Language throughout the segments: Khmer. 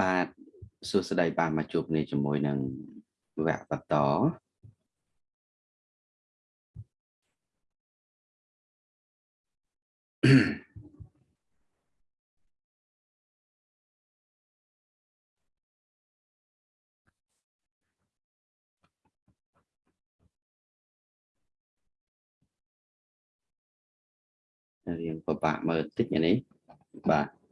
បាទសួស្តីបាទមកជួបគ្នាជាមួយនឹងវគ្គបន្តរៀងពិបាកមើលតិចនេះបាទ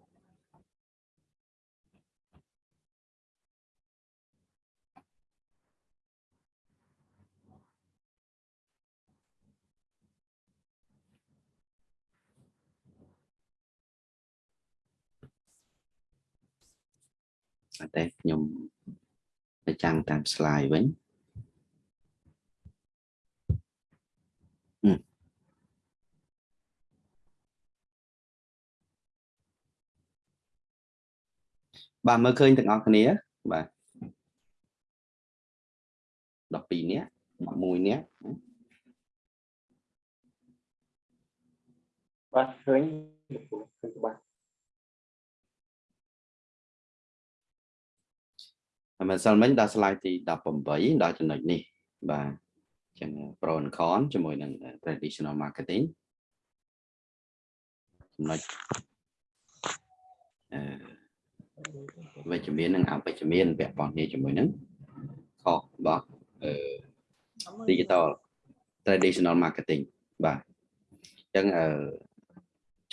តែខ្ញុំទៅចាំងតាម slide វិញបាទមើលឃើញទាំងអស់គ្នាបាទ12នាក់11នាក់បាទឃើញឃើញបាទ ម្សិលមិញដល់ slide ទី18ដល់ចំណុចនេះបាទចឹង pro and con ជាមួយនឹង traditional marketing ចំណុចអឺវិជ្ជមាននិងអវិជ្ជមានពាក់ព័ន្ធគ្នាជាមួយនឹងខុសរបស់អឺ digital traditional marketing បាទអញ្ចឹងអឺ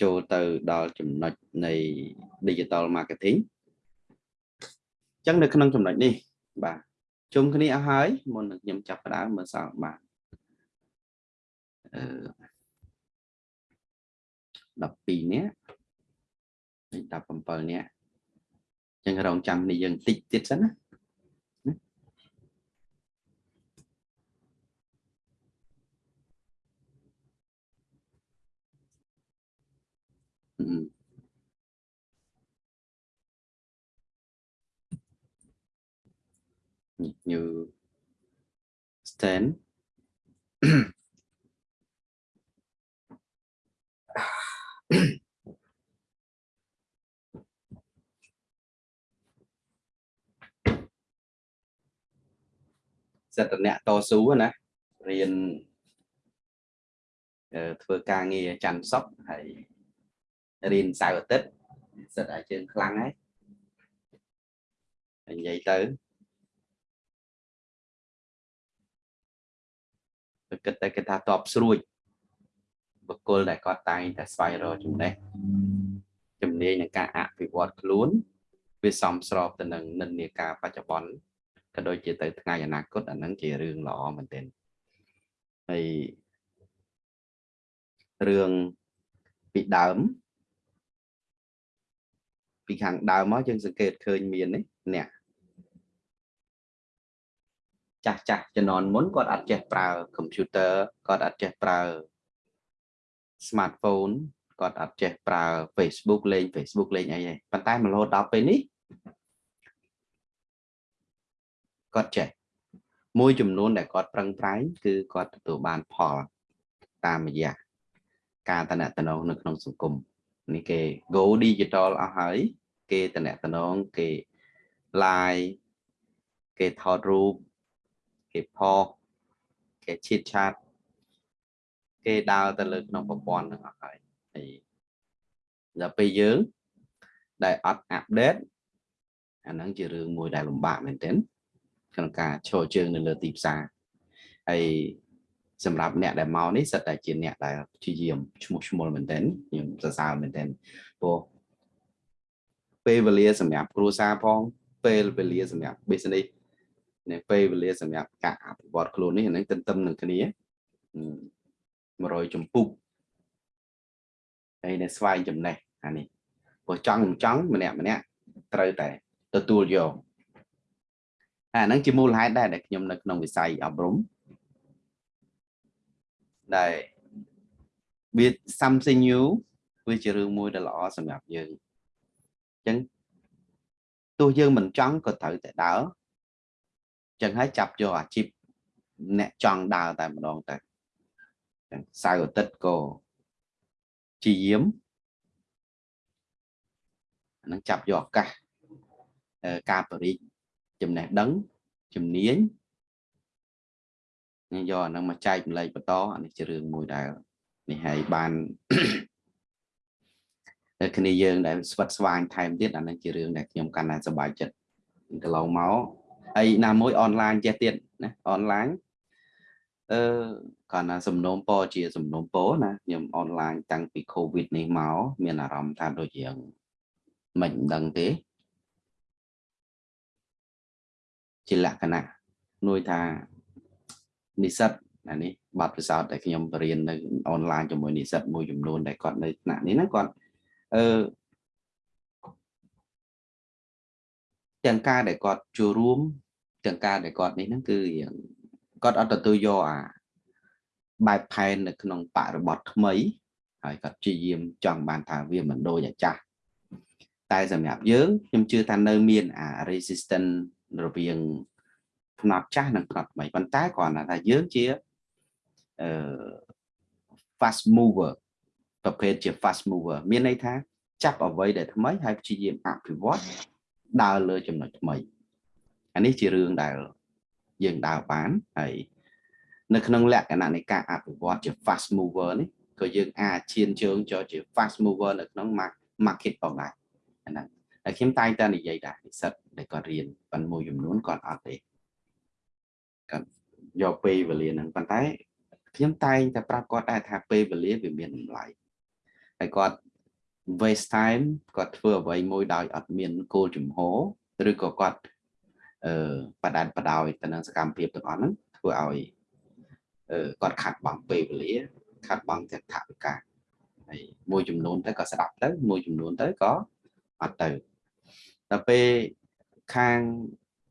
ចូលទៅដល់ចំណុចនៃ digital marketing អញ្ចឹងនៅក្នុងចំណុចនេះបាទជុំគ្នាអស់ហើយមុននឹងខ្ញុំចាប់ផ្ដើមមើលសល់បាទអឺ12នាក់17នាក់ចឹងរងចាំគ្នាយើងតិចទៀតសិនណា ញូ stand សិទ្ធិអ្នកតស៊ូណារៀនធ្វើការងារច័ន្ទសុកហើយរៀនសៅរ៍អាទិត្យសិទ្ធិឲ្យជើងខ្លាំងហើយនិយាយទៅ គិតតែគេថាតបស្រួចបុគ្គលដែលគាត់តែងតែស្វែងរកចំណេះជំនាញในការអភិវឌ្ឍខ្លួនវាសមស្របទៅនឹងនិន្នាការបច្ចុប្បន្នក៏ដូចជាទៅថ្ងៃអនាគតអាហ្នឹងជារឿងល្អមែនទែនហើយរឿងពីដើមពីខាងដើមមកយើងសង្កេតឃើញមាននេះអ្នក ចាស់ចាស់ជំនាន់មុនគាត់អត់ចេះប្រើ computer គាត់អត់ចេះប្រើ smartphone គាត់អត់ចេះប្រើ Facebook លេង Facebook លេងអីទេប៉ុន្តែមករហូតដល់ពេលនេះគាត់ចេះមួយចំនួនដែលគាត់ប្រឹងប្រែងគឺគាត់ទទួលបានផលតាមរយៈការតំណតំណងនៅក្នុងសង្គមនេះគេ go digital អស់ហើយ គេតំណតំណងគេ live គេថតរូប គេផុសគេឈៀតឆាតគេដើរទៅលើក្នុងប្រព័ន្ធហ្នឹងអស់ហើយហើយដល់ពេលយើងដែលអត់អាប់ដេតអាហ្នឹងជារឿងមួយដែលលំបាកមែនទែនក្នុងការឈរជើងនៅលើទីផ្សារហើយសម្រាប់អ្នកដែលមកនេះសិតតែជាអ្នកដែលព្យាយាមឈ្មោះឈ្មោះមែនទែនខ្ញុំសរសើរមែនទែនព្រោះពេលវេលាសម្រាប់គ្រួសារផងពេលវេលាសម្រាប់ business និងពេលវេលាសម្រាប់ការអភិវឌ្ឍខ្លួននេះអានឹងទន្ទឹមនឹងគ្នា100ចម្ពុះហើយនៅស្វែងចំណេះអានេះព្រោះចង់មិនចង់ម្នាក់ម្នាក់ត្រូវតែទទួលយកអាហ្នឹងជាមូលហេតុដែរដែលខ្ញុំនៅក្នុងវិស័យអប់រំដែលវា something new វាជារឿងមួយដែលល្អសម្រាប់យើងអញ្ចឹងទោះយើងមិនចង់ក៏ត្រូវតែដើរអញ្ចឹងហើយចាប់យកអាជីពអ្នកចង់ដើរតែម្ដងទៅអញ្ចឹងសៅអាទិត្យក៏ជាយាមអានឹងចាប់យកឱកាសអឺការបរិជ្ជចំណេះដឹងជំនាញនេះយកអាហ្នឹងមកចែកម្លែកបន្តអានេះជារឿងមួយដែលនេះហើយបានតែគ្នាយើងដែលស្វិតស្វាញថែមទៀតអានឹងជារឿងដែលខ្ញុំកាន់តែសប្បាយចិត្តកន្លងមក ហើយណាមួយអនឡាញចេះទៀតណាអនឡាញអឺគាត់ណាសំណូមពរជាសំណូមពរណាខ្ញុំអនឡាញតាំងពី Covid នេះមកមានអារម្មណ៍ថាដូចជាមិនដឹងទេជាលក្ខណៈនួយថានិស្សិតអានេះបាត់ពិសោធន៍ដែលខ្ញុំបរៀននៅអនឡាញជាមួយនិស្សិតមួយចំនួនដែលគាត់នៅថ្នាក់នេះណាគាត់អឺ ទាំងការដែលគាត់ចូលរួមទាំងការដែលគាត់នេះហ្នឹងគឺគាត់អត់ទទួលយកអាបែបផែននៅក្នុងបរិបទថ្មីហើយគាត់ព្យាយាមចង់បានថាវាមិនដូចអាចាស់តែសម្រាប់យើងខ្ញុំជឿថានៅមានអា resistance រវាងផ្នត់ចាស់និងផ្នត់ថ្មីប៉ុន្តែគ្រាន់តែថាយើងជាអឺ fast mover ប្រភេទជា fast mover មានន័យថាចាប់អ្វីដែលថ្មីហើយព្យាយាមអភិវឌ្ឍ ដើរលើចំណុចថ្មីអានេះជារឿងដែលយើងដើរបានហើយនៅក្នុងលក្ខណៈនៃការអភិវឌ្ឍជា fast mover នេះក៏យើងអាចឈានជើងចូលជា fast mover នៅក្នុង market ផងដែរហ្នឹងហើយខ្ញុំតែងតែនិយាយដែរនិស្សិតដែលគាត់រៀនប៉ុន្តែមួយចំនួនគាត់អត់ទេគាត់យកពេលវេលាហ្នឹងប៉ុន្តែខ្ញុំតែងតែប្រាប់គាត់ដែរថាពេលវេលាវាមានតម្លៃហើយគាត់ waste time គាត់ធ្វើអ្វីមួយដោយអត់មានគោលជំហរឬក៏គាត់អឺបដានបដោយទៅនឹងសកម្មភាពទាំងអស់ហ្នឹងធ្វើឲ្យអឺគាត់ខាត់បង់ពេលវេលាខាត់បង់ទាំងថវិកាហើយមួយចំនួនទៅក៏ស្ដាប់ទៅមួយចំនួនទៅក៏អត់ទៅដល់ពេលខាង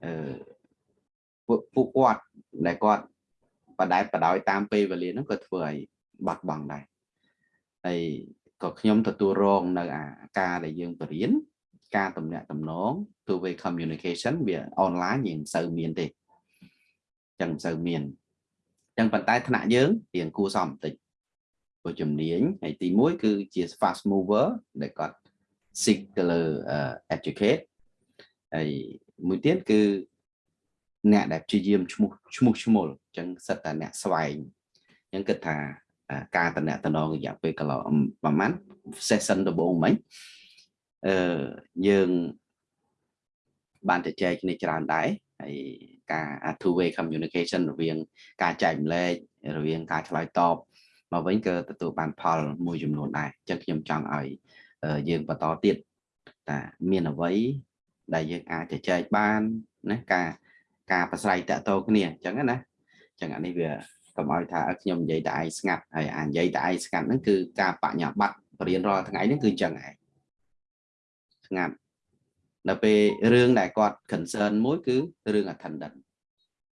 អឺពួកគាត់ដែលគាត់បដែតបដោយតាមពេលវេលាហ្នឹងក៏ធ្វើឲ្យបាត់បង់ដែរហើយ ក៏ខ្ញុំទទួលរងនៅអាការដែលយើងបរៀនការតំណាក់តំណង two way communication វាអនឡាញយើងមិនសូវមានទេចឹងមិនសូវមានចឹងប៉ុន្តែថ្នាក់យើងរៀងគួរសមបន្តិចព្រោះជំនាញហើយទី1គឺជា fast mover ដែលគាត់ seek ទៅលើ educate ហើយមួយទៀតគឺអ្នកដែលព្យាយាមឈ្មោះឈ្មោះឈ្មោលអញ្ចឹងសិតតែអ្នកស្វែងអញ្ចឹងគិតថា ការតំណតំណងរយៈពេលកន្លងប្រហែល session ដំបូងមិញអឺយើងបានទៅចែកគ្នាច្រើនដែរហើយការ two way communication រវាង ការចែកម្លែករវាងការឆ្លើយតបមកវិញក៏ទទួលបានផលមួយចំនួនដែរអញ្ចឹងខ្ញុំចង់ឲ្យយើងបន្តទៀតតាមានអ្វីដែលយើងអាចទៅចែកបានណាការការប្រស្រ័យតាក់ទងគ្នាអញ្ចឹងណាអញ្ចឹងអានេះវា កុំឲ្យថាខ្ញុំនិយាយតែឯងស្ងាត់ហើយអានិយាយតែឯងស្ងាត់ហ្នឹងគឺការបញ្ញាបត្របរៀនរាល់ថ្ងៃហ្នឹងគឺអញ្ចឹងឯងស្ងាត់ដល់ពេលរឿងដែលគាត់ concern មួយគឺរឿង attendance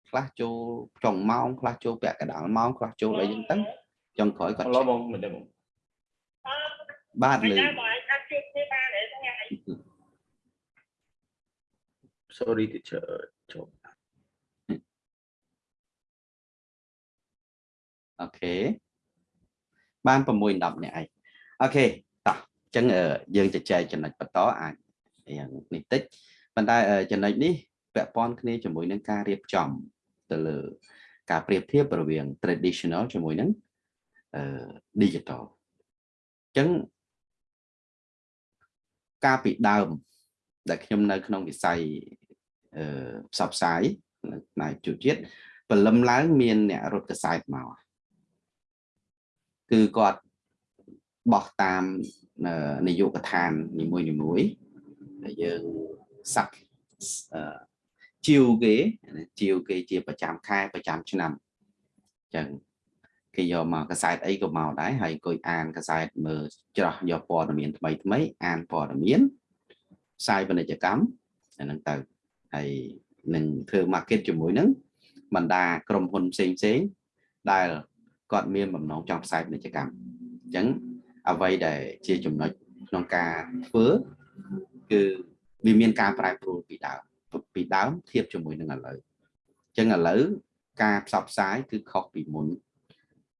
ខ្លះចូលចុងម៉ោងខ្លះចូលពាក់កណ្ដាលម៉ោងខ្លះចូលអីចឹងទៅចុងក្រោយគាត់ឡបងមិនដឹងបាទលើ sorry teacher ចូល OK បាន6 10នាក់ឯង OK តោះអញ្ចឹងយើងជជែកចំណុចបន្តអាចយ៉ាងនេះតិចប៉ុន្តែចំណុចនេះពាក់ព័ន្ធគ្នាជាមួយនឹងការរៀបចំទៅលើការប្រៀបធៀបរវាង traditional ជាមួយនឹងអឺ digital អញ្ចឹងការពីដើម ដែលខ្ញុំនៅ ក្នុងវិស័យអឺផ្សព្វផ្សាយផ្នែកជួជាតិព្រលឹមឡើងមានអ្នករត់កសែតមក គឺគាត់បោះតាមនាយកដ្ឋាននីមួយនីមួយដែលយើងសាក់ជីវគេជីវគេជាប្រចាំខែប្រចាំឆ្នាំអញ្ចឹងគេយកមកកសែតអីក៏មកដែរហើយអង្គុយអានកសែតមើលច្រោះយកព័ត៌មានថ្មីថ្មីអានព័ត៌មានផ្សាយពាណិជ្ជកម្មអាហ្នឹងទៅហើយនឹងធ្វើ market ជាមួយនឹងបណ្ដាក្រុមហ៊ុនផ្សេងផ្សេងដែល គាត់មានបំណងចង់ផ្សាយពាណិជ្ជកម្មអញ្ចឹងអ្វីដែលជាចំណុចក្នុងការធ្វើគឺវាមានការប្រែប្រួលពីដើមពីដើមធៀបជាមួយនឹងឥឡូវអញ្ចឹងឥឡូវការផ្សព្វផ្សាយគឺខុសពីមុន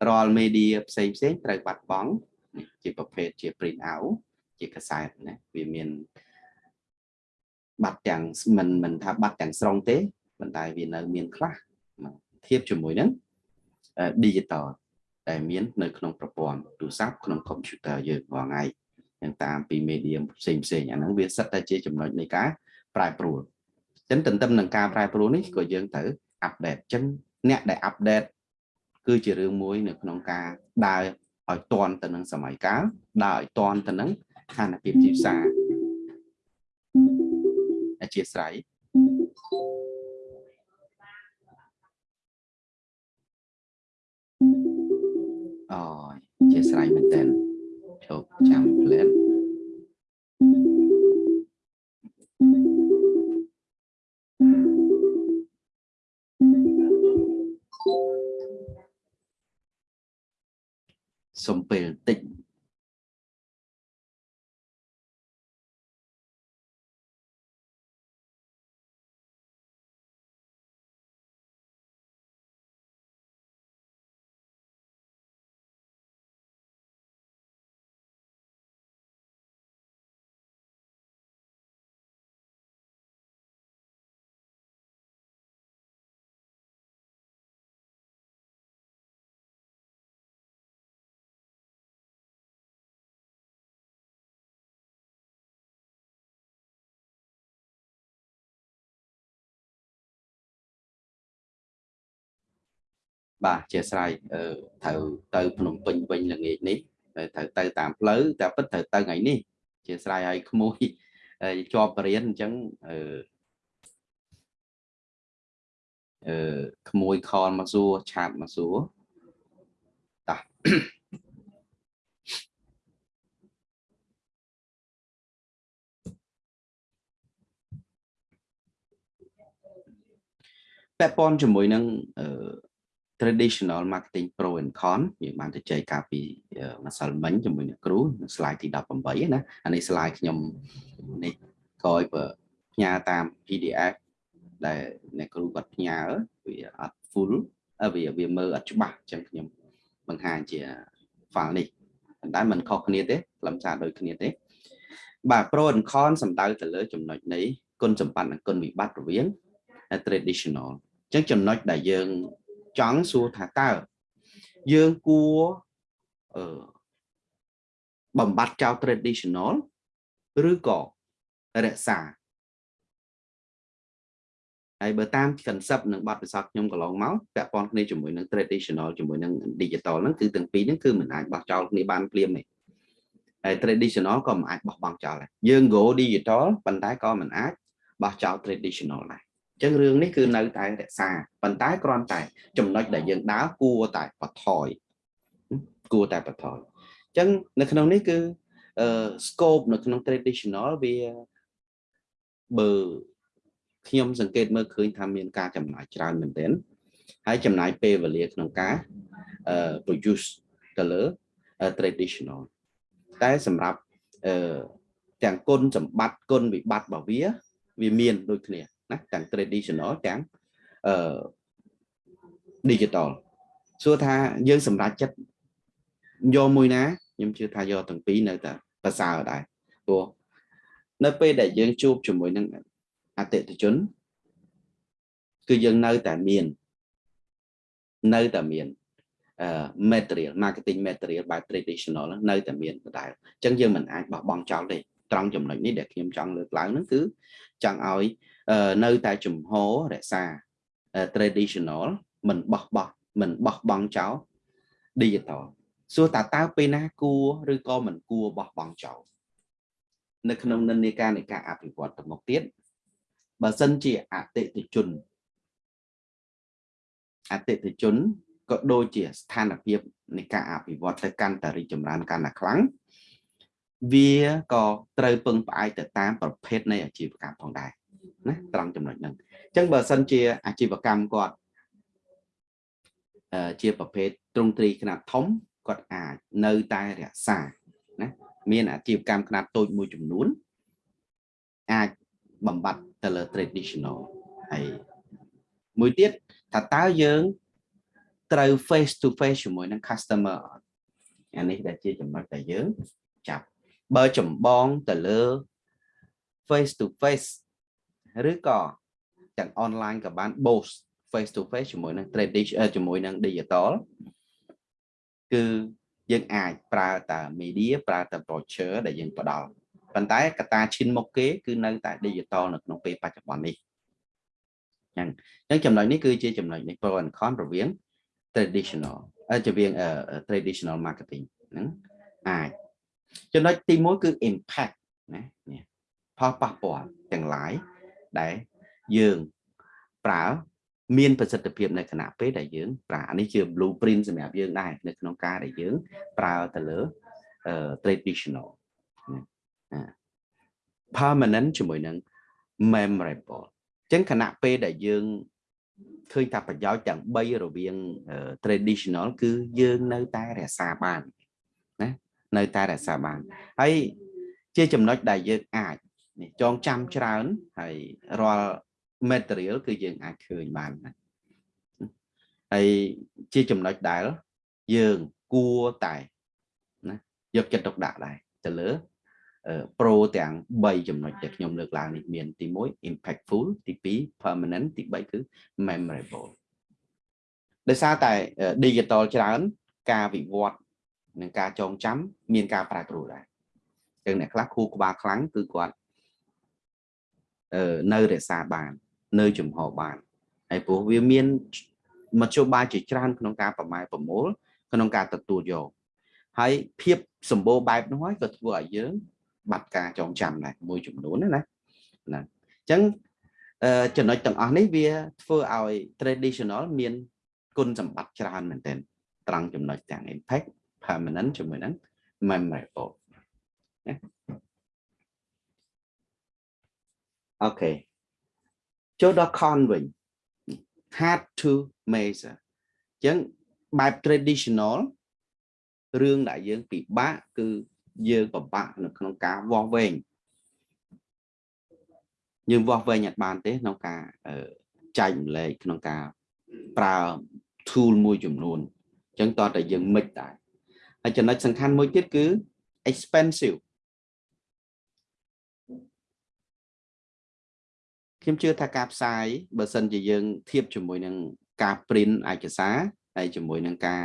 រាល់ media ផ្សេងផ្សេងត្រូវបាត់បង់ជាប្រភេទជា print out ជាកាសែតណាវាមានបាត់ទាំងមិនមិនថាបាត់ទាំងស្រុងទេប៉ុន្តែវានៅមានខ្លះធៀបជាមួយនឹង digital ដែលមាននៅក្នុងប្រព័ន្ធទូរស័ព្ទក្នុង computer យើងរាល់ថ្ងៃយ៉ាងតាមពី medium ផ្សេងផ្សេងអាហ្នឹងវាសិតតែជាចំណុចនៃការប្រែប្រួលអញ្ចឹងទន្ទឹមនឹងការប្រែប្រួលនេះក៏យើងត្រូវ update អញ្ចឹងអ្នកដែល update គឺជារឿងមួយនៅក្នុងការដើរឲ្យទាន់ទៅនឹងសម័យកាលដើរឲ្យទាន់ទៅនឹងស្ថានភាពទីផ្សារអធិស្ឋានអូ ធិស្ឋានមែនតើជោគចាំផ្លែតសុំពេលបន្តិច បាទអធិស្ឋានអឺត្រូវទៅភ្នំពេញវិញល្ងាចនេះត្រូវទៅតាមផ្លូវតែពិតត្រូវទៅថ្ងៃនេះអធិស្ឋានឲ្យក្មួយជាប់បរៀនអញ្ចឹងអឺអឺក្មួយខលមកសួរឆាតមកសួរតាពាក់ព័ន្ធជាមួយនឹងអឺ traditional marketing pro and con យើងបានទៅចែកកាលពីម្សិលមិញជាមួយអ្នកគ្រូ slide ទី18ណាអានេះ slide ខ្ញុំនេះក្រោយបើផ្ញើតាម PDF ដែលអ្នកគ្រូគាត់ផ្ញើវាអត់ full វាវាមើលអត់ច្បាស់អញ្ចឹងខ្ញុំបង្ហាញជា file នេះប៉ុន្តែมันខុសគ្នាទេខ្លឹមសារដូចគ្នាទេ បាទ pro and con សំដៅទៅលើចំណុចនៃគុណសម្បត្តិនិងគុណវិបត្តិរវាង traditional អញ្ចឹងចំណុចដែលយើង ចង់សួរថាតើយើងគួរអឺបំបត្តិចោល traditional ឬក៏រក្សាហើយបើតាម concept និងបទពិសោធន៍ខ្ញុំកន្លងមកពាក់ព័ន្ធគ្នាជាមួយនឹង traditional ជាមួយនឹង digital ហ្នឹងគឺទាំងពីរហ្នឹងគឺមិនអាចបោះចោលគ្នាបានភ្លាមទេហើយ traditional ក៏មិនអាចបោះបង់ចោលដែរយើង go digital ប៉ុន្តែក៏មិនអាចបោះចោល traditional ដែរ ចឹងរឿងនេះគឺនៅតែរក្សាប៉ុន្តែគ្រាន់តែ ចំណុចដែលយើងដើរគួរតែបថយគួរតែបថយចឹងនៅក្នុងនេះគឺអឺ scope នៅក្នុង traditional វាបើខ្ញុំសង្កេតមើលឃើញថាមានការចំណាយច្រើនមែនទែនហើយចំណាយពេលវេលាក្នុងការអឺ produce ទៅលើ traditional តែសម្រាប់អឺទាំងគុណសម្បត្តិគុណវិបត្តិរបស់វា វាមានដូចគ្នា ណាទាំង traditional ទាំងអឺ digital សួរថាយើងសម្រាប់ចិត្តយកមួយណាខ្ញុំជឿថាយកទាំងពីរនៅតែប្រសើរដែរព្រោះនៅពេលដែលយើងជួបជាមួយនឹងអតិថិជន គឺយើងនៅតែមាននៅតែមានអឺ material marketing material បែប traditional នៅតែមានដដែលអញ្ចឹងយើងមិនអាចបោះបង់ចោលទេត្រង់ចំណុចនេះដែលខ្ញុំចង់លើកឡើងហ្នឹងគឺចង់ឲ្យ នៅតែជំហររក្សា traditional មិនបោះបោះមិនបោះបង់ចោល digital សួរតើតើពេលណាគួរឬក៏មិនគួរបោះបង់ចោលនៅក្នុងនិន្នាការនៃការអភិវឌ្ឍទៅមុខទៀតបើសិនជាអតិថិជនអតិថិជនក៏ដូចជាស្ថានភាពនៃការអភិវឌ្ឍទៅកាន់តែរីកចម្រើនកាន់តែខ្លាំងវាក៏ត្រូវពឹងផ្អែកទៅតាមប្រភេទនៃអាជីវកម្មផងដែរ ណាត្រង់ចំណុចហ្នឹងអញ្ចឹងបើសិនជាអាជីវកម្មគាត់ជាប្រភេទទ្រង់ទ្រីខ្នាតធំគាត់អាចនៅតែរក្សាណាមានអាជីវកម្មខ្នាតតូចមួយចំនួនអាចបំបត្តិទៅលើ traditional ហើយមួយទៀតថាតើយើងត្រូវ face to face ជាមួយនឹង customer អានេះដែលជាចំណុចដែលយើងចាប់បើចម្បងទៅលើ face to face ឬក៏ទាំង online ក៏បាន both face to face ជាមួយនឹង tradition អឺជាមួយនឹង digital គឺយើងអាចប្រើតែ media ប្រើតែ brochure ដែលយើងផ្ដល់ប៉ុន្តែកត្តាឈានមុខគេគឺនៅតែ digital នៅក្នុងពេលបច្ចុប្បន្ននេះអញ្ចឹងអញ្ចឹងចំណុចនេះគឺជាចំណុចនៃ pro and con រវាង traditional អឺរវាង traditional marketing ហ្នឹងអាចចំណុចទី1គឺ impact ណានេះផលប៉ះពាល់ទាំងឡាយ ដែលយើងប្រើមានប្រសិទ្ធភាពនៅគណៈពេលដែលយើងប្រើនេះជា blueprint សម្រាប់យើងដែរនៅក្នុងការដែលយើងប្រើទៅលើ traditional permanent ជាមួយនឹង memorable អញ្ចឹងគណៈពេលដែលយើងឃើញថាប្រយោជន៍ទាំង3រវាង traditional គឺយើងនៅតែរក្សាបានណានៅតែរក្សាបានហើយជាចំណុចដែលយើងអាចនេះ ចងចាំច្រើនហើយរាល់ material គឺយើងអាចឃើញបានណាហើយជាចំណុចដែលយើងគួរតែណាយកចិត្តទុកដាក់ដែរទៅលើ pro ទាំង3ចំណុចដែលខ្ញុំលើកឡើងនេះមានទី1 impactful ទី2 permanent ទី3គឺ memorable ដោយសារតែ digital ច្រើន ការវិវត្តនិងការចងចាំមានការប្រែប្រួលដែរចឹងអ្នកខ្លះខួរក្បាលខ្លាំងគឺគាត់អឺ នៅរក្សាបាន នៅចំហបានហើយព្រោះវាមានមធ្យោបាយជាច្រើនក្នុងការប្រម៉ែប្រមូលក្នុងការទទួលយកហើយភាពសម្បូរបែបនោះហើយក៏ធ្វើឲ្យយើង បាត់ការចងចាំដែរមួយចំនួនណាណាអញ្ចឹងចំណុចទាំងអស់នេះវាធ្វើឲ្យ traditional មានគុណសម្បត្តិច្រើនមែនទែនត្រង់ចំណុចទាំង impact permanent ជាមួយនឹង memorable ណា អូខេចូលដល់ con វិញ hard to measure អញ្ចឹងបែប traditional រឿងដែលយើងពិបាកគឺយើងពិបាកនៅក្នុងការវាស់វែងយើងវាស់វែងអត់បានទេក្នុងការចែកម្លែកក្នុងការប្រើ tool មួយចំនួនអញ្ចឹងតើតែយើងមិនដែរហើយចំណុចសំខាន់មួយទៀតគឺ expensive ខ្ញុំជឿថាការផ្សាយបើសិនជាយើងធៀបជាមួយនឹងការ print ឯកសារហើយជាមួយនឹងការ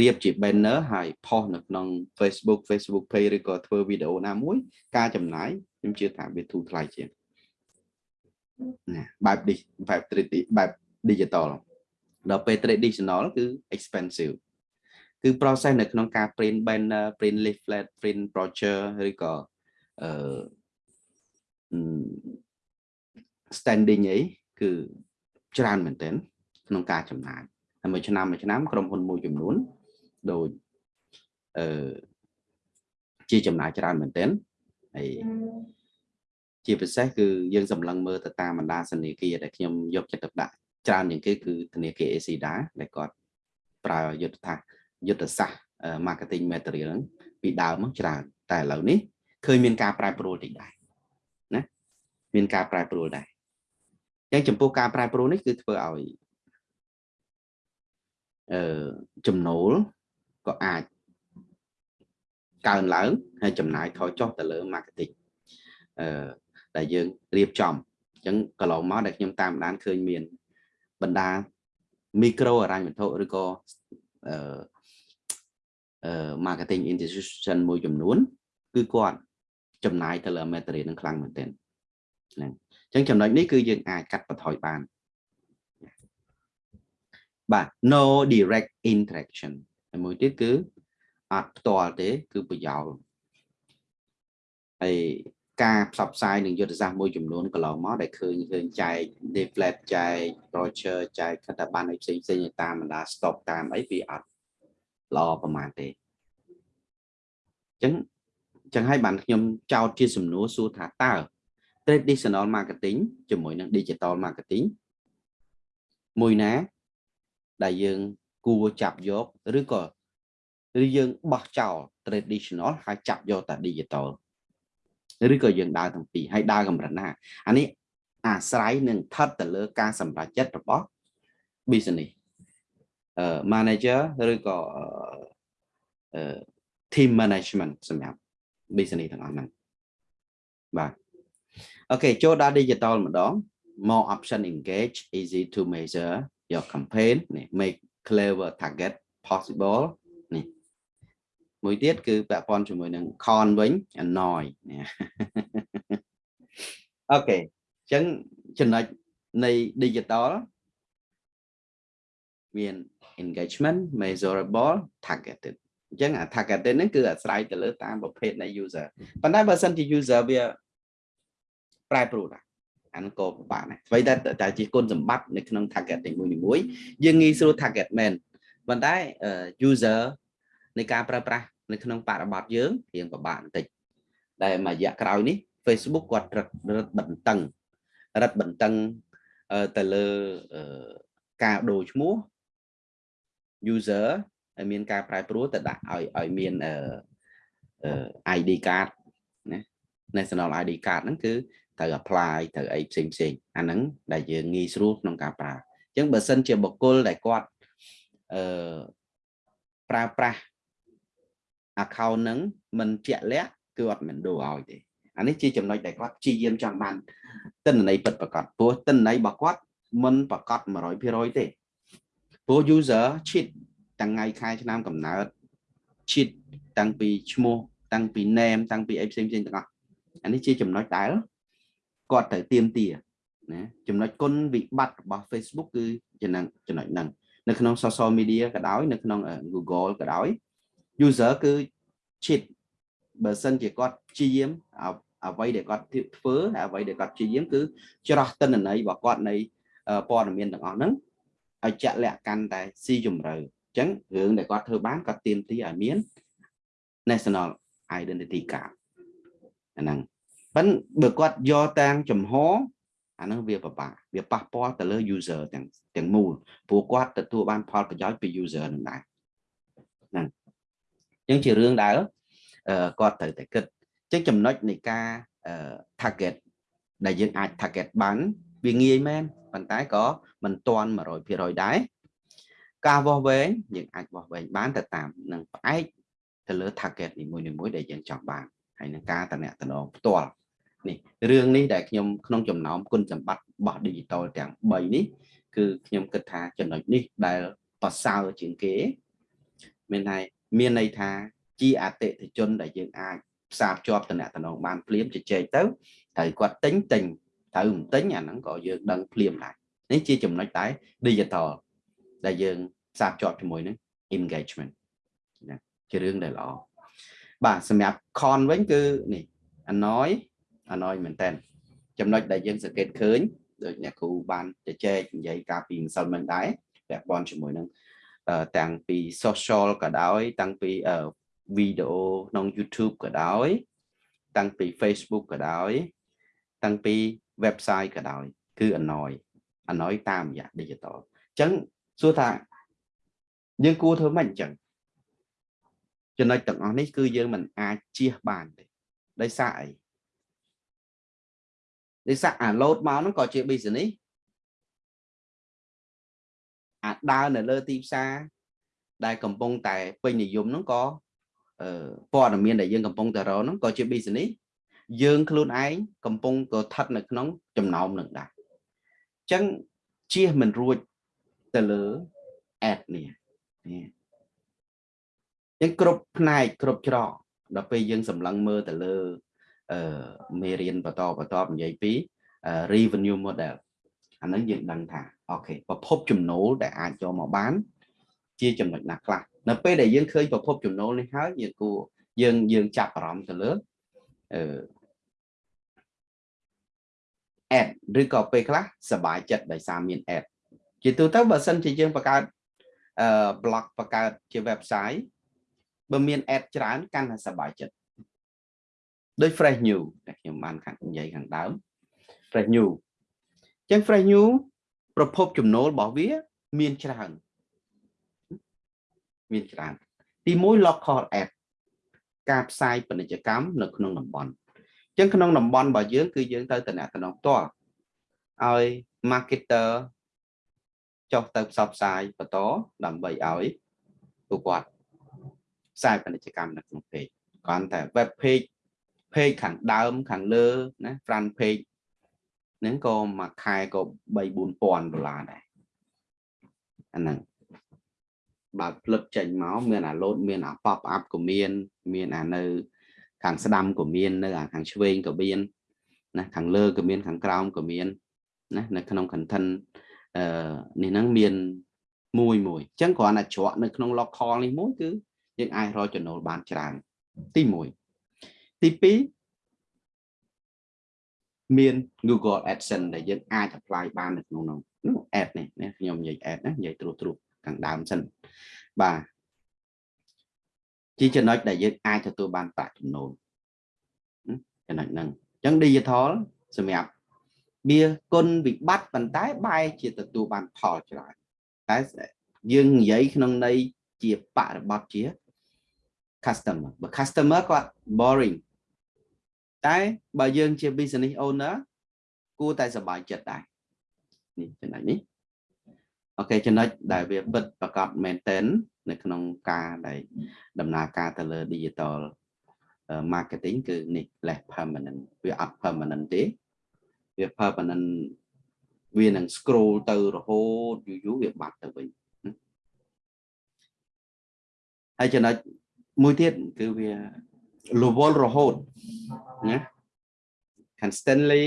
រៀបជា banner ហើយផុសនៅក្នុង Facebook Facebook page ឬក៏ធ្វើវីដេអូណាមួយ ការចំណាយខ្ញុំជឿថាវាធូរថ្លៃជាងណាបែបបែប 3D បែប digital ដល់ពេល traditional គឺ expensive គឺ process នៅក្នុងការ print banner print leaflet print brochure ឬក៏អឺ standing អីគឺច្រើនមែនទែនក្នុងការចំណាយហើយមួយឆ្នាំមួយឆ្នាំក្រុមហ៊ុនមួយចំនួនដូចអឺជាចំណាយច្រើនមែនទែនហើយជាពិសេសគឺយើងសម្លឹងមើលទៅតាមបណ្ដាធនាគារដែលខ្ញុំយកចិត្តទុកដាក់ច្រើនជាងគេគឺធនាគារ ACDA ដែលគាត់ប្រើយុទ្ធសាស្ត្រយុទ្ធសាស្ត្រ marketing material ហ្នឹងពីដើមមកច្រើនតែឥឡូវនេះឃើញមានការប្រែប្រួលតិចដែរណាមានការប្រែប្រួលដែរអញ្ចឹងចំពោះការប្រែប្រួលនេះគឺធ្វើឲ្យអឺចំណូលក៏អាចកើនឡើងហើយចំណាយថយចុះទៅលើ marketing អឺដែលយើងរៀបចំអញ្ចឹងកន្លងមកដែលខ្ញុំតាមដានឃើញមានបណ្ដាមីក្រូអរញ្ញវត្ថុឬក៏អឺអឺ marketing institution មួយចំនួន គឺគាត់ចំណាយទៅលើ material នឹងខ្លាំងមែនទែនហ្នឹង អញ្ចឹងចំណុចនេះគឺយើងអាចកាត់បន្ថយបានបាទ no direct interaction ហើយមួយទៀតគឺអត់ផ្ទាល់ទេ គឺប្រយោលហើយការផ្សព្វផ្សាយនឹងយុទ្ធសាស្ត្រមួយចំនួនកន្លងមកដែលឃើញឃើញចែក leaflet ចែក brochure ចែកកថាប័ណ្ណអីផ្សេងផ្សេងតាមបណ្ដា stock តាមអីវាអត់ល្អប្រហែលទេអញ្ចឹងចឹងហើយបានខ្ញុំចោទជាសំណួរសួរថាតើ traditional marketing ជាមួយនឹង digital marketing មួយណា ដែលយើងគួរចាប់យកឬក៏ឬយើងបោះចោល traditional ហើយចាប់យកតែ digital ឬក៏យើងដើរទាំងពីរហើយដើរកម្រិតណាអានេះអាស្រ័យនឹងស្ថិតទៅលើការសម្រេចចិត្តរបស់ business អឺ manager ឬក៏អឺ team management សម្រាប់ business ទាំងអស់ហ្នឹងបាទ OK ចូលដល់ digital ម្ដង more option engage easy to measure your campaign នេះ make clever target possible នេះមួយទៀតគឺពាក់ព័ន្ធជាមួយនឹង con វិញ annoy នេះ OK អញ្ចឹងចំណុចនៃ digital មាន engagement measurable targeted អញ្ចឹងអា targeted ហ្នឹងគឺអាស្រ័យទៅលើតាមប្រភេទនៃ user ប៉ុន្តែបើសិនជា user វា ប្រែប្រួលដែរអានោះក៏ពិបាកដែរអ្វីដែលតែជាគុណសម្បត្តិនៅក្នុង targeting មួយមួយយើងងាយស្រួល target មែនប៉ុន្តែ user នៃការប្រើប្រាស់នៅក្នុងបរិបទយើងរៀងពិបាកបន្តិចដែលមួយរយៈក្រោយនេះ Facebook គាត់រឹតរឹតបន្តឹងរឹតបន្តឹងទៅលើការដូរឈ្មោះ user ឲ្យមានការប្រែប្រួលទៅដាក់ឲ្យឲ្យមានអឺ ID card ណា national ID card ហ្នឹងគឺ ត្រូវ apply ត្រូវអីផ្សេងផ្សេងអាហ្នឹងដែលយើងងាយស្រួលក្នុងការប្រើអញ្ចឹងបើសិនជាបុគ្គលដែលគាត់អឺប្រើប្រាស់ account ហ្នឹងមិនជាក់លាក់គឺអត់មិនដូរឲ្យទេអានេះជាចំណុចដែលគាត់ព្យាយាមចង់បានទិន្នន័យពិតប្រាកដព្រោះទិន្នន័យរបស់គាត់មិនប្រកប100%ទេព្រោះ user cheat តាំងថ្ងៃខែឆ្នាំកំណើត cheat តាំងពីឈ្មោះតាំងពី name តាំងពីអីផ្សេងផ្សេងទាំងអស់អានេះជាចំណុចដែល គាត់ត្រូវទៀមទាណាចំណុចគុណវិបត្តិរបស់ Facebook គឺចំណុចចំណុចហ្នឹងនៅក្នុង social media ក៏ដោយនៅក្នុង Google ក៏ដោយ user គឺ cheat បើសិនជាគាត់ព្យាយាមអ្វីដែលគាត់ធ្វើអ្វីដែលគាត់ព្យាយាមគឺច្រោះតិន្នន័យរបស់គាត់នៃព័ត៌មានទាំងអស់ហ្នឹងឲ្យចាក់លាក់កាន់តែស៊ីជម្រៅអញ្ចឹងរឿងដែលគាត់ធ្វើបានគាត់ទៀមទីឲ្យមាន national identity card អាហ្នឹង ប៉ិនបើគាត់យកតាមចំហអាហ្នឹងវាពិបាកវាប៉ះពាល់ទៅលើ user ទាំងទាំងមូលព្រោះគាត់ទទួលបានផលប្រយោជន៍ពី user នឹងដែរហ្នឹងអញ្ចឹងជារឿងដែលគាត់ត្រូវតែគិតអញ្ចឹងចំណុចនៃការ target ដែលយើងអាច target បានវាងាយមែនប៉ុន្តែក៏មិនទាន់100%ដែរការវាស់វែងយើងអាចវាស់វែងបានទៅតាមនឹងផ្អែកទៅលើ target នីមួយៗដែលយើងចង់បានហើយនឹងការតំណែងផ្ទាល់ នេះរឿងនេះដែលខ្ញុំក្នុងចំណោមគុណសម្បត្តិរបស់ digital ទាំង3នេះគឺខ្ញុំគិតថាចំណុចនេះដែលប្រសើរជាងគេ មានន័យមានន័យថាជាអតិថិជនដែលយើងអាចផ្សារភ្ជាប់តំណែងបានភ្លាមជជែកទៅត្រូវគាត់ទិញទិញត្រូវមិនទិញអាហ្នឹងក៏យើងដឹងភ្លាមដែរនេះជាចំណុចតែ digital ដែលយើងផ្សារភ្ជាប់ជាមួយនឹង engagement ណាជារឿងដែលល្អបាទសម្រាប់ con វិញគឺនេះ annoy annoy មែនតើចំណុចដែលយើងសង្កេតឃើញដូចអ្នកគ្រូបានជជែកនិយាយកាលពីម្សិលមិញដែរពាក់ព័ន្ធជាមួយនឹងតាំងពី social ក៏ដោយ តាំងពីវីដេអូក្នុង YouTube ក៏ដោយ តាំងពី Facebook ក៏ដោយ តាំងពី website ក៏ដោយ គឺ annoy annoy តាមរយៈ digital អញ្ចឹងសួរថាយើងគួរធ្វើម៉េចអញ្ចឹងចំណុចទាំងអស់នេះគឺយើងមិនអាចជៀសបានទេដោយសារអី ដោយសារអា load មកហ្នឹងក៏ជា business អាដើរនៅលើទីផ្សារដែលកំពុងតែពេញនិយមហ្នឹងក៏ព័ត៌មានដែលយើងកំពុងតែរកហ្នឹងក៏ជា business យើងខ្លួនឯងកំពុងក៏ស្ថិតនៅក្នុងចំណោមនឹងដែរអញ្ចឹងជៀសមិនរួចទៅលើ ad នេះនេះយើងគ្រប់ផ្នែកគ្រប់ច្រកដល់ពេលយើងសម្លឹងមើលទៅលើអឺ មេរៀនបន្តបន្តនិយាយពី revenue model អាហ្នឹងយើងដឹងថាអូខេប្រភពចំណូលដែលអាចចូលមកបាន ជាចំណុចណាខ្លះនៅពេលដែលយើងឃើញប្រភពចំណូលនេះហើយយើងគួរយើងយើងចាប់អារម្មណ៍ទៅលើអឺ ad ឬក៏ពេលខ្លះសบายចិត្តដោយសារមាន ad ជាទូទៅបើសិនជាយើងបង្កើតអឺ blog បង្កើតជា website បើមាន ad ច្រើនកាន់តែសบายចិត្ត ដូច fresh new ដែលខ្ញុំបានខាងនិយាយខាងដើម fresh new អញ្ចឹង fresh new ប្រភពចំណូលរបស់វា មានច្រើន មានច្រើន ទី1 local ad ការផ្សាយពាណិជ្ជកម្មនៅក្នុងតំបន់អញ្ចឹងក្នុងតំបន់របស់យើងគឺយើងទៅតំណែងផ្ទាល់ឲ្យ marketer ចុះទៅផ្សព្វផ្សាយបន្តដើម្បីឲ្យពួកគាត់ផ្សាយពាណិជ្ជកម្មនៅក្នុង page គ្រាន់តែ web page page ខាងដើមខាងលើណា front page ហ្នឹងក៏មួយខែក៏3 4000ដុល្លារដែរអាហ្នឹងបើផ្លឹកចេញមកមានអា load មានអា pop up ក៏មាន មានអានៅ ខាងស្ដាំក៏មាននៅអាខាងឆ្វេងក៏មានណាខាងលើក៏មានខាងក្រោមក៏មានណានៅក្នុង content អឺនេះហ្នឹងមានមួយមួយអញ្ចឹងគ្រាន់តែច្រកនៅក្នុង local នេះមួយគឺយើងអាចរកចំណូលបានច្រើនទី1 ទី2មាន Google AdSense ដែលយើងអាច apply បាននៅក្នុងនោះនោះ ad នេះណាខ្ញុំនិយាយ ad ណានិយាយត្រួសត្រួសខាងដើមសិនបាទជាចំណុចដែលយើងអាចទទួលបានប្រាក់ចំណូលចំណុចហ្នឹងអញ្ចឹង digital សម្រាប់វាគុណវិបត្តិប៉ុន្តែបែរជាទទួលបានផលច្រើនតែយើងនិយាយក្នុងន័យជាបរិបទជា customer បើ customer គាត់ boring តែបើយើងជា business owner គួរតែសប្បាយចិត្តដែរនេះចំណុចនេះអូខេចំណុចដែលវាពិតប្រកបមែនតែននៅក្នុងការដែលដំណើរការទៅលើ digital marketing គឺនេះ less permanent វាអត់ permanent ទេវា permanent វានឹង scroll ទៅរហូតយូរយូរវាបាត់ទៅវិញហើយចំណុច មួយទៀតគឺវារវល់រហូតណា constantly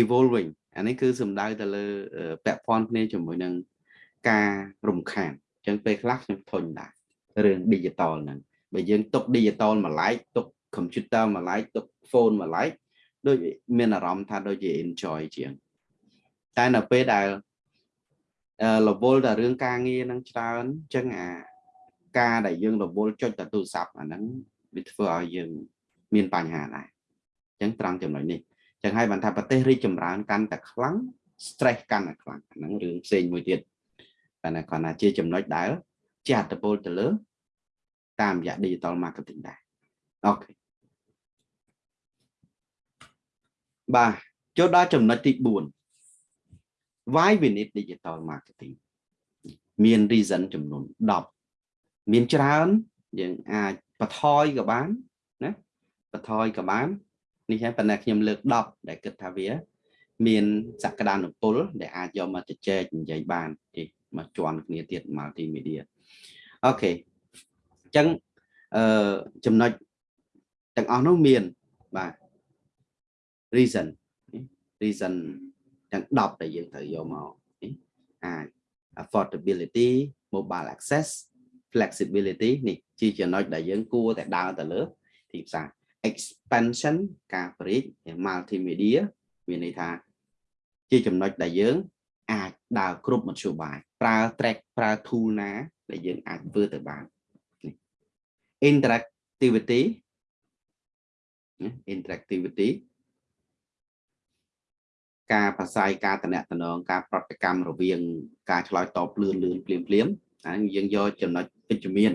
evolving អានេះគឺសំដៅទៅលើពាក់ព័ន្ធគ្នាជាមួយនឹងការរំខានអញ្ចឹងពេលខ្លះខ្ញុំធុញដែររឿង digital ហ្នឹងបើយើងទុក digital មួយឡែកទុក computer មួយឡែកទុក phone មួយឡែកដូចមានអារម្មណ៍ថាដូចជា enjoy ជាងតែនៅពេលដែលរវល់តែរឿងការងារនឹងច្រើនអញ្ចឹងអា ការដែលយើងរវល់ចុចតែទូរស័ព្ទអាហ្នឹងវាធ្វើឲ្យយើងមានបញ្ហាដែរអញ្ចឹងត្រង់ចំណុចនេះអញ្ចឹងហើយបានថាប្រទេសរីកចម្រើនកាន់តែខ្លាំង stress កាន់តែខ្លាំងអាហ្នឹងរឿងផ្សេងមួយទៀតតែគាត់ថាជាចំណុចដែលជាអត្តពលទៅលើ តាមរយៈ digital marketing ដែរអូខេបាទចូលដល់ចំណុចទី4 why we need digital marketing មាន reason ចំនួន10 មានច្រើនយើងអាចបន្ថយក៏បានណាបន្ថយក៏បាននេះហើយប៉ុន្តែខ្ញុំលើក10ដែលគិតថាវា មានសក្តានុពលដែលអាចយកមកជជែកនិយាយបានទេមកជន់គ្នាទៀត multimedia អូខេអញ្ចឹងអឺចំណុចទាំងអស់នោះមានបាទ reason reason ទាំង10ដែលយើងត្រូវយកមកអាច affordability mobile access flexibility នេះជាចំណុចដែលយើងគួរតែដើរទៅលើទីផ្សារ expansion ការប្រេក multimedia មានន័យថា ជាចំណុចដែលយើង អាចដើរគ្រប់មធ្យោបាយប្រើ track ប្រើ tool ណាដែលយើងអាចធ្វើទៅបាន interactivity interactivity ការប្រស័យការតំណែងការប្រតិកម្មរវាង ការឆ្លើយតបលឿនលឿនភ្លាមភ្លាម អានេះយើងយកចំណុចវិជ្ជមាន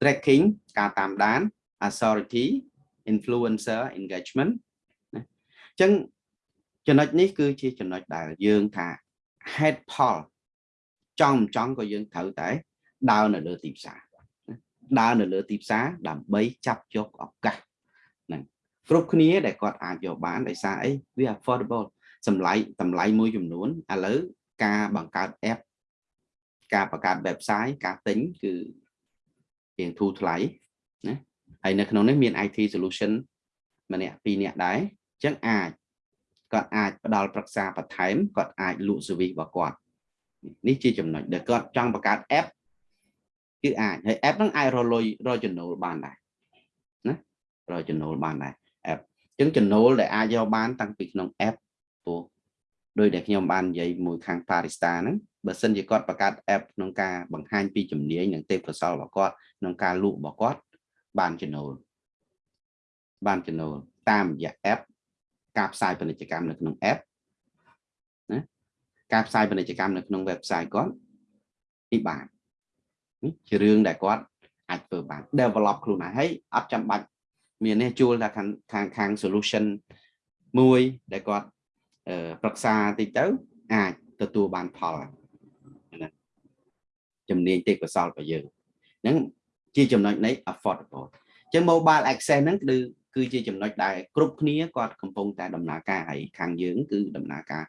tracking ការតាមដាន authority influencer engagement ណាអញ្ចឹងចំណុចនេះគឺជាចំណុចដែលយើងថា head poll ចង់មិនចង់ក៏យើងត្រូវតែដើរនៅលើទីផ្សារដើរនៅលើទីផ្សារដើម្បីចាប់យកឱកាសហ្នឹងគ្រប់គ្នាដែលគាត់អាចយកបានដោយសារអីវា affordable សម្លាយតម្លៃមួយចំនួនឥឡូវការបង្កើត app ការបង្កើត website ការទិញគឺរៀងធូរថ្លៃណាហើយនៅក្នុងនេះមាន IT solution ម្នាក់ពីរនាក់ដែរអញ្ចឹងអាចគាត់អាចផ្ដល់ប្រឹក្សាបន្ថែមគាត់អាចលក់ service របស់គាត់នេះជាចំណុចដែលគាត់ចង់បង្កើត app គឺអាចហើយ app ហ្នឹងអាចរលុយរកចំណូលបានដែរណារកចំណូលបានដែរ app អញ្ចឹងចំណូលដែលអាចយកបានតាំងពីក្នុង app ព្រោះ ដោយដែលខ្ញុំបាននិយាយមួយខាង Parista ហ្នឹងបើសិនជាគាត់បង្កើត app ក្នុងការបង្ហាញពីជំនាញនិងទេពកោសល្យរបស់គាត់ក្នុងការលក់របស់គាត់បានចំណូលបានចំណូលតាមរយៈ app ការផ្សាយពាណិជ្ជកម្មនៅក្នុង app ណាការផ្សាយពាណិជ្ជកម្មនៅក្នុង website គាត់នេះបាននេះជារឿងដែលគាត់អាចធ្វើបាន develop ខ្លួនឯងហើយអត់ចាំបាច់មាននេះជួលថាខាងខាងខាង solution មួយដែលគាត់ ប្រឹក្សាតិចទៅ អាចទទួលបានផលណាជំនាញទេពកោសល្យរបស់យើងហ្នឹងជាចំណុចនៃ affordable ចឹង mobile access ហ្នឹងគឺគឺជាចំណុចដែលគ្រប់គ្នាគាត់កំពុងតែដំណើរការហើយខាងយើងគឺដំណើរការ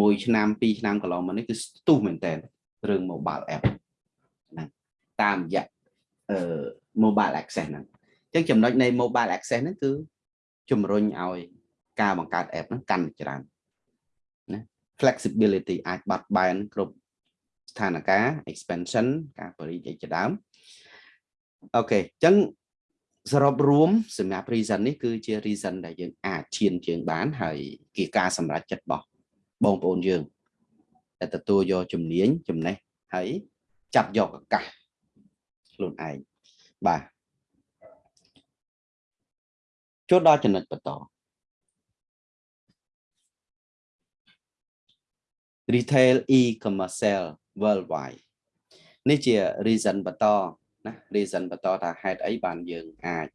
មួយឆ្នាំពីរឆ្នាំកន្លងមកនេះគឺស្ទុះមែនតើរឿង mobile app ហ្នឹងតាមរយៈអឺ mobile access ហ្នឹងអញ្ចឹងចំណុចនៃ mobile access ហ្នឹងគឺជំរុញឲ្យការបង្កើត app ហ្នឹងកាន់តែច្រើន ណា flexibility អាចបាត់បែនគ្រប់ស្ថានភាព expansion ការបរិយាយជាដើមអូខេអញ្ចឹងសរុបរួមសម្រាប់ reason នេះគឺជា reason ដែលយើងអាចឈានជើងបានហើយជាការសម្រេចចិត្តរបស់បងប្អូនយើងដែលទទួលយកជំនាញចំណេះហើយចាប់យកឱកាសខ្លួនឯងបាទចូលដល់ចំណុចបន្ត retail e-commerce worldwide នេះជា reason បន្តណា reason បន្តថាហេតុអីបានយើងអាច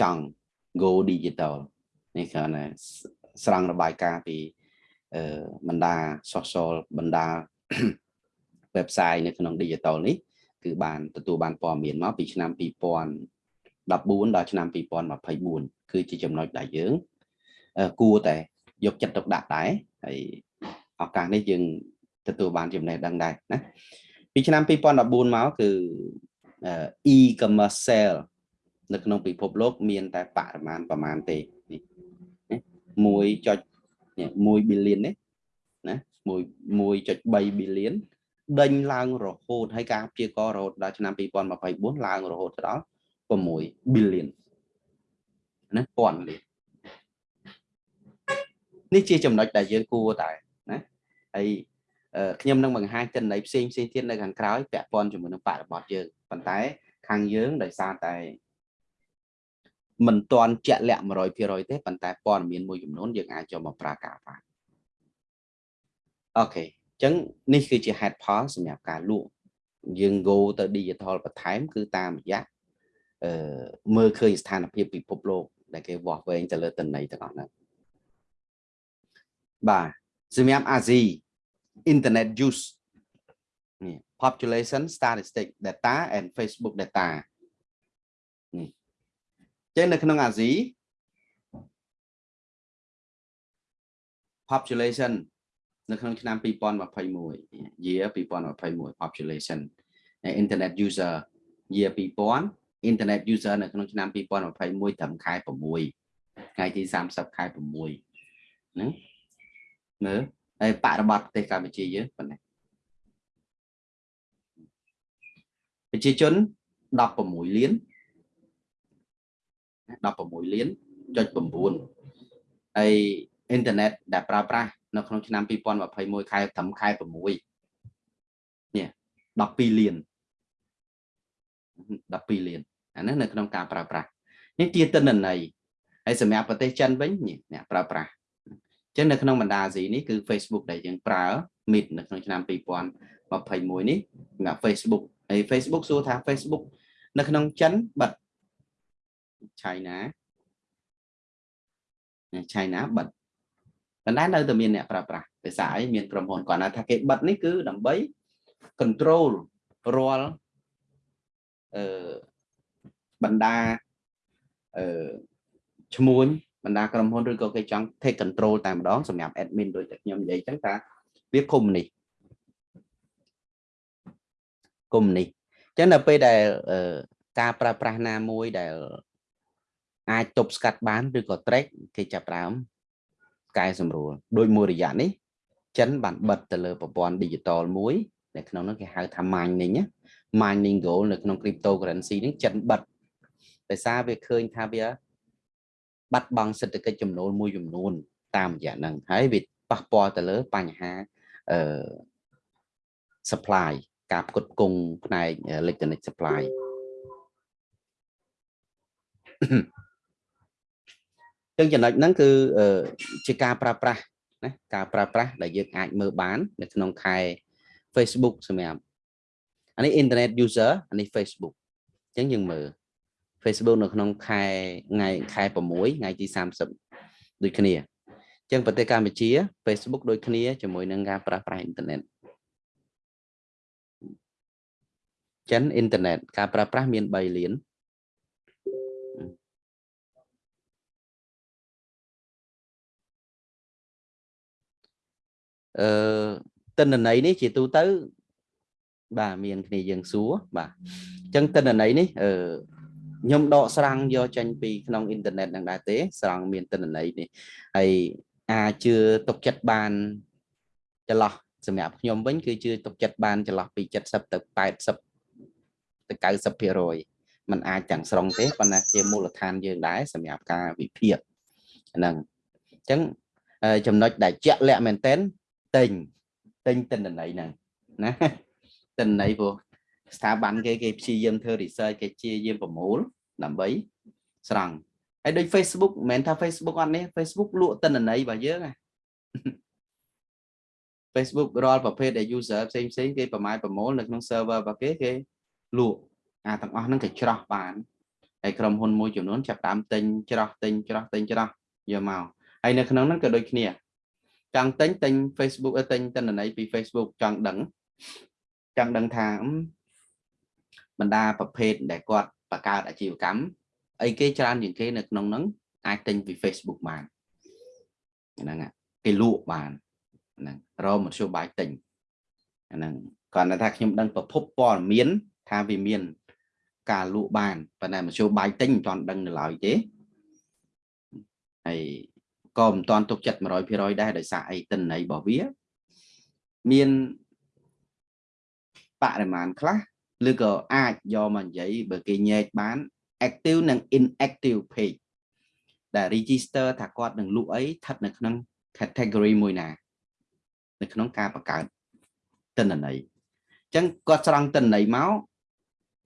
ចង់ go digital នេះគឺណាស្រង់របាយការណ៍ពីបណ្ដា social បណ្ដា website នៅក្នុង digital នេះគឺបានទទួលបានព័ត៌មានមកពីឆ្នាំ2014ដល់ឆ្នាំ2024គឺជាចំណុចដែលយើងគួរតែយកចិត្តទុកដាក់ដែរហើយ ឱកាសនេះយើងទទួលបានចំណេះដឹងដែរណាពីឆ្នាំ2014មកគឺ e-commerce sale នៅក្នុងពិភពលោក មានតែបរិមាណប្រមាណទេនេះ1.1 billion នេះណា1.3 billion ដេញឡើងរហូតហើយការព្យាកររហូតដល់ឆ្នាំ2024ឡើងរហូតដល់6 billion ណាពាន់លាននេះជាចំណុចដែលយើងគួរតែណា ហើយខ្ញុំនឹងបង្ហាញទិន្នន័យផ្សេងផ្សេងទៀតនៅខាងក្រោយពាក់ព័ន្ធជាមួយនឹងបរិបទយើងប៉ុន្តែ ខាងយើងដោយសារតែមិនទាន់ជាក់លាក់100%ទេប៉ុន្តែព័ត៌មានមួយចំនួនយើងអាចចូលមកប្រើការបានអូខេអញ្ចឹងនេះគឺជាហេតុផលសម្រាប់ការលក់យើង go ទៅ digital បន្ថែមគឺតាមរយៈអឺមើលឃើញស្ថានភាពពិភពលោកដែលគេវាស់វែងទៅលើតំណែងទាំងអស់ហ្នឹងបាទ សម្រាប់អាស៊ី internet use នេះ population statistic data and facebook data នេះចឹងនៅក្នុងអាស៊ី population នៅក្នុងឆ្នាំ2021 year 2021 population internet user year 2000 internet user នៅក្នុងឆ្នាំ2021ត្រឹមខែ6ថ្ងៃទី30ខែ6ហ្នឹង មើលហើយបរិបត្តិប្រទេសកម្ពុជាយើងប៉ុណ្ណេះប្រជាជន16លាន16លានចុច9ហើយអ៊ីនធឺណិតដែលប្រើប្រាស់នៅក្នុងឆ្នាំ2021ខែត្រឹមខែ6នេះ12លាន12លានអានេះនៅក្នុងការប្រើប្រាស់នេះជាទិន្នន័យហើយសម្រាប់ប្រទេសចិនវិញអ្នកប្រើប្រាស់អញ្ចឹងនៅក្នុងបណ្ដាអាស៊ីនេះគឺ Facebook ដែលយើងប្រើ Meet នៅក្នុងឆ្នាំ2021នេះសម្រាប់ Facebook ហើយ Facebook សួរថា Facebook នៅក្នុងចិនបិទ China China បិទប៉ុន្តែនៅតែមានអ្នកប្រើប្រាស់ភាសាអីមានក្រុមហ៊ុនគាត់ថាគេបិទនេះគឺដើម្បី control រាល់អឺបណ្ដាអឺឈ្មួញ បណ្ដាក្រុមហ៊ុនឬក៏គេចង់ take control តែម្ដងសម្រាប់ admin ដូចតែខ្ញុំនិយាយចឹងថាវាគុំនេះគុំនេះអញ្ចឹងនៅពេលដែលការប្រើប្រាស់ណាមួយដែលអាចទប់ស្កាត់បានឬក៏ track គេចាប់ផ្ដើមកែសម្រួលដោយមួយរយៈនេះចិនបានបិទទៅលើប្រព័ន្ធ digital មួយនៅក្នុងនោះគេហៅថា mining mining goal នៅក្នុង cryptocurrency នេះចិនបិទដោយសារវាឃើញថាវា បាត់បង់សេដ្ឋកិច្ចចំណូលមួយចំនួន តាមរយៈហ្នឹងហើយវាប៉ះពាល់ទៅលើបញ្ហាអឺ supply ការផ្គត់ផ្គង់ផ្នែក electronic supply ចឹងចំណុចហ្នឹងគឺជាការប្រើប្រាស់ណាការប្រើប្រាស់ដែលយើងអាចមើលបាន នៅក្នុងខែ Facebook សម្រាប់អានេះ internet user អានេះ Facebook អញ្ចឹងយើងមើល Facebook នៅក្នុងខែថ្ងៃខែ6ថ្ងៃទី30ដូចគ្នាអញ្ចឹងប្រទេសកម្ពុជា Facebook ដូចគ្នាជាមួយនឹងការប្រើប្រាស់អ៊ីនធឺណិតចឹងអ៊ីនធឺណិតការប្រើប្រាស់មាន3លានអឺតិន្នន័យនេះជាទូទៅ បាទមានគ្នាយើងសួរបាទអញ្ចឹងតិន្នន័យនេះអឺ ខ្ញុំដកស្រង់យកចេញពីក្នុងអ៊ីនធឺណិតនឹងដែរទេ ស្រង់មានទិន្នន័យនេះហើយអាចជឿទុកចិត្តបានចន្លោះសម្រាប់ខ្ញុំវិញគឺជឿទុកចិត្តបានចន្លោះពី70ទៅ80ទៅ90%มันអាចទាំងស្រុងទេប៉ុន្តែជាមូលដ្ឋានយើងដែរសម្រាប់ការវិភាគហ្នឹងអញ្ចឹងចំណុចដែលជាក់លាក់មែនទែនទិញទិញទិន្នន័យហ្នឹងណាទិន្នន័យព្រោះ ស្ថាប័នគេគេព្យាយាមធ្វើ research គេព្យាយាមប្រមូលដើម្បីស្រង់ហើយដូច Facebook មិនមែនថា Facebook អត់នេះ Facebook លក់ទិន្នន័យរបស់យើងណា Facebook រាល់ប្រភេទដែល user ផ្សេងផ្សេងគេប្រមាណប្រមូលនៅក្នុង server របស់គេគេលក់អាទាំងអស់ហ្នឹងគេច្រោះបានហើយក្រុមហ៊ុនមួយចំនួនចាប់តាមទិញច្រោះទិញច្រោះទិញច្រោះយកមកហើយនៅក្នុងហ្នឹងក៏ដូចគ្នាចង់ទិញទិញ Facebook ទិញទិន្នន័យពី Facebook ចង់ដឹងចង់ដឹងថា បណ្ដាប្រភេទដែលគាត់បង្កើតអាជីវកម្មអីគេច្រើនជាងគេនៅក្នុងហ្នឹងអាចទិញពី Facebook បានហ្នឹងគេលក់បានហ្នឹងរមធ្យោបាយទិញហ្នឹងគាត់ថាខ្ញុំដឹងប្រភពព័ត៌មានថាវាមាន ការលក់បានប៉ុន្តែមធ្យោបាយទិញមិនទាន់ដឹងនៅឡើយទេហើយក៏មិនទាន់ទុកចិត្ត100%ដែរដោយសារអីតិន័យរបស់វា មានបរិមាណខ្លះ ឬក៏អាចយកមកនិយាយបើគេញែកបាន active និង inactive page ដែល register ថាគាត់នឹងលក់អីស្ថិតនៅក្នុង category មួយណា នៅក្នុងការបង្កើតទិន្នន័យអញ្ចឹងគាត់ស្រង់ទិន្នន័យមក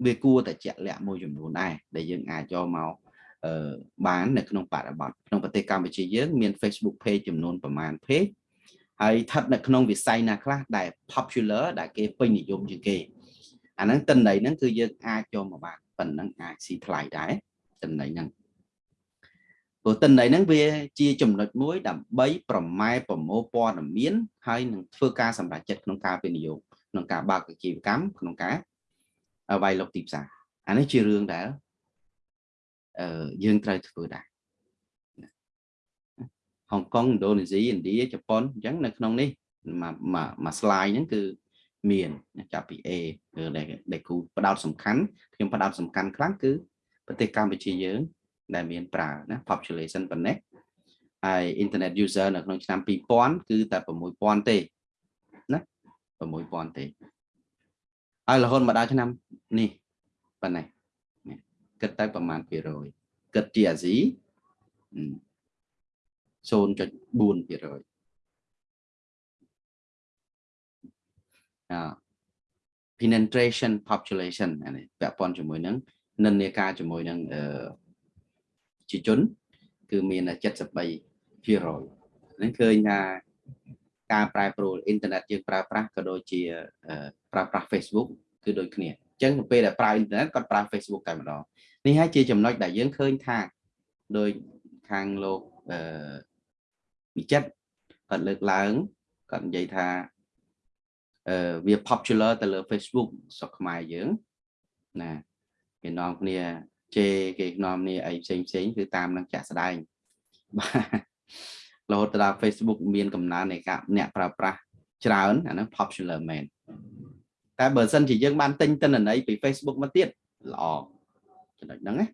វាគួរតែជាក់លាក់មួយចំនួនដែរដែលយើងអាចយកមកអឺបាននៅក្នុងបរិបទក្នុងប្រទេសកម្ពុជាយើងមាន Facebook page ចំនួនប្រមាណ page ហើយស្ថិតនៅក្នុងវិស័យណាខ្លះដែល popular ដែលគេពេញនិយមជាងគេ អាហ្នឹងតិន័យហ្នឹងគឺយើងអាចយកមកបានប៉ុណ្ណឹងអាចស៊ីថ្លៃដែរតិន័យហ្នឹងព្រោះតិន័យហ្នឹងវាជាចំណុចមួយដើម្បីប្រម៉ែប្រមូលព័ត៌មានហើយនឹងធ្វើការសម្រេចចិត្តក្នុងការវិនិយោគក្នុងការបើកអាជីវកម្មក្នុងការវាយលុកទីផ្សារអានេះជារឿងដែលអឺយើងត្រូវធ្វើដែរហុងកុងឥណ្ឌូនេស៊ីឥណ្ឌាជប៉ុនអញ្ចឹងនៅក្នុងនេះមួយមួយ slide ហ្នឹងគឺ មានចាប់ពី A ដែលដែលគ្រូផ្ដោតសំខាន់ខ្ញុំផ្ដោតសំខាន់ខ្លាំងគឺប្រទេសកម្ពុជាយើង ដែលមានប្រើណា population ប៉ុណ្ណេះហើយ internet user នៅក្នុងឆ្នាំ2000គឺតែ6000ទេណា6000ទេហើយរហូតមកដល់ឆ្នាំនេះប៉ុណ្ណេះគិតទៅប្រមាណ200គិតជាអាស៊ី0.4% penetration population អានេះពាក់ព័ន្ធជាមួយនឹងនិន្នាការជាមួយនឹងអឺជាជន គឺមាន73%ហ្នឹងឃើញថាការប្រែប្រួលអ៊ីនធឺណិតយើងប្រើប្រាស់ក៏ដូចជាប្រើប្រាស់ Facebook គឺដូចគ្នាអញ្ចឹងពេលដែលប្រើអ៊ីនធឺណិតគាត់ប្រើ Facebook តែម្ដងនេះហើយជាចំណុចដែលយើងឃើញថាដោយខាងលោកអឺវិចិត្រគាត់លើកឡើងគាត់និយាយថាអឺ វា popular ទៅលើ Facebook ស្រុកខ្មែរយើងណាគេនាំគ្នាជេរគេនាំគ្នាអីផ្សេងផ្សេងគឺតាមនឹងចាក់ស្ដែងបាទរហូតដល់ Facebook មានកំណើននៃការអ្នកប្រើប្រាស់ច្រើនអាហ្នឹង popular មែនតែបើសិនជាយើងបានទិញទិន្នន័យពី Facebook មកទៀតល្អចំណុចហ្នឹងណា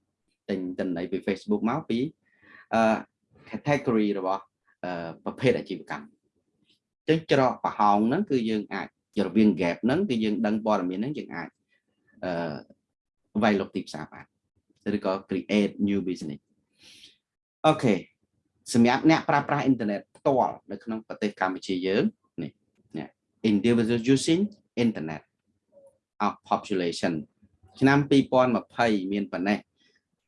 ទិញទិន្នន័យពី Facebook មកពីអឺ category របស់ប្រភេទអាជីវកម្មចឹងច្រកប្រហោងហ្នឹងគឺយើងអាច រវាង gap ហ្នឹងគឺយើងដឹងព័ត៌មានហ្នឹងយើងអាចអឺវាយលុកទីផ្សារបានឬក៏ create new business អូខេសម្រាប់អ្នកប្រើប្រាស់អ៊ីនធឺណិតផ្ទាល់នៅក្នុងប្រទេសកម្ពុជាយើងនេះនេះ individual using internet of population ឆ្នាំ2020មានប៉ុណ្ណេះ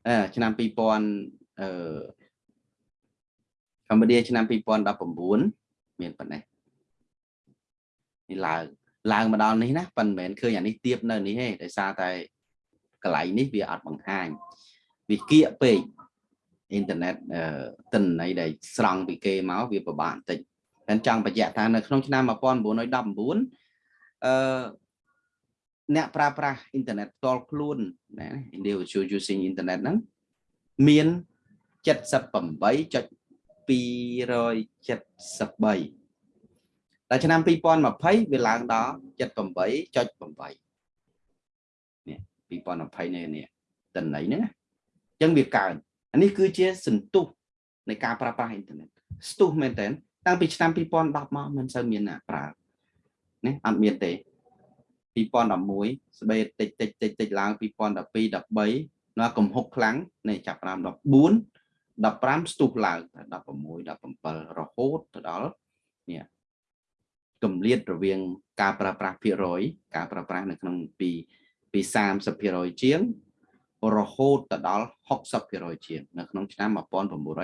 អឺឆ្នាំ2000អឺកម្ពុជាឆ្នាំ2019មានប៉ុណ្ណេះ នេះឡើងឡើងមកដល់នេះណាប៉ុន្តែមិនមែនឃើញអានេះទៀបនៅនេះទេដោយសារតែកន្លែងនេះវាអត់បង្ហាញវាគៀកពេកអ៊ីនធឺណិតទិន្នន័យដែលស្រង់ពីគេមកវាពិបាកបន្តិចតែចង់បញ្ជាក់ថានៅក្នុងឆ្នាំ1919អឺអ្នកប្រើប្រាស់អ៊ីនធឺណិតផ្ទាល់ខ្លួនណា individual using internet ហ្នឹងមាន78.273 ដល់ឆ្នាំ2020វាឡើងដល់78.8នេះ2020នេះនេះតន័យហ្នឹងណាអញ្ចឹងវាកើនអានេះគឺជាសន្ទុះនៃការប្រើប្រាស់អ៊ីនធឺណិតស្ទុះមែនតើតាំងពីឆ្នាំ2010មកមិនសូវមានអ្នកប្រើណាអត់មានទេ2011ស្បេតតិចតិចតិចតិចឡើង2012 13នៅកំហុកខ្លាំងនៃចាប់5 14 15ស្ទុះឡើង16 17រហូតទៅដល់នេះ កម្លាតរវាងការប្រើប្រាស់ភាគរយ ការប្រើប្រាស់នៅក្នុងពីពី30%ជាងរហូតទៅដល់60%ជាងនៅក្នុងឆ្នាំ1919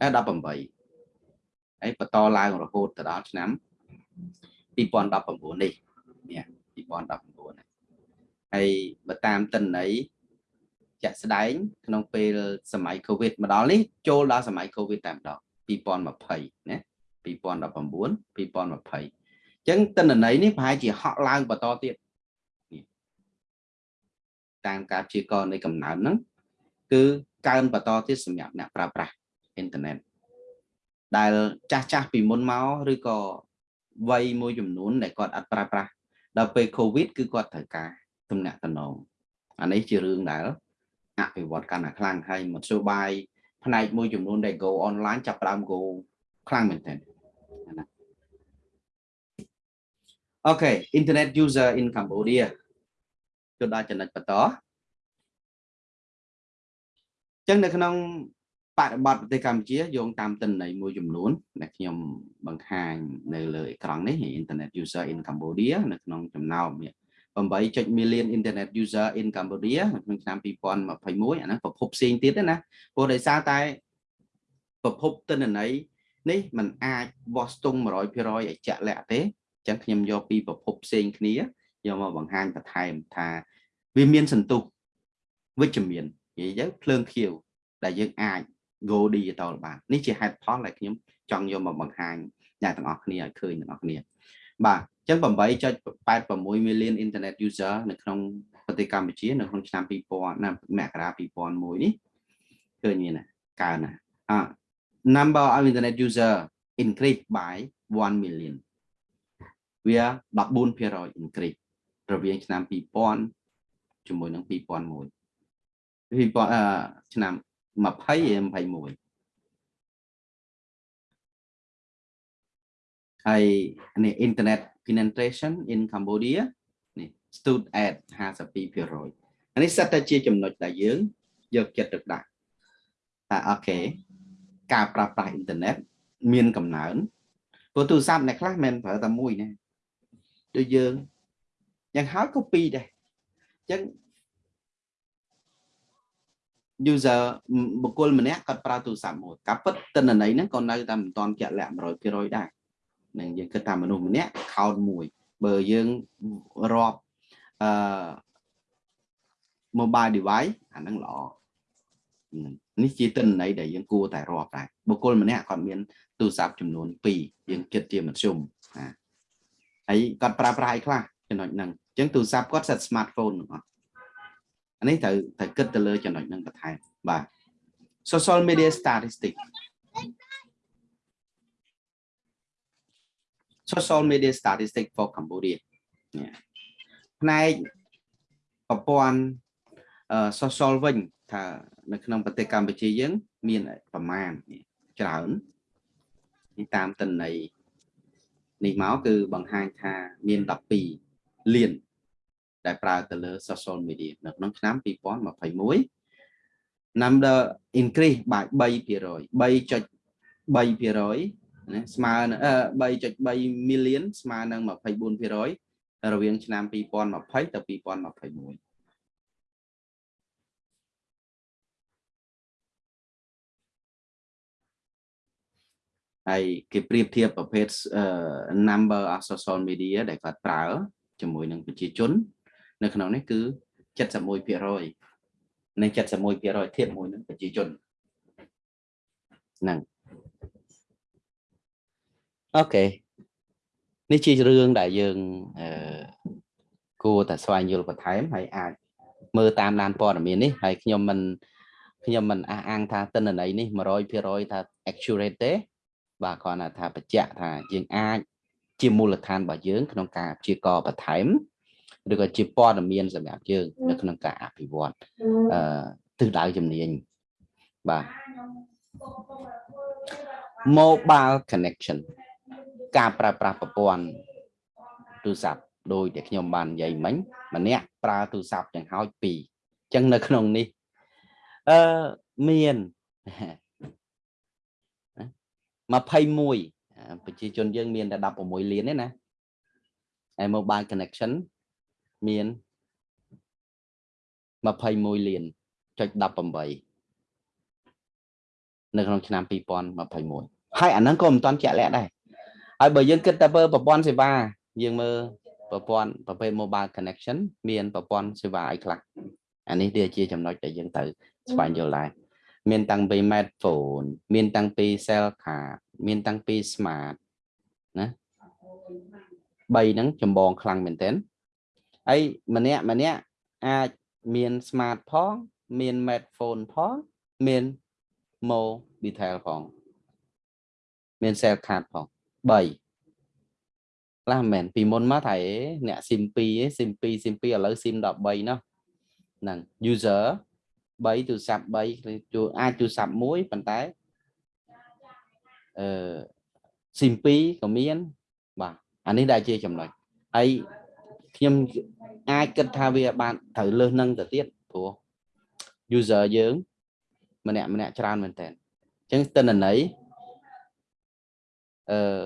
អែ18ហើយបន្តឡើងរហូតទៅដល់ឆ្នាំ2019នេះនេះ2019ហើយបើតាមតិន័យជាក់ស្ដែង ក្នុងពេលសម័យ Covid មកដល់នេះចូលដល់សម័យ Covid តែម្ដង2020ណា 2019 2020អញ្ចឹងតិន័យនេះប្រហែលជាហក់ឡើងបន្តទៀតតាមការព្យាករណ៍នៃកំណើនហ្នឹងគឺកើនបន្តទៀតសម្រាប់អ្នកប្រើប្រាស់អ៊ីនធឺណិតដែលចាស់ចាស់ពីមុនមកឬក៏វ័យមួយចំនួនដែលគាត់អត់ប្រើប្រាស់ដល់ពេល Covid គឺគាត់ត្រូវការទំនាក់ទំនងអានេះជារឿងដែលអភិវឌ្ឍកាន់តែខ្លាំងហើយមធ្យោបាយផ្នែកមួយចំនួនដែល go online ចាប់ផ្ដើម go ខ្លាំងមែនទែនណា អូខេ internet user in Cambodia ចូលដល់ចំណុចបន្តចឹងនៅក្នុងបរិបទប្រទេសកម្ពុជាយោងតាមទិន្នន័យមួយចំនួនដែលខ្ញុំបង្ហាញនៅលើអេក្រង់នេះ Internet user in Cambodia នៅក្នុងចំណោម8 million internet user in Cambodia នៅក្នុងឆ្នាំ2021អាហ្នឹងប្រភពផ្សេងទៀតណាព្រោះដោយសារតែប្រភពទិន្នន័យនេះมันអាចវាស់ស្ទង់100%ឲ្យជាក់លាក់ទេ អញ្ចឹងខ្ញុំយកពីប្រភពផ្សេងគ្នាយកមកបង្ហាញបន្ថែមថាវាមានសន្ទុះវិជ្ជមាននិយាយទៅភ្លើងខៀវដែលយើងអាច go digital បាននេះជាហេតុផលដែលខ្ញុំចង់យកមកបង្ហាញអ្នកទាំងអស់គ្នាឲ្យឃើញទាំងអស់គ្នាបាទអញ្ចឹង8.86 million internet user នៅក្នុងប្រទេសកម្ពុជានៅក្នុងឆ្នាំ2000មករា2001នេះឃើញមានណាកើនណាអា number of internet user increase by 1 million វា14% increase រវាងឆ្នាំ2000ជាមួយនឹង2001 2000ឆ្នាំ20 21ហើយនេះ internet penetration in Cambodia នេះ stood at 52%អានេះសិតតែជាចំណុចដែលយើងយកចិត្តទុកដាក់ថាអូខេការប្រើប្រាស់អ៊ីនធឺណិតមានកំណើនព្រោះទូរស័ព្ទអ្នកខ្លះមិនប្រើតែមួយណា ដូចយើងយ៉ាងហើយក៏ពីរដែរអញ្ចឹង user បុគ្គលម្នាក់គាត់ប្រើទូរស័ព្ទមួយការពិតតិន្នន័យហ្នឹងក៏នៅតែមិនទាន់ជាក់លាក់100%ដែរនឹងយើងគិតថាមនុស្សម្នាក់ count មួយបើយើងរាប់អឺ mobile device អាហ្នឹងល្អនេះជាតិន្នន័យដែលយើងគួរតែរាប់ដែរបុគ្គលម្នាក់គាត់មានទូរស័ព្ទចំនួន2យើងគិតជាមធ្យមណា ហើយគាត់ប្រើប្រាស់អីខ្លះចំណុចហ្នឹងអញ្ចឹងទូរស័ព្ទគាត់សិត smartphone ហ្នឹងអត់អានេះត្រូវត្រូវគិតទៅលើចំណុចហ្នឹងបន្ថែមបាទ social media statistic social media statistic for Cambodia ផ្នែកប្រព័ន្ធ social វិញថានៅក្នុងប្រទេសកម្ពុជាយើង មានប្រមាណច្រើននេះតាមតន័យ នេះមកគឺបង្ហាញថាមាន12លានដែលប្រើទៅលើ social media នៅក្នុងឆ្នាំ2021 number increase by 3% 3.3%ណាស្មើនឹង3.3 million ស្មើនឹង24%រវាងឆ្នាំ2020ទៅ2021 ហើយគេប្រៀបធៀបប្រភេទ number of social media ដែលគាត់ប្រើជាមួយនឹងប្រជាជន នៅក្នុងនេះគឺ71%នៃ71%ធៀបមួយនឹងប្រជាជនហ្នឹងអូខេនេះជារឿងដែលយើងអឺគួរតែស្វែងយល់បន្ថែមហើយអាចមើលតាមដានព័ត៌មាននេះហើយខ្ញុំមិនខ្ញុំមិនអះអាងថាទិន្នន័យនេះ100%ថា accurate ទេ បាទគ្រាន់តែថាបញ្ជាក់ថាយើងអាចជាមូលដ្ឋានរបស់យើង ក្នុងការព្យាករណ៍បន្ថែមឬក៏ជាព័ត៌មានសម្រាប់យើងនៅក្នុងការអភិវឌ្ឍអឺទិសដៅជំនាញបាទ mobile connection ការប្រើប្រាស់ប្រព័ន្ធទូរស័ព្ទដោយដែលខ្ញុំបាននិយាយមិញម្នាក់ប្រើទូរស័ព្ទទាំងហោចពីរអញ្ចឹងនៅក្នុងនេះអឺមាន 21ប្រជាជនយើងមានតែ16លានទេណាហើយ mobile connection មាន21លានចុច18នៅក្នុងឆ្នាំ2021ហើយអាហ្នឹងក៏មិនតាន់ជាក់លាក់ដែរហើយបើយើងគិតតែមើលប្រព័ន្ធសេវាយើងមើលប្រព័ន្ធប្រភេទ mobile connection មានប្រព័ន្ធសេវាអីខ្លះអានេះវាជាចំណុចដែលយើងត្រូវស្វែងយល់ដែរ មានតាំងពី smartphone មានតាំងពី cell card មានតាំងពី smart ណា3ហ្នឹងចម្បងខ្លាំងមែនទែនហើយម្នាក់ម្នាក់អាចមាន smart ផង មាន smartphone ផងមាន mo detail ផងមាន cell card ផង3ខ្លះមែនពីមុនមកថាអ្នក SIM 2 SIM 2 SIM 2ឥឡូវ SIM 13នោះហ្នឹង user 3ទូរស័ព្ទ3គឺអាចទូរស័ព្ទមួយប៉ុន្តែអឺ SIM 2ក៏មានបាទអានេះដែលជាចំណុចហើយខ្ញុំអាចគិតថាវាបានត្រូវលើសនឹងទៅទៀតព្រោះ user យើង ម្នាក់ម្នាក់ច្រើនមែនតើអញ្ចឹងទិន្នន័យអឺ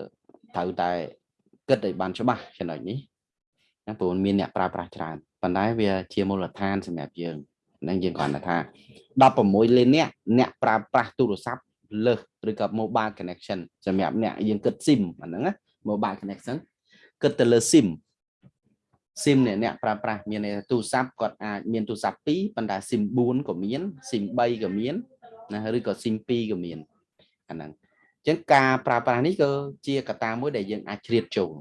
ត្រូវតែគិតឲ្យបានច្បាស់ចំណុចនេះណាព្រោះមានអ្នកប្រើប្រាស់ច្រើនប៉ុន្តែវាជាមូលដ្ឋានសម្រាប់យើង នឹងយើងគ្រាន់តែថា16លានអ្នកអ្នកប្រើប្រាស់ទូរស័ព្ទលើសឬក៏ mobile connection សម្រាប់អ្នកយើងគិត SIM អាហ្នឹងណា mobile connection គិតទៅលើ SIM SIM នេះអ្នកប្រើប្រាស់មានទូរស័ព្ទគាត់អាចមានទូរស័ព្ទ2ប៉ុន្តែ SIM 4ក៏មាន SIM 3ក៏មានណាឬក៏ SIM 2ក៏មានអាហ្នឹងអញ្ចឹងការប្រើប្រាស់នេះក៏ជាកត្តាមួយដែលយើងអាចជ្រៀតចូល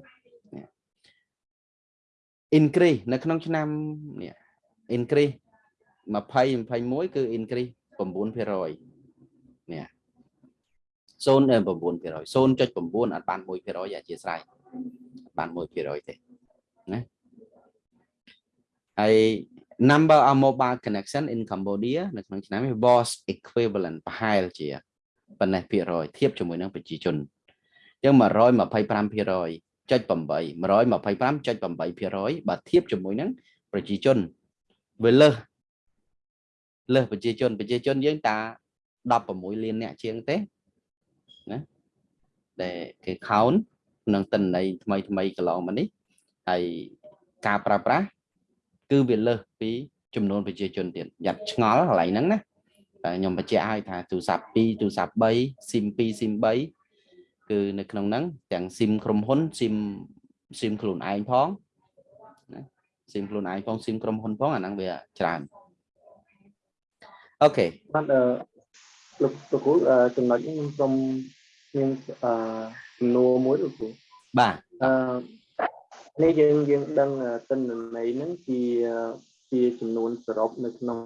increase នៅក្នុងឆ្នាំនេះ increase 20 21គឺ increase 9%នេះ0.9% 0.9អត់បាន1%អធិស្ឋានបាន1%ទេណាហើយ number of mobile connection in Cambodia នៅក្នុងឆ្នាំនេះ was equivalent ប្រហែលជាប៉ុណ្ណេះភាគរយធៀបជាមួយនឹងប្រជាជនអញ្ចឹង125%ចុច8 125.8%បើធៀបជាមួយនឹងប្រជាជនវាលើស លើសប្រជាជនប្រជាជនយើងតា16លានអ្នកជាងទេណាដែលគេខោនក្នុងតិន័យថ្មីថ្មីកន្លងមកនេះហើយការប្រើប្រាស់គឺវាលើសពីចំនួនប្រជាជនទៀតយ៉ាត់ឆ្ងល់កន្លែងហ្នឹងណាតែខ្ញុំបញ្ជាក់ឲ្យថាទូរស័ព្ទ2ទូរស័ព្ទ3 SIM 2 SIM 3គឺនៅក្នុងហ្នឹងទាំង SIM ក្រុមហ៊ុន SIM SIM ខ្លួនឯងផងណា SIM ខ្លួនឯងផង SIM ក្រុមហ៊ុនផងអាហ្នឹងវាច្រើន អូខេបាទអឺលោកលោកគ្រូចំណុចនេះខ្ញុំសូមមានអឺចំនួនមួយលោកគ្រូបាទអឺនេះយើងយើងដឹងទិន្នន័យហ្នឹងជាជាចំនួនសរុបនៅក្នុង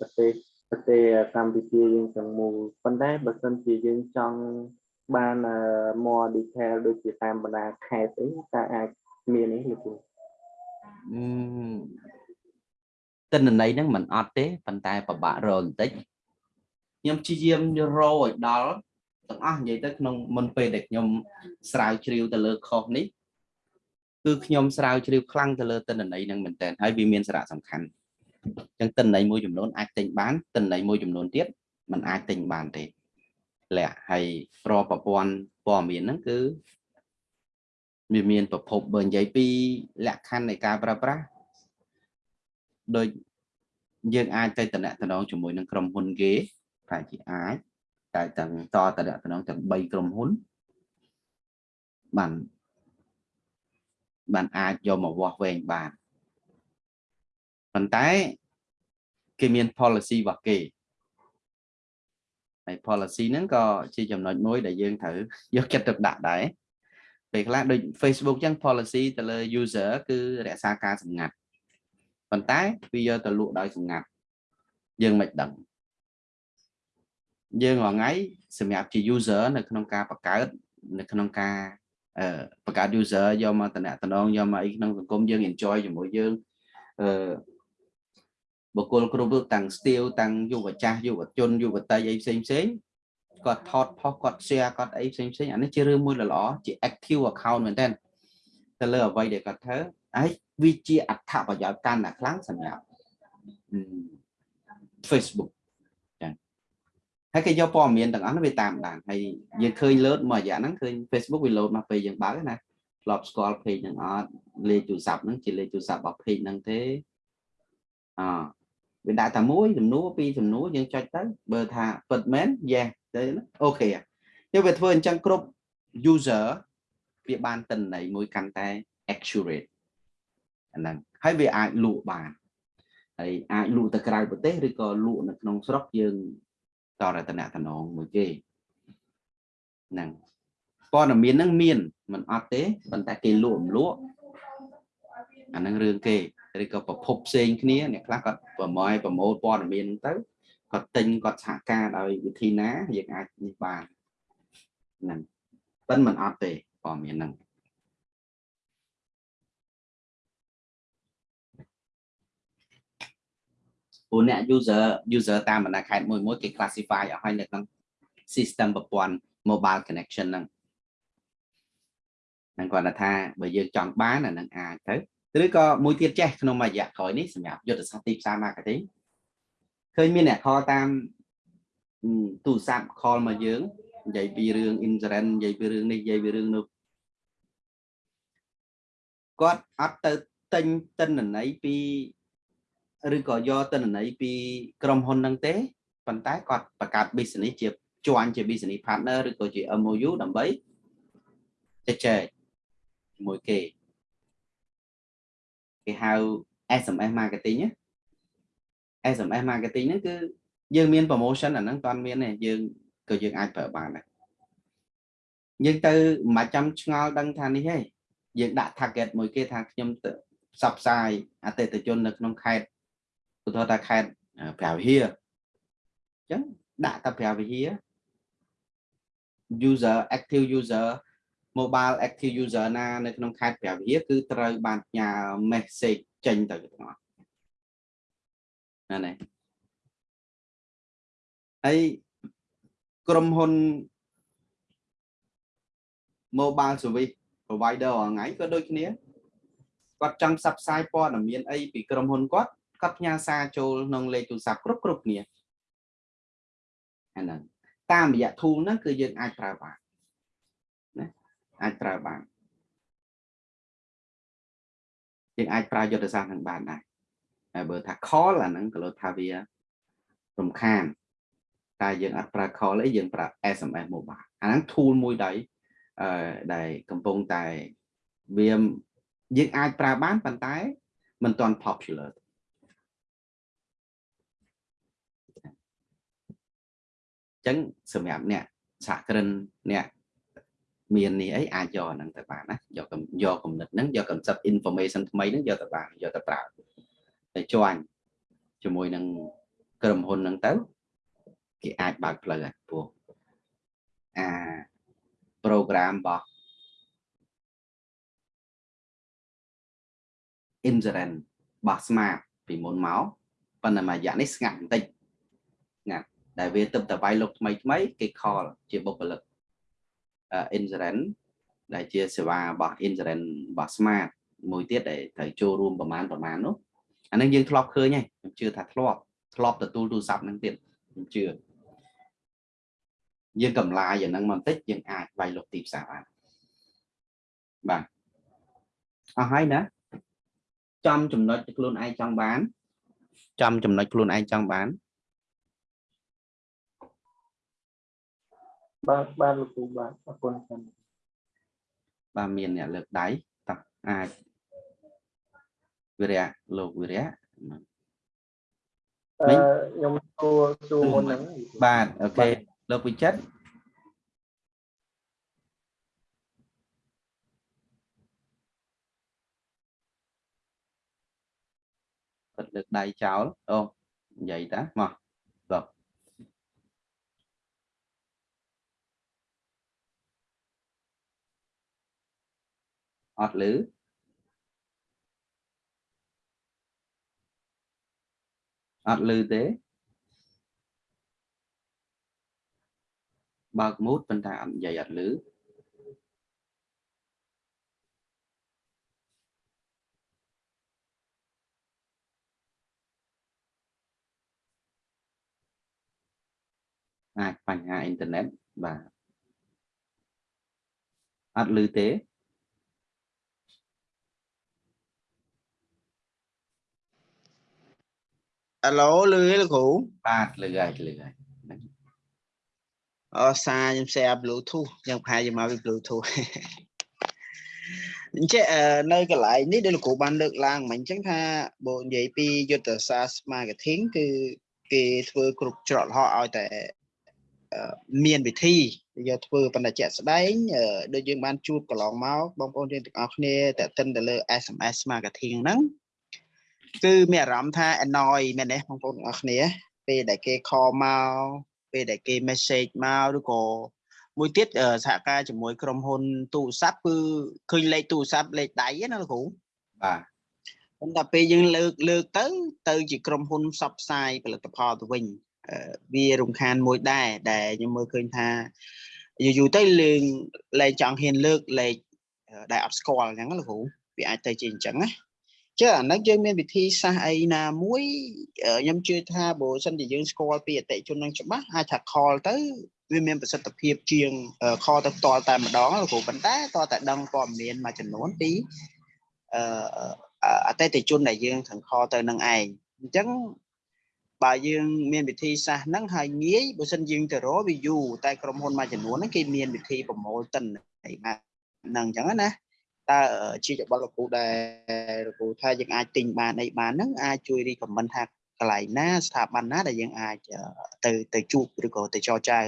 ប្រទេសប្រទេសកម្ពុជាយើងទាំងមូលប៉ុន្តែបើសិនជាយើងចង់បាន more detail ដូចជាតាមបណ្ដាខេត្តអីតើអាចមាននេះលោកគ្រូ អឺតិន្នន័យហ្នឹងមិនអត់ទេប៉ុន្តែពិបាករកបន្តិចខ្ញុំព្យាយាមរកឲ្យដល់ទាំងអស់និយាយទៅក្នុងមុនពេលដែលខ្ញុំស្រាវជ្រាវទៅលើខុសនេះគឺខ្ញុំស្រាវជ្រាវខ្លាំងទៅលើតិន្នន័យហ្នឹងមែនតើហើយវាមានសារៈសំខាន់អញ្ចឹងតិន្នន័យមួយចំនួនអាចទិញបានតិន្នន័យមួយចំនួនទៀតมันអាចទិញបានទេលក្ខហើយប្រប្រព័ន្ធព័ត៌មានហ្នឹងគឺវាមានប្រភពបើនិយាយពីលក្ខខណ្ឌនៃការប្រើប្រាស់ ដូចយើងអាចទៅតំណតំណងជាមួយនឹងក្រុមហ៊ុនគេប្រហែលជាអាចតែទាំងតតំណតំណងទាំង3ក្រុមហ៊ុនបានបានអាចយកមកវាស់វែងបានប៉ុន្តែគេមាន policy របស់គេហើយ policy ហ្នឹងក៏ជាចំណុចមួយដែលយើងត្រូវយកចិត្តទុកដាក់ដែរពេលខ្លះដូច Facebook ចឹង policy ទៅលើ user គឺរក្សាការសម្ងាត់ ប៉ុន្តែវាយកទៅលក់ដោយសម្ងាត់យើងមិនដឹងយើងរាល់ថ្ងៃសម្រាប់ជា user នៅក្នុងការបង្កើតនៅក្នុងការអឺបង្កើត user យកមកតំណតំណងយកមកអីក្នុងសង្គមយើង enjoy ជាមួយយើងអឺបុគ្គលគ្រប់រូបទាំង steel ទាំងយុវចាស់យុវជនយុវតីអីផ្សេងផ្សេងគាត់ថតផុសគាត់ share គាត់អីផ្សេងផ្សេងអានេះជារឿងមួយល្អជា active account មែនតើទៅលើអ្វីដែលគាត់ធ្វើហើយ វាជាអត្ថប្រយោជន៍កាន់តែខ្លាំងសម្រាប់ Facebook ចឹងហើយគេយកព័ត៌មានទាំងអស់នោះវាតាមដានហើយយើងឃើញ load មួយរយៈហ្នឹងឃើញ Facebook វា load មកពេលយើងបើកណាធ្លាប់ស្គាល់ page ហ្នឹងអត់លេខទូរស័ព្ទហ្នឹងជាលេខទូរស័ព្ទរបស់ page ហ្នឹងទេអវាដាក់តែមួយសំណួរពីរសំណួរយើងចុចទៅបើថាពិតមែន yes ទៅអូខេយើងវាធ្វើអញ្ចឹងគ្រប់ user វាបានតិន្ន័យមួយកាន់តែ accurate អាហ្នឹងហើយវាអាចលក់បានហើយអាចលក់ទៅក្រៅប្រទេសឬក៏លក់នៅក្នុងស្រុកយើងតរតនតំណងមួយគេហ្នឹងព័ត៌មានហ្នឹងមានមិនអត់ទេប៉ុន្តែគេលក់មិនលក់អាហ្នឹងរឿងគេឬក៏ប្រភពផ្សេងគ្នាអ្នកខ្លះគាត់ប្រម៉ែប្រម៉ូលព័ត៌មានទៅគាត់ទិញគាត់សហការដោយវិធីណាយើងអាចនេះបានហ្នឹងប៉ុន្តែមិនអត់ទេព័ត៌មានហ្នឹង ព្រោះអ្នក user user តាមបណ្ដាខេត្តមួយមួយគេ classify អស់ហើយនៅក្នុង system ប្រព័ន្ធ mobile connection ហ្នឹងហ្នឹងគាត់ថាបើយើងចង់បានអានឹងអាចទៅឬក៏មួយទៀតចេះក្នុងមួយរយៈក្រោយនេះសម្រាប់យុទ្ធសាស្ត្រទីផ្សារ marketing ឃើញមានអ្នក call តាមទូរស័ព្ទ call មកយើងនិយាយពីរឿង insurance និយាយពីរឿងនេះនិយាយពីរឿងនោះគាត់អត់ទៅទិញតិន្នន័យពី ឬក៏យកទិន្នន័យពីក្រុមហ៊ុនហ្នឹងទេប៉ុន្តែគាត់បង្កើត business ជាជាន់ជា business partner ឬក៏ជា MOU ដើម្បីជជែកជាមួយគេគេហៅ SMS marketing ណា SMS marketing ហ្នឹងគឺយើងមាន promotion អាហ្នឹងតន់មានទេយើងក៏យើងអាចប្រើបានដែរយើងទៅមិនចាំឆ្ងល់ដឹងថានេះទេយើងដាក់ target មួយគេថាខ្ញុំទៅផ្សព្វផ្សាយអតិថិជននៅក្នុងខេត្ត ឧទាហរណ៍ថាខេត្តព្រះវិហារអញ្ចឹងដាក់តែព្រះវិហារ user active user mobile active user ណានៅក្នុងខេត្តព្រះវិហារគឺត្រូវបានផ្ញើ message ចេញទៅទាំងអស់ណានេះហើយក្រុមហ៊ុន mobile service provider អងៃក៏ដូចគ្នាគាត់ចង់ផ្សព្វផ្សាយព័ត៌មានអីពីក្រុមហ៊ុនគាត់ គាត់ផ្ញើសារចូលក្នុងលេខទូរស័ព្ទគ្រប់គ្រប់គ្នាអាហ្នឹងតាមរយៈ tool ហ្នឹងគឺយើងអាចប្រើបានណាអាចប្រើបានយើងអាចប្រើយុទ្ធសាស្ត្រហ្នឹងបានដែរតែបើថា call អាហ្នឹងក៏លោកថាវារំខានតែយើងអត់ប្រើ call អីយើងប្រើ SMS mobile អាហ្នឹង tool មួយដែរអឺដែលកំពុងតែវាយើងអាចប្រើបានប៉ុន្តែមិនទាន់ popular ចឹងសម្រាប់អ្នកសហគ្រិនអ្នកមាននេះអីអាចយកហ្នឹងទៅបានណាយកយកគំនិតហ្នឹងយក concept information ថ្មីហ្នឹងយកទៅបានយកទៅប្រើតែជាន់ជាមួយនឹងក្រុមហ៊ុនហ្នឹងទៅគេអាចបើកផ្លូវព្រោះអា program របស់ insurance របស់ smart ពីមុនមកប៉ុន្តែមួយរយៈនេះស្ងាត់បន្តិចស្ងាត់ ដែលវាទៅតវាយលោកថ្មីថ្មីគេ call ជាបុគ្គលិក insurance ដែលជាសេវារបស់ insurance របស់ smart មួយទៀតដែលត្រូវចូលរួមប្រមាណប្រមាណនោះអានឹងយើងធ្លាប់ឃើញហើយខ្ញុំជឿថាធ្លាប់ធ្លាប់ទទួលទូរស័ព្ទហ្នឹងទៀតខ្ញុំជឿយើងកម្លាយអាហ្នឹងបន្តិចយើងអាចវាយលុកទីផ្សារបានបាទអស់ហើយណាចំចំណុចខ្លួនឯងចង់បាន ចំចំណុចខ្លួនឯងចង់បាន បាទបាទលោកគ្រូបាទអរគុណច្រើនបាទមានអ្នកលើកដៃតោះអាចវិរៈលោកវិរៈអឺខ្ញុំសួរសួរមុនហ្នឹងបាទអូខេលោកវិចិត្រគាត់លើកដៃចោលអូនិយាយតាមកបាទ អត់ឮអត់ឮទេបើកមូតប៉ុន្តែអត់និយាយអត់ឮអាចបញ្ហាអ៊ីនធឺណិតបាទអត់ឮទេ អាឡូលឺទេលោកគ្រូបាទឮហើយឮហើយអសារខ្ញុំ share Bluetooth យើងប្រហែលជាមកពី Bluetooth អញ្ចឹងអឺនៅកន្លែងនេះដែលលោកគ្រូបានលើកឡើងមិញអញ្ចឹងថាបើនិយាយពីយុទ្ធសាស្ត្រ marketing គឺគេធ្វើគ្រប់ច្រកល្ហកឲ្យតែអឺមានវិធីយកធ្វើបណ្ដាជាក់ស្ដែងអឺដូចយើងបានជួបកន្លងមកបងប្អូនយើងទាំងអស់គ្នាតេតិនទៅលើ SMS marketing ហ្នឹង គឺមានអារម្មណ៍ថា annoy មែនទេបងប្អូនទាំងអស់គ្នា ពេលដែលគេ call មកពេលដែលគេ message មកឬក៏មួយទៀតអឺសហការជាមួយក្រុមហ៊ុនទូរស័ព្ទគឺឃើញលេខទូរស័ព្ទលេខដៃហ្នឹងណាលោកគ្រូបាទប៉ុន្តែពេលយើងលើកលើកទៅ ទៅជាក្រុមហ៊ុនផ្សព្វផ្សាយផលិតផលទៅវិញអឺវារំខានមួយដែរដែលខ្ញុំមើលឃើញថាយូរយូរទៅលើងលែងចង់ហ៊ានលើកលេខអឺដែលអត់ស្គាល់អញ្ចឹងណាលោកគ្រូវាអាចទៅជាអញ្ចឹងណា ចឹងអាហ្នឹងយើងមានវិធីសាស្ត្រអីណាមួយអឺខ្ញុំជឿថាបើសិនជាយើងស្គាល់ពីអតិថិជននឹងច្បាស់អាចថា call ទៅវាមានប្រសិទ្ធភាពជាងអឺ call ទៅផ្ទាល់តែម្ដងលោកគ្រូប៉ុន្តែតើតែដឹងព័ត៌មានមួយចំនួនពីអឺអអតិថិជនដែលយើងត្រូវខលទៅនឹងឯងអញ្ចឹងបើយើងមានវិធីសាស្ត្រហ្នឹងហើយងាយបើសិនយើងទៅរកវាយូរតែក្រុមហ៊ុនមួយចំនួនហ្នឹងគេមានវិធីប្រមូលទិន្នន័យហ្នឹងអញ្ចឹងណា តើជាច្បល់លោកគ្រូដែលលោកគ្រូថាយើងអាចទិញបានអីបានហ្នឹងអាចជួយ recommend ថាកន្លែងណាស្ថាប័នណាដែលយើងអាចទៅទៅជួបឬក៏ទៅចរចា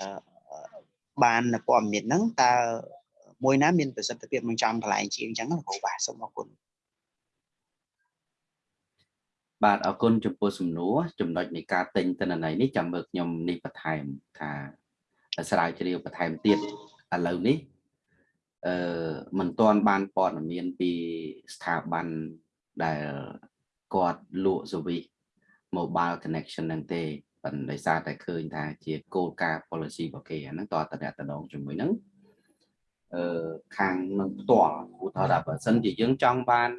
អឺបានព័ត៌មានហ្នឹងតើមួយណាមានប្រសិទ្ធភាពនឹងចំកន្លែងជាងអញ្ចឹងលោកគ្រូបាទសូមអរគុណបាទអរគុណចំពោះសំណួរចំណុចនៃការទិញទិន្នន័យនេះចាំមើលខ្ញុំនេះបន្ថែមថាស្រាវជ្រាវបន្ថែមទៀតឥឡូវនេះ អឺមិនទាន់បានព័ត៌មានពីស្ថាប័នដែលគាត់លក់ service mobile connection ហ្នឹងទេប៉ុន្តែដោយសារតែឃើញថាជាគោលការណ៍ policy របស់គេអាហ្នឹងតើតតំណងជាមួយហ្នឹងអឺខាងនឹងផ្ទាល់ឧទាហរណ៍ថាបើសិនជាយើងចង់បាន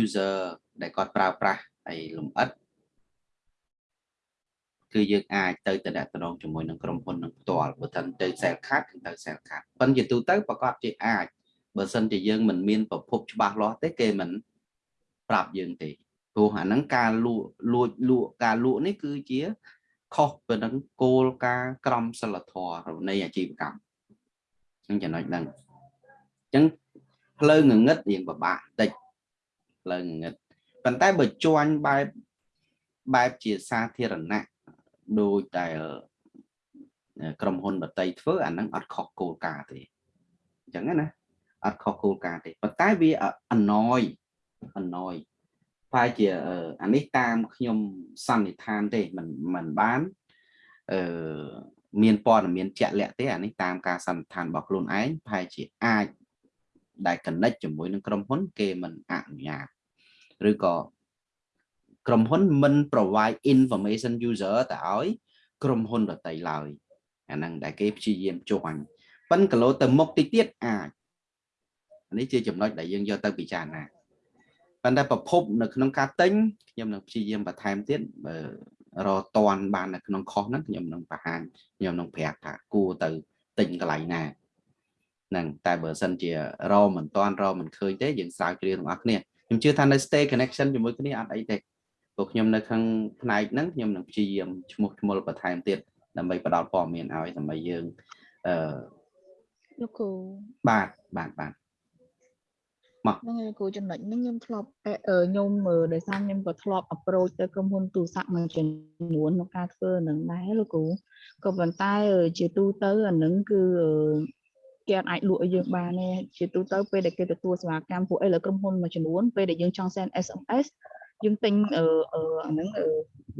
user ដែលគាត់ប្រើប្រាស់ហើយលំអិត គឺយើងអាចទៅតំណងជាមួយនឹងក្រុមហ៊ុននឹងផ្ទាល់បើមិនទៅ sell card គឺទៅ sell card ប៉ុន្តែជាទូទៅប្រកាសជាអាចបើសិនជាយើងមិនមានប្រភពច្បាស់លាស់ទេគេមិនប្រាប់យើងទេព្រោះអាហ្នឹងការលក់លួចលក់ការលក់នេះគឺជាខុសពីនឹងគោលការណ៍ក្រមសីលធម៌នៃអាជីវកម្មហ្នឹងចំណុចហ្នឹងអញ្ចឹងផ្លូវងងឹតរៀងពិបាកតិចផ្លូវងងឹតប៉ុន្តែបើជួញបែបបែបជាសាធារណៈ ដូចតែក្រុមហ៊ុនដតីធ្វើអាហ្នឹងអត់ខុសគោលការណ៍ទេអញ្ចឹងណាអត់ខុសគោលការណ៍ទេប៉ុន្តែវាអណយអណយប្រហែលជាអានេះតាមខ្ញុំសន្និដ្ឋានទេមិនមិនបានអឺមានព័ត៌មានជាក់លាក់ទេអានេះតាមការសន្និដ្ឋានរបស់ខ្លួនឯងប្រហែលជាអាចដែល connect ជាមួយនឹងក្រុមហ៊ុន គេមិនអនុញ្ញាតឬក៏ ក្រុមហ៊ុនមិន provide information user ទៅឲ្យក្រុមហ៊ុនដតីឡើយអាហ្នឹងដែលគេព្យាយាមជួញប៉ិនកលោទៅមុខតិចទៀតអាចនេះជាចំណុចដែលយើងយកទៅពិចារណាប៉ុន្តែប្រភពនៅក្នុងការទិញខ្ញុំនឹងព្យាយាមបន្ថែមទៀតបើរកតន់បាននៅក្នុងខុសហ្នឹងខ្ញុំនឹងបង្ហាញខ្ញុំនឹងប្រាប់ថាគួរទៅទិញកន្លែងណាហ្នឹងតែបើសិនជារកមិនតន់រកមិនឃើញទេយើងស្រាវជ្រាវទាំងអស់គ្នាខ្ញុំជឿថានៅ stay connection ជាមួយគ្នាអត់អីទេ ព្រោះខ្ញុំនៅខាងផ្នែកហ្នឹងខ្ញុំនឹងព្យាយាមឈ្មោះឈ្មោលបន្ថែមទៀតដើម្បីផ្ដល់ព័ត៌មានឲ្យដើម្បីយើងអឺលោកគ្រូបាទបាទបាទហ្នឹងហើយគ្រូចំណុចហ្នឹងខ្ញុំធ្លាប់អឺខ្ញុំដោយសារខ្ញុំក៏ធ្លាប់ approach ទៅក្រុមហ៊ុនទូរស័ព្ទមួយចំនួនក្នុងការធ្វើនឹងដែរលោកគ្រូក៏ប៉ុន្តែជាទូទៅអាហ្នឹងគឺគេអាចលក់ឲ្យយើងបានទេជាទូទៅពេលដែលគេទទួលសេវាកម្មពួកអីលើក្រុមហ៊ុនមួយចំនួនពេលដែលយើងចង់ send SMS យើងទិញអឺអាហ្នឹង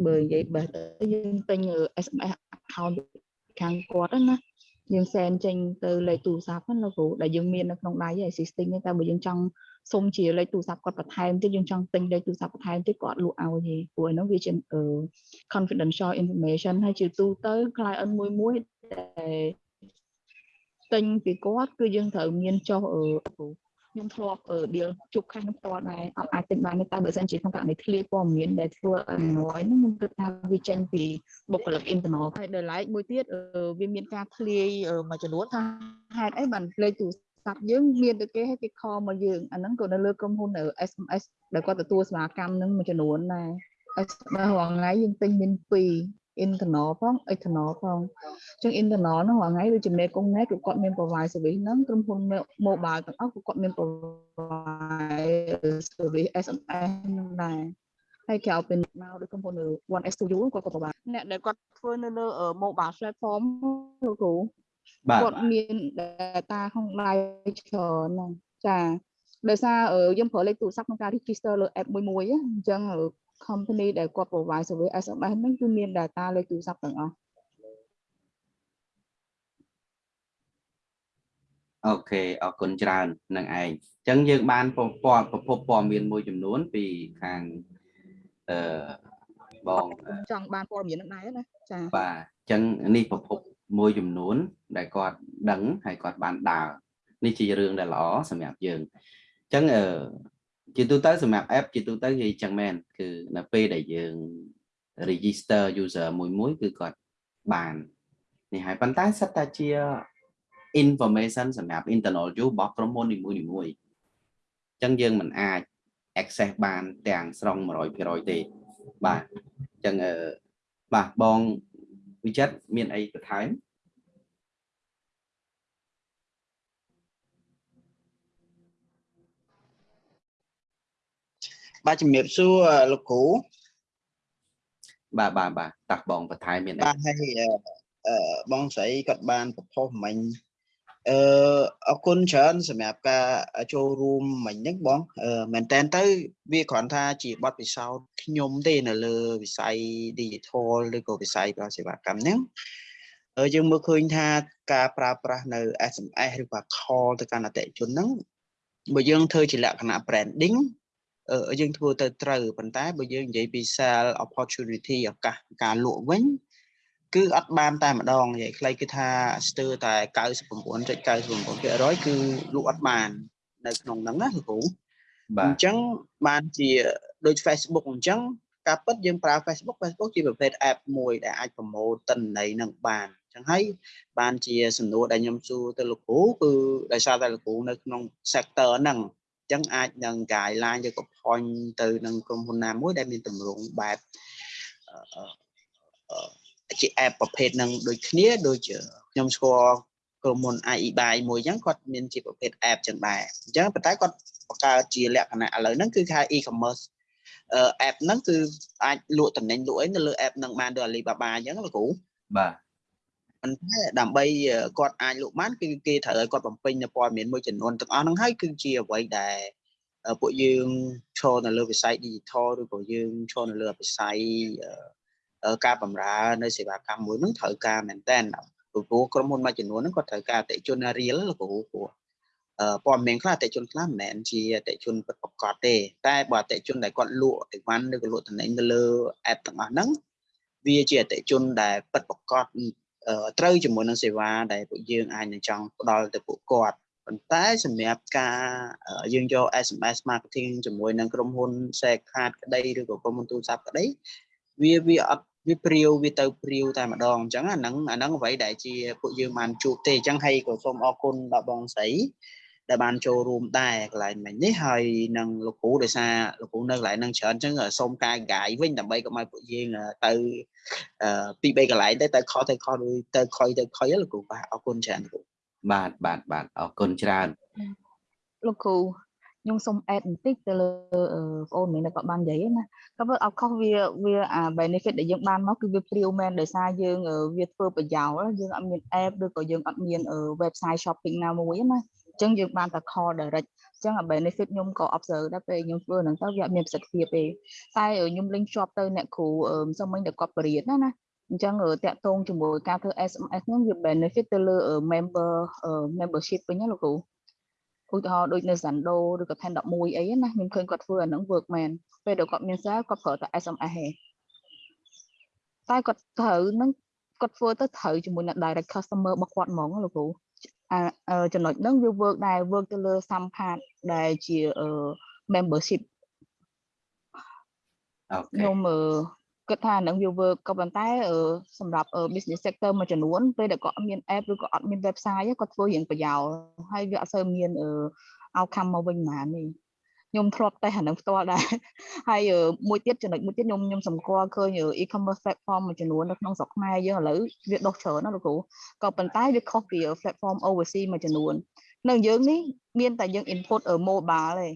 បើនិយាយបេះទៅយើងទិញ SMS account ខាងគាត់ណាយើង send ចេញទៅលេខទូរស័ព្ទហ្នឹងលោកគ្រូដែលយើងមាននៅក្នុងដៃ existing ទេតែបើយើងចង់សុំជាលេខទូរស័ព្ទគាត់បន្ថែមទៀតយើងចង់ទិញលេខទូរស័ព្ទបន្ថែមទៀតគាត់លក់ឲ្យទេព្រោះហ្នឹងវាជា confidential information ហើយជាទូទៅ client មួយមួយដែលទិញពីគាត់គឺយើងត្រូវមានចុះអឺ ខ្ញុំធ្លាប់ deal ជួបខាងផ្ទាល់ដែរអត់អាចទិញបានទេតែបើសិនជាក្នុងករណីធ្លាយព័ត៌មានដែលធ្វើ annoy ហ្នឹងខ្ញុំគិតថាវាចេញពីបុគ្គលិក internal ហើយដល់ឡែកមួយទៀតវាមានការធ្លាយមួយចំនួនថាហេតុអីបានលេខទូរស័ព្ទយើងមានតែគេឲ្យគេខលមកយើងអាហ្នឹងក៏នៅលើក្រុមហ៊ុន SMS ដែលគាត់ទទួលសេវាកម្មហ្នឹងមួយចំនួនដែរ SMS រាល់ថ្ងៃយើងទិញមាន2 internal ផង external ផងអញ្ចឹង internal ហ្នឹងរាល់ថ្ងៃដូចជាមេកុងណែគឺគាត់មាន provide service ហ្នឹងក្រុមហ៊ុន mobile ទាំងអស់គឺគាត់មាន provide service SMS ហ្នឹងដែរហើយក្រៅពីមកដូចក្រុមហ៊ុន 1S2U គាត់ក៏ provide អ្នកដែលគាត់ធ្វើនៅលើ mobile platform លោកគ្រូបាទគាត់មាន data ក្នុងដៃច្រើនហ្នឹងចាដោយសារយើងប្រើលេខទូរស័ព្ទក្នុងការ register លើ app មួយមួយអញ្ចឹង company ដែលគាត់ provide service SMS ហ្នឹងគឺមាន data លេខទូរស័ព្ទទាំងអស់អូខេអរគុណច្រើននឹងឯងអញ្ចឹងយើងបានពពណ៌ប្រភពព័ត៌មានមួយចំនួន ពីខាងអឺបងចង់បានព័ត៌មានហ្នឹងដែរណាចាបាទអញ្ចឹងនេះប្រភពមួយចំនួន ដែលគាត់ដឹងហើយគាត់បានដើរនេះជារឿងដែលល្អសម្រាប់យើងអញ្ចឹងអឺ ជាទូទៅសម្រាប់ app ជាទូទៅគឺអញ្ចឹងមែនគឺនៅពេលដែលយើង register user មួយមួយគឺគាត់បាននេះហើយប៉ុន្តែសិតតែជា information សម្រាប់ internal use របស់ក្រុមហ៊ុននីមួយៗអញ្ចឹងយើងមិនអាច access បានទាំងស្រុង100%ទេបាទអញ្ចឹងអឺបាទបងវិចិត្រមានអីបន្ថែម បាទជំរាបសួរលោកគ្រូបាទបាទបាទតាស់បងបន្ថែមមានអីបាទហើយអឺអឺបងស្រីគាត់បានប្រផុសមិញអឺអរគុណច្រើនសម្រាប់ការចូលរួមមិញហ្នឹងបងអឺមែនតើទៅវាគ្រាន់ថាជាបទពិសោធន៍ខ្ញុំទេនៅលើវិស័យ digital ឬក៏វិស័យប្រសេវាកម្មហ្នឹងអឺយើងមើលឃើញថាការប្រើប្រាស់នៅ SMS ឬក៏ call ទៅកាន់អតិថិជនហ្នឹងបើយើងធ្វើជាលក្ខណៈ branding អឺ យើងធ្វើទៅត្រូវប៉ុន្តែបើយើងនិយាយពី sell opportunity ឱកាសការលក់វិញគឺអត់បានតែម្ដងនិយាយខ្លីគឺថាស្ទើរតែ99.99%គឺលក់អត់បាននៅក្នុងហ្នឹងណាលោកគ្រូបាអទញ្ចឹងបានជាដូច Facebook អញ្ចឹងការពិតយើងប្រើ Facebook Facebook ជាប្រភេទ app មួយដែលអាចប្រម៉ូទទិន្នន័យនឹងបានអញ្ចឹងហើយបានជាសំណួរដែលខ្ញុំសួរទៅលោកគ្រូគឺដោយសារតែលោកគ្រូនៅក្នុង sector ហ្នឹងអញ្ចឹងអាចនឹង guideline ឬក៏ point ទៅនឹងក្រុមហ៊ុនណាមួយដែលមានទម្រង់បែបអឺអឺជា app ប្រភេទហ្នឹងដូចគ្នាដូចជាខ្ញុំស្គាល់ក្រុមហ៊ុន IE Buy មួយអញ្ចឹងគាត់មានជាប្រភេទ app ចឹងដែរអញ្ចឹងប៉ុន្តែគាត់បង្កើតជាលក្ខណៈឥឡូវហ្នឹងគឺគេហៅ e-commerce អឺ app ហ្នឹងគឺអាចលក់តំណែងលក់អីនៅលើ app ហ្នឹងបានដូច Alibaba អញ្ចឹងលោកគ្រូបាទ ប៉ុន្តែដើម្បីគាត់អាចលក់បានគឺគេត្រូវឲ្យគាត់បំពេញនៅព័ត៌មានមួយចំនួនទាំងអស់ហ្នឹងហើយគឺជាអ្វីដែលពួកយើងឈរនៅលើវិស័យ digital ឬក៏យើងឈរនៅលើវិស័យការបម្រើនៅសេវាកម្មមួយហ្នឹងត្រូវការមែនតើព្រោះក្រុមហ៊ុនមួយចំនួនហ្នឹងគាត់ត្រូវការអតិជន real លោកគ្រូព្រោះអឺព័ត៌មានខ្លះអតិជនខ្លះមិនមែនជាអតិជនពិតប្រាកដទេ តែបើអតិជនដែលគាត់លក់អីវ៉ាន់ឬក៏លក់តំណែងនៅលើ app ទាំងអស់ហ្នឹងវាជាអតិជនដែលពិតប្រាកដ ត្រូវជាមួយនឹងសេវាដែលពួកយើងអាចនឹងចង់ផ្ដល់ទៅពួកគាត់ប៉ុន្តែសម្រាប់ការយើងយក SMS marketing ជាមួយនឹងក្រុមហ៊ុន Share Card ក្តីឬក៏ក្រុមហ៊ុនទូរស័ព្ទក្តីវាវាអត់វាព្រាវវាទៅព្រាវតែម្ដងអញ្ចឹងអាហ្នឹងអាហ្នឹងអ្វីដែលជាពួកយើងបានជួបទេអញ្ចឹងហើយក៏សូមអរគុណដល់បងស្រី ដែលបានចូលរួមដែរកន្លែងមិញនេះហើយនឹងលោកគ្រូដោយសារលោកគ្រូនៅកន្លែងហ្នឹងច្រើនអញ្ចឹងសូមការកាយវិញដើម្បីកុំឲ្យពួកយើងទៅពី3កន្លែងទៅទៅខុសទៅខុសទៅខុយទៅខុយលោកគ្រូបាទអរគុណច្រើនលោកគ្រូបាទបាទបាទអរគុណច្រើនលោកគ្រូខ្ញុំសូម add បន្តិចទៅលើបងអូនមានគាត់បាននិយាយណាក៏វាអត់ខុសវាវាអា benefit ដែលយើងបានមកគឺវាព្រាវមែនដោយសារយើងវាធ្វើប្រយោលយើងអត់មាន app ឬក៏យើងអត់មាន website shopping ណាមួយណាអញ្ចឹងយើងបានតែ call direct អញ្ចឹងអា benefit ខ្ញុំក៏ observe ដែរពេលខ្ញុំធ្វើហ្នឹងទៅវាអត់មានប្រសិទ្ធភាពទេតែខ្ញុំ link ជាប់ទៅអ្នកគ្រូសុំមិញតែគាត់បរៀនណាណាអញ្ចឹងតាក់ទងជាមួយការធ្វើ SMS ហ្នឹងវា benefit ទៅលើ member membership វិញណាលោកគ្រូឧទាហរណ៍ដូចនៅ Zando ឬក៏ Ten 11អីណាខ្ញុំឃើញគាត់ធ្វើអាហ្នឹង work មែនពេលដែលគាត់មាន sale គាត់ប្រើតែ SMS ហេតែគាត់ត្រូវនឹងគាត់ធ្វើទៅត្រូវជាមួយនឹង direct customer របស់គាត់ហ្មងលោកគ្រូអា ចំណុចហ្នឹងវា work ដែរ work ទៅលើ sampad ដែលជា membership អូខេខ្ញុំគិតថានឹងវា work ក៏ប៉ុន្តែសម្រាប់ business sector មួយចំនួនពេលដែលគាត់អត់មាន app ឬក៏អត់មាន website គាត់ធ្វើរៀងប្រយោលហើយវាអត់សូវមាន outcome មកវិញហ្មងនេះ ខ្ញុំធ្លាប់តែអានឹងផ្ទាល់ដែរហើយមួយទៀតចំណុចមួយទៀតខ្ញុំខ្ញុំសម្គាល់ឃើញ e-commerce platform មួយចំនួននៅក្នុងស្រុកខ្មែរយើងឥឡូវវាដុះច្រើនណាលោកគ្រូក៏ប៉ុន្តែវាខុសពី platform overseas មួយចំនួននៅយើងនេះមានតែយើង input mobile ទេ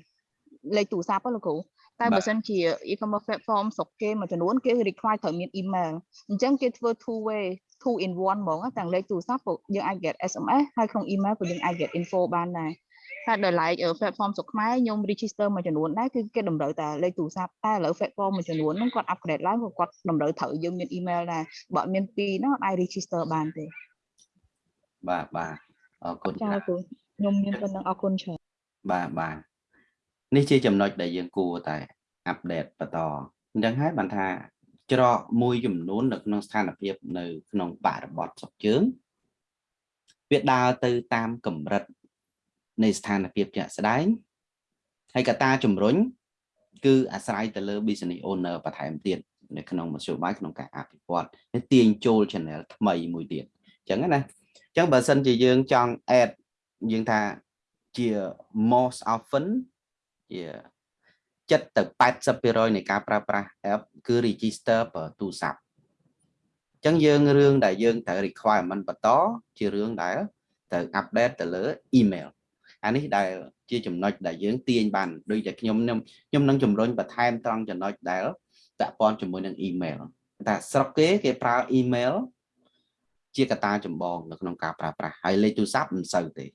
លេខទូរស័ព្ទលោកគ្រូតែបើសិនជា e-commerce platform ស្រុកគេមួយចំនួនគេ require ត្រូវមាន email អញ្ចឹងគេធ្វើ two way two in one ហ្មងទាំងលេខទូរស័ព្ទក៏យើងអាច get SMS ហើយក្នុង email ក៏យើងអាច get info បានដែរ តែដល់ like platform ស្រុកខ្មែរខ្ញុំ register មួយចំនួនដែរគឺគេតម្រូវតែលេខទូរស័ព្ទតែឥឡូវ platform មួយចំនួនហ្នឹងគាត់ upgrade ឡើងក៏គាត់តម្រូវត្រូវយើងមាន email ដែរបើអត់មានពីរហ្នឹងអត់អាច register បានទេបាទបាទអរគុណចាច្រើនគ្រូខ្ញុំមានប៉ុណ្្នឹងអរគុណច្រើនបាទបាទនេះជាចំណុចដែលយើងគួរតែអាប់ដេតបន្តអញ្ចឹងហើយបានថាច្រកមួយចំនួននៅក្នុងស្ថានភាពនៅក្នុងបរិបទស្រុកជើងវាដើរទៅតាមកម្រិត នៃស្ថានភាពជាក់ស្ដែងហើយកត្តាជំរុញគឺអាស្រ័យទៅលើ business owner បន្ថែមទៀតនៅក្នុងមធ្យោបាយក្នុងការអភិវឌ្ឍនេះទាញចូល channel ថ្មីមួយទៀតអញ្ចឹងណាអញ្ចឹងបើសិនជាយើងចង់ add យើងថាជា most often ជាចិត្តទៅ80%នៃការប្រើប្រាស់ app គឺ register ប្រើទូរស័ព្ទអញ្ចឹងយើងរឿងដែលយើងត្រូវ requirement បន្តជារឿងដែលត្រូវ update ទៅលើ email អានេះដែលជាចំណុចដែលយើងទាញបានដូចតែខ្ញុំខ្ញុំខ្ញុំនឹងជំរុញបន្ថែមត្រង់ចំណុចដែលពាក់ព័ន្ធជាមួយនឹង email តែស្រុកគេគេប្រើ email ជាកត្តាចម្បងនៅក្នុងការប្រើប្រាស់ហើយលេខទូរស័ព្ទមិនសូវទេ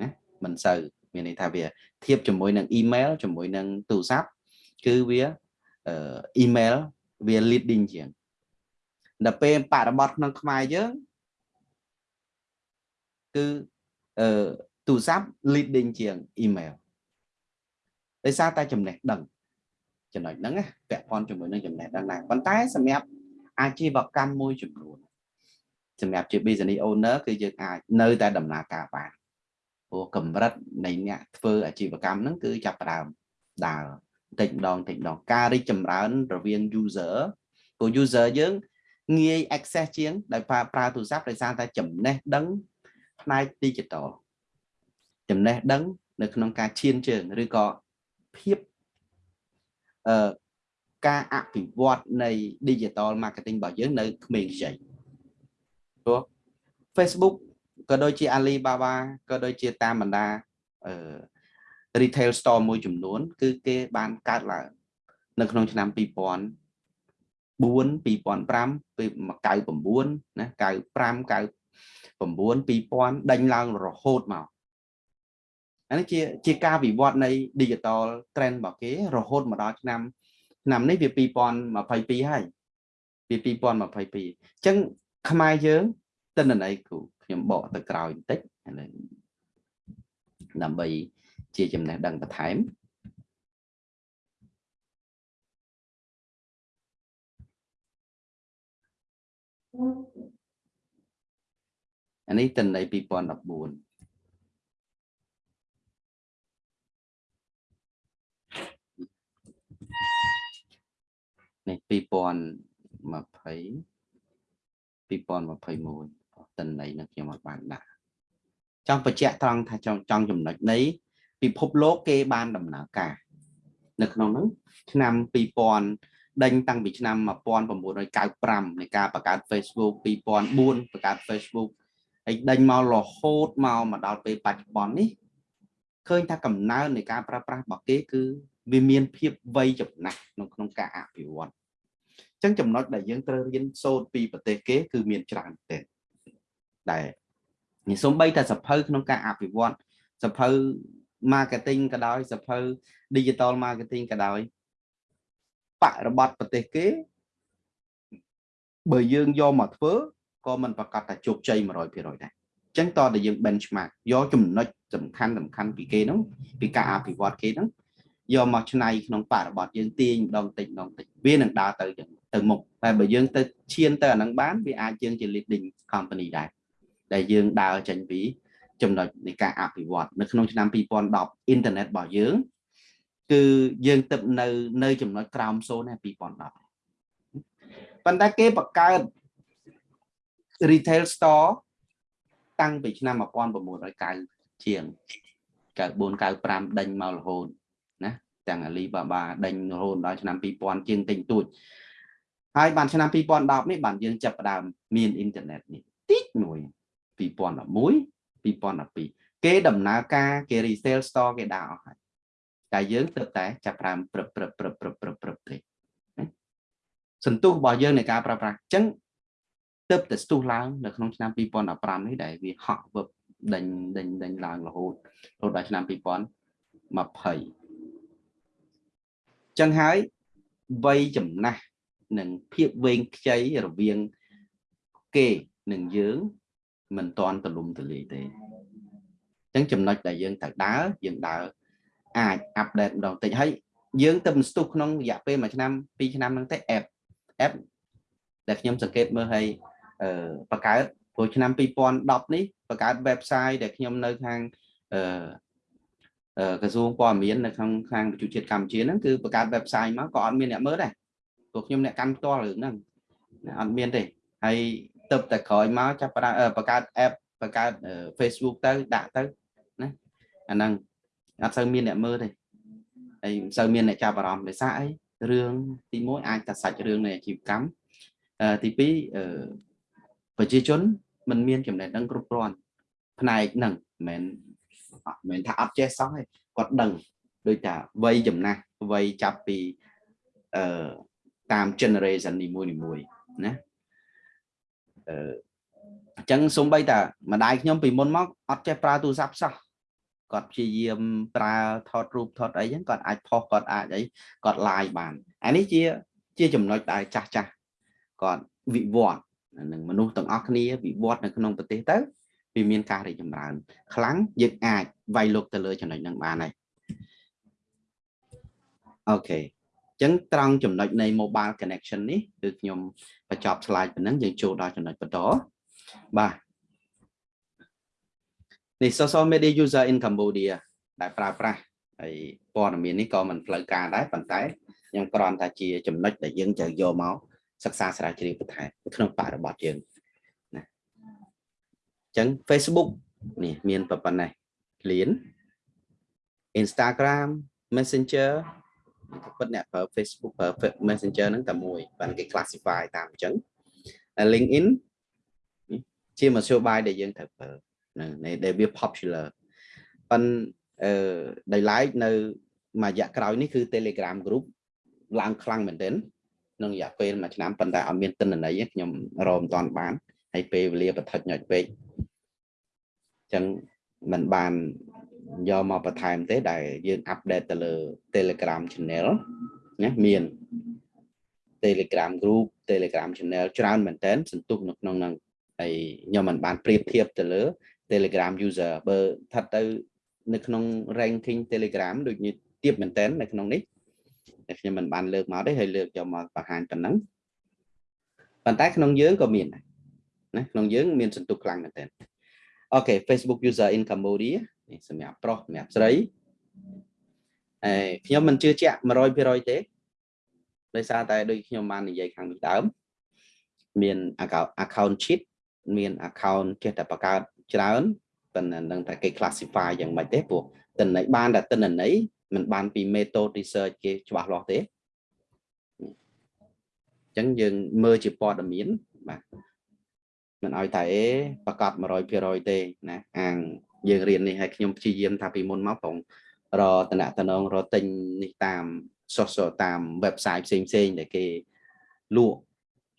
ណាមិនសូវមានន័យថាវាធៀបជាមួយនឹង email ជាមួយនឹងទូរស័ព្ទគឺវាអឺ email វា leading ជាងដល់ពេលបរិបត្តិក្នុងខ្មែរយើងគឺអឺ ទូរស័ព្ទ leading ជាង email ដោយសារតែចំណេះដឹងចំណុចហ្នឹងណាពាក់ព័ន្ធជាមួយនឹងចំណេះដឹងដែរប៉ុន្តែសម្រាប់អាជីវកម្មមួយចំនួនសម្រាប់ជា business owner គឺយើងអាចនៅតែដំណើរការបានព្រោះកម្រិតនៃអ្នកធ្វើអាជីវកម្មហ្នឹងគឺចាប់ផ្ដើមដើរតិចម្ដងតិចម្ដងការរីកចម្រើនរវាង user ព្រោះ user យើងងាយ access ជាងដោយប្រើប្រើទូរស័ព្ទដោយសារតែចំណេះដឹងផ្នែក digital ចំណេះដឹង នៅក្នុងការឈានជើងឬក៏ភាពអឺការអភិវឌ្ឍនៃ digital marketing របស់យើងនៅក្មេងខ្ចីព្រោះ Facebook ក៏ដូចជា Alibaba ក៏ដូចជាតាមបណ្ដាអឺ retail store មួយចំនួន គឺគេបានកើតឡើងនៅក្នុងឆ្នាំ2000 4 2005ពេល99ណា95 99 2000ដេញឡើងរហូតមក អានេះជាជាការវិវត្តនៃ digital trend របស់គេរហូតមកដល់ឆ្នាំឆ្នាំនេះវា2022ហើយវា2022អញ្ចឹងខ្មែរយើងតិន្នន័យគ្រូខ្ញុំបកទៅក្រោយបន្តិចដើម្បីជាចំណេះដឹងបន្ថែមអានេះតិន្ន័យ2014 នេះ2020 2021តិន័យនឹងខ្ញុំអត់បានដាក់ចង់បញ្ជាក់ត្រង់ថាចង់ចង់ចំណុចនៃពិភពលោកគេបានដំណើរការនៅក្នុងនោះឆ្នាំ2000ដេញតាំងពីឆ្នាំ1995នៃការបង្កើត Facebook 2004បង្កើត Facebook ហើយដេញមករហូតមកមកដល់ពេលបច្ចុប្បន្ននេះឃើញថាកំណើននៃការប្រើប្រាស់របស់គេគឺ វាមានភាពវ័យចំណាស់ក្នុងក្នុងការអភិវឌ្ឍអញ្ចឹងចំណុចដែលយើងត្រូវរៀនសូត្រពីប្រទេសគេគឺមានច្រើនទេដែលនេះសំបីតែសភៅក្នុងការអភិវឌ្ឍសភៅ marketing ក៏ដោយសភៅ digital marketing ក៏ដោយបរិបត្តិប្រទេសគេបើយើងយកមកធ្វើក៏មិនប្រកាសថាជោគជ័យ100%ដែរអញ្ចឹងតើតែយើង benchmark យកចំណុចសំខាន់សំខាន់ពីគេហ្នឹងពីការអភិវឌ្ឍគេហ្នឹង យកមកឆ្នៃក្នុងបរិបទយើងទាញម្ដងតិចម្ដងតិចវានឹងដើរទៅចឹងទៅមុខតែបើយើងទៅឈានទៅអាហ្នឹងបានវាអាចយើងជា leading company ដែរដែលយើងដើរចេញពីចំណុចនៃការអភិវឌ្ឍនៅក្នុងឆ្នាំ2010អ៊ីនធឺណិតរបស់យើងគឺយើងទៅនៅនៅចំណុចក្រោមសូន2010ប៉ុន្តែគេបង្កើត retail store តាំងពីឆ្នាំ1990ជាង94 95ដេញមករហូតណា ទាំង Alibaba ដេញរហូតដល់ឆ្នាំ2000ជាងទិញទួចហើយបានឆ្នាំ2010នេះបានយើងចាប់ផ្ដើមមានអ៊ីនធឺណិតនេះតិចមួយ2011 2012គេដំណើរការគេ resale store គេដាក់អស់ហើយតែយើងទើបតែចាប់ផ្ដើមព្រឹបព្រឹបព្រឹបព្រឹបព្រឹបព្រឹបទេសន្ទុះរបស់យើងនៃការប្រើប្រាស់អញ្ចឹងទើបតែស្ទុះឡើងនៅក្នុងឆ្នាំ2015នេះដែលវាហក់វឹបដេញដេញដេញឡើងរហូតរហូតដល់ឆ្នាំ2020 ចឹងហើយវ័យចំណាស់និងភាពវែងខ្ចីរវាងគេនិងយើងមិនតាន់ទលំទលាយទេអញ្ចឹងចំណុចដែលយើងត្រូវដើរយើងដើរអាចអាប់ដេតម្ដងតិចហើយយើងទៅស្ទុះក្នុងរយៈពេល1ឆ្នាំ2ឆ្នាំហ្នឹងទេ app app ដែលខ្ញុំសង្កេតមើលឲ្យអឺបង្កើតព្រោះឆ្នាំ2010នេះបង្កើត website ដែលខ្ញុំនៅខាងអឺ ក្រសួងព័ត៌មាននៅក្នុងខាងប្រជាជាតិកម្ពុជាហ្នឹងគឺបង្កើត website មកក៏អត់មានអ្នកមើលដែរព្រោះខ្ញុំអ្នកកាន់ផ្ទាល់រឿងហ្នឹងអត់មានទេហើយទៅតែក្រោយមកចាប់បង្កើត app បង្កើត Facebook ទៅដាក់ទៅណាអាហ្នឹងអត់សូវមានអ្នកមើលទេហើយមិនសូវមានអ្នកចាប់អារម្មណ៍ដោយសារអីរឿងទី1អាចតែសាច់រឿងនៃអាជីវកម្មទី2ប្រជាជនមិនមានចំណេះដឹងគ្រប់គ្រាន់ផ្នែកហ្នឹងមិនមែន ថាអត់ចេះសោះទេគាត់ដឹងដូចថាវ័យចំណាស់វ័យចាប់ពីអឺតាម generation នីមួយៗណាអឺអញ្ចឹងសំបីតាម្ដាយខ្ញុំពីមុនមកអត់ចេះប្រើទូរស័ព្ទសោះគាត់ព្យាយាមប្រើថតរូបថតអីហ្នឹងគាត់អាចផុសគាត់អាចអីគាត់ live បានអានេះជា ជាចំណុចដែលចាស់ចាស់គាត់វិវត្តនឹងមនុស្សទាំងអស់គ្នាវិវត្តនៅក្នុងប្រទេសទៅ វាមានការរីកចម្រើន ខ្លាំងយើងអាចវាយលុកទៅលើចំណុចហ្នឹងបានហើយអូខេចឹងត្រង់ចំណុចនៃ mobile connection នេះគឺខ្ញុំបញ្ចប់ slide ប៉ុណ្ណឹងយើងចូលដល់ចំណុចបន្តបាទនេះ social media user in Cambodia ដែលប្រើប្រាស់ហើយព័ត៌មាននេះក៏មិនផ្លូវការដែរប៉ុន្តែខ្ញុំគ្រាន់តែជាចំណុចដែលយើងត្រូវយកមកសិក្សាស្រាវជ្រាវបន្ថែមក្នុងបរិបទយើងណាអញ្ចឹង Facebook នេះមានប៉ុណ្ណេះលៀន Instagram Messenger ពិតអ្នកប្រើ Facebook ប្រើ Messenger ហ្នឹងតែមួយបានគេ classify តាមអញ្ចឹង LinkedIn ជាមធ្យោបាយដែលយើងត្រូវប្រើនៅដែលវា popular ប៉ុន្តែអឺដោយឡែកនៅមួយរយៈក្រោយនេះគឺ Telegram group ឡើងខ្លាំងមែនទែនក្នុងរយៈពេលមួយឆ្នាំប៉ុន្តែអត់មានទិន្នន័យខ្ញុំរកមិនតាន់បានហើយពេលវេលាបឋិតញ៉ាច់ពេកអញ្ចឹងมันបានយកមកបន្ថែមទេដែលយើងអាប់ដេតទៅលើ Telegram channel ណាមាន Telegram group Telegram channel ច្រើនមែនតើសន្ទុះនៅក្នុងហ្នឹងហើយខ្ញុំមិនបានប្រៀបធៀបទៅលើ Telegram user បើថាទៅនៅក្នុង ranking Telegram ដូចនេះទៀបមែនតើនៅក្នុងនេះតែខ្ញុំមិនបានលើកមកទេហើយលើកយកមកបង្ហាញប៉ុណ្ណឹងប៉ុន្តែក្នុងយើងក៏មានដែរណាក្នុងយើងមានសន្ទុះខ្លាំងមែនតើ អូខេ Facebook user in Cambodia នេះសម្រាប់ប្រុសសម្រាប់ស្រីអេខ្ញុំមិនជឿជាក់100%ទេដោយសារតែដូចខ្ញុំបាននិយាយខាងនេះដើមមាន account account cheat មាន account ចេះតែបង្កើតច្រើនប៉ុន្តែនឹងតែគេ classify យ៉ាងម៉េចទេព្រោះតិន័យបានតែតិន័យមិនបានពី method research គេច្បាស់លាស់ទេអញ្ចឹងយើងមើលជាព័ត៌មានបាទ មិនឲ្យតែអេប្រកាស100%ទេណាអាងយើងរៀននេះឲ្យខ្ញុំព្យាយាមថាពីមុនមកប្រងរតនតនងរទិញនេះតាម social តាម website ផ្សេងផ្សេងដែលគេលក់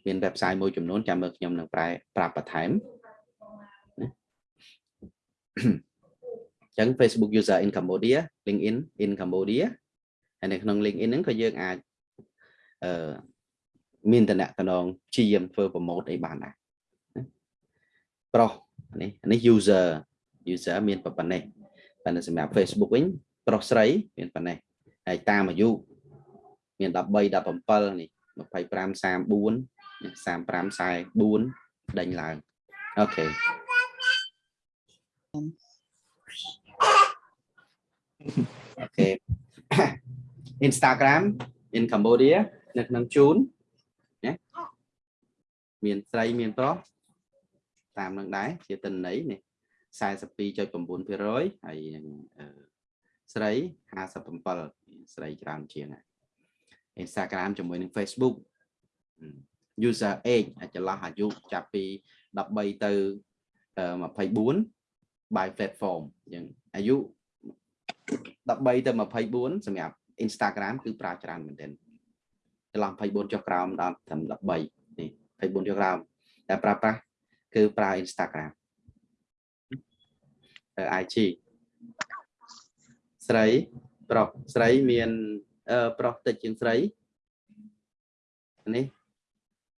មាន website មួយចំនួនចាំមើលខ្ញុំនឹងប្រែប្រាប់បន្ថែមចឹង Facebook user in Cambodia LinkedIn in Cambodia ហើយនៅក្នុង LinkedIn ហ្នឹងក៏យើងអាចអឺមានតំណែងព្យាយាមធ្វើ promote អីបានដែរ ប្រុសនេះនេះ user user មានប៉ុណ្ណេះប៉ុន្តែសម្រាប់ Facebook វិញប្រុសស្រីមានប៉ុណ្ណេះហើយតាមអាយុមាន13 17នេះ25 34 35 44ដេញឡើងអូខេអូខេ Instagram in Cambodia នៅក្នុងជូនណាមានស្រីមានប្រុស តាមនឹងដែរជាទិន្នន័យនេះ42.9%ហើយនឹងស្រី57ស្រីច្រើនជាង Instagram ជាមួយនឹង Facebook user age ចន្លោះអាយុចាប់ពី13ទៅ24 by platform យើងអាយុ13ទៅ24សម្រាប់ Instagram គឺប្រើច្រើនមែនទែនចន្លោះ24ចុះក្រោមដល់ត្រឹម13នេះ24ចុះក្រោមតែប្រើប្រាស់ គឺប្រើ Instagram IG ស្រីប្រុសស្រីមានប្រុសតិចជាងស្រីនេះ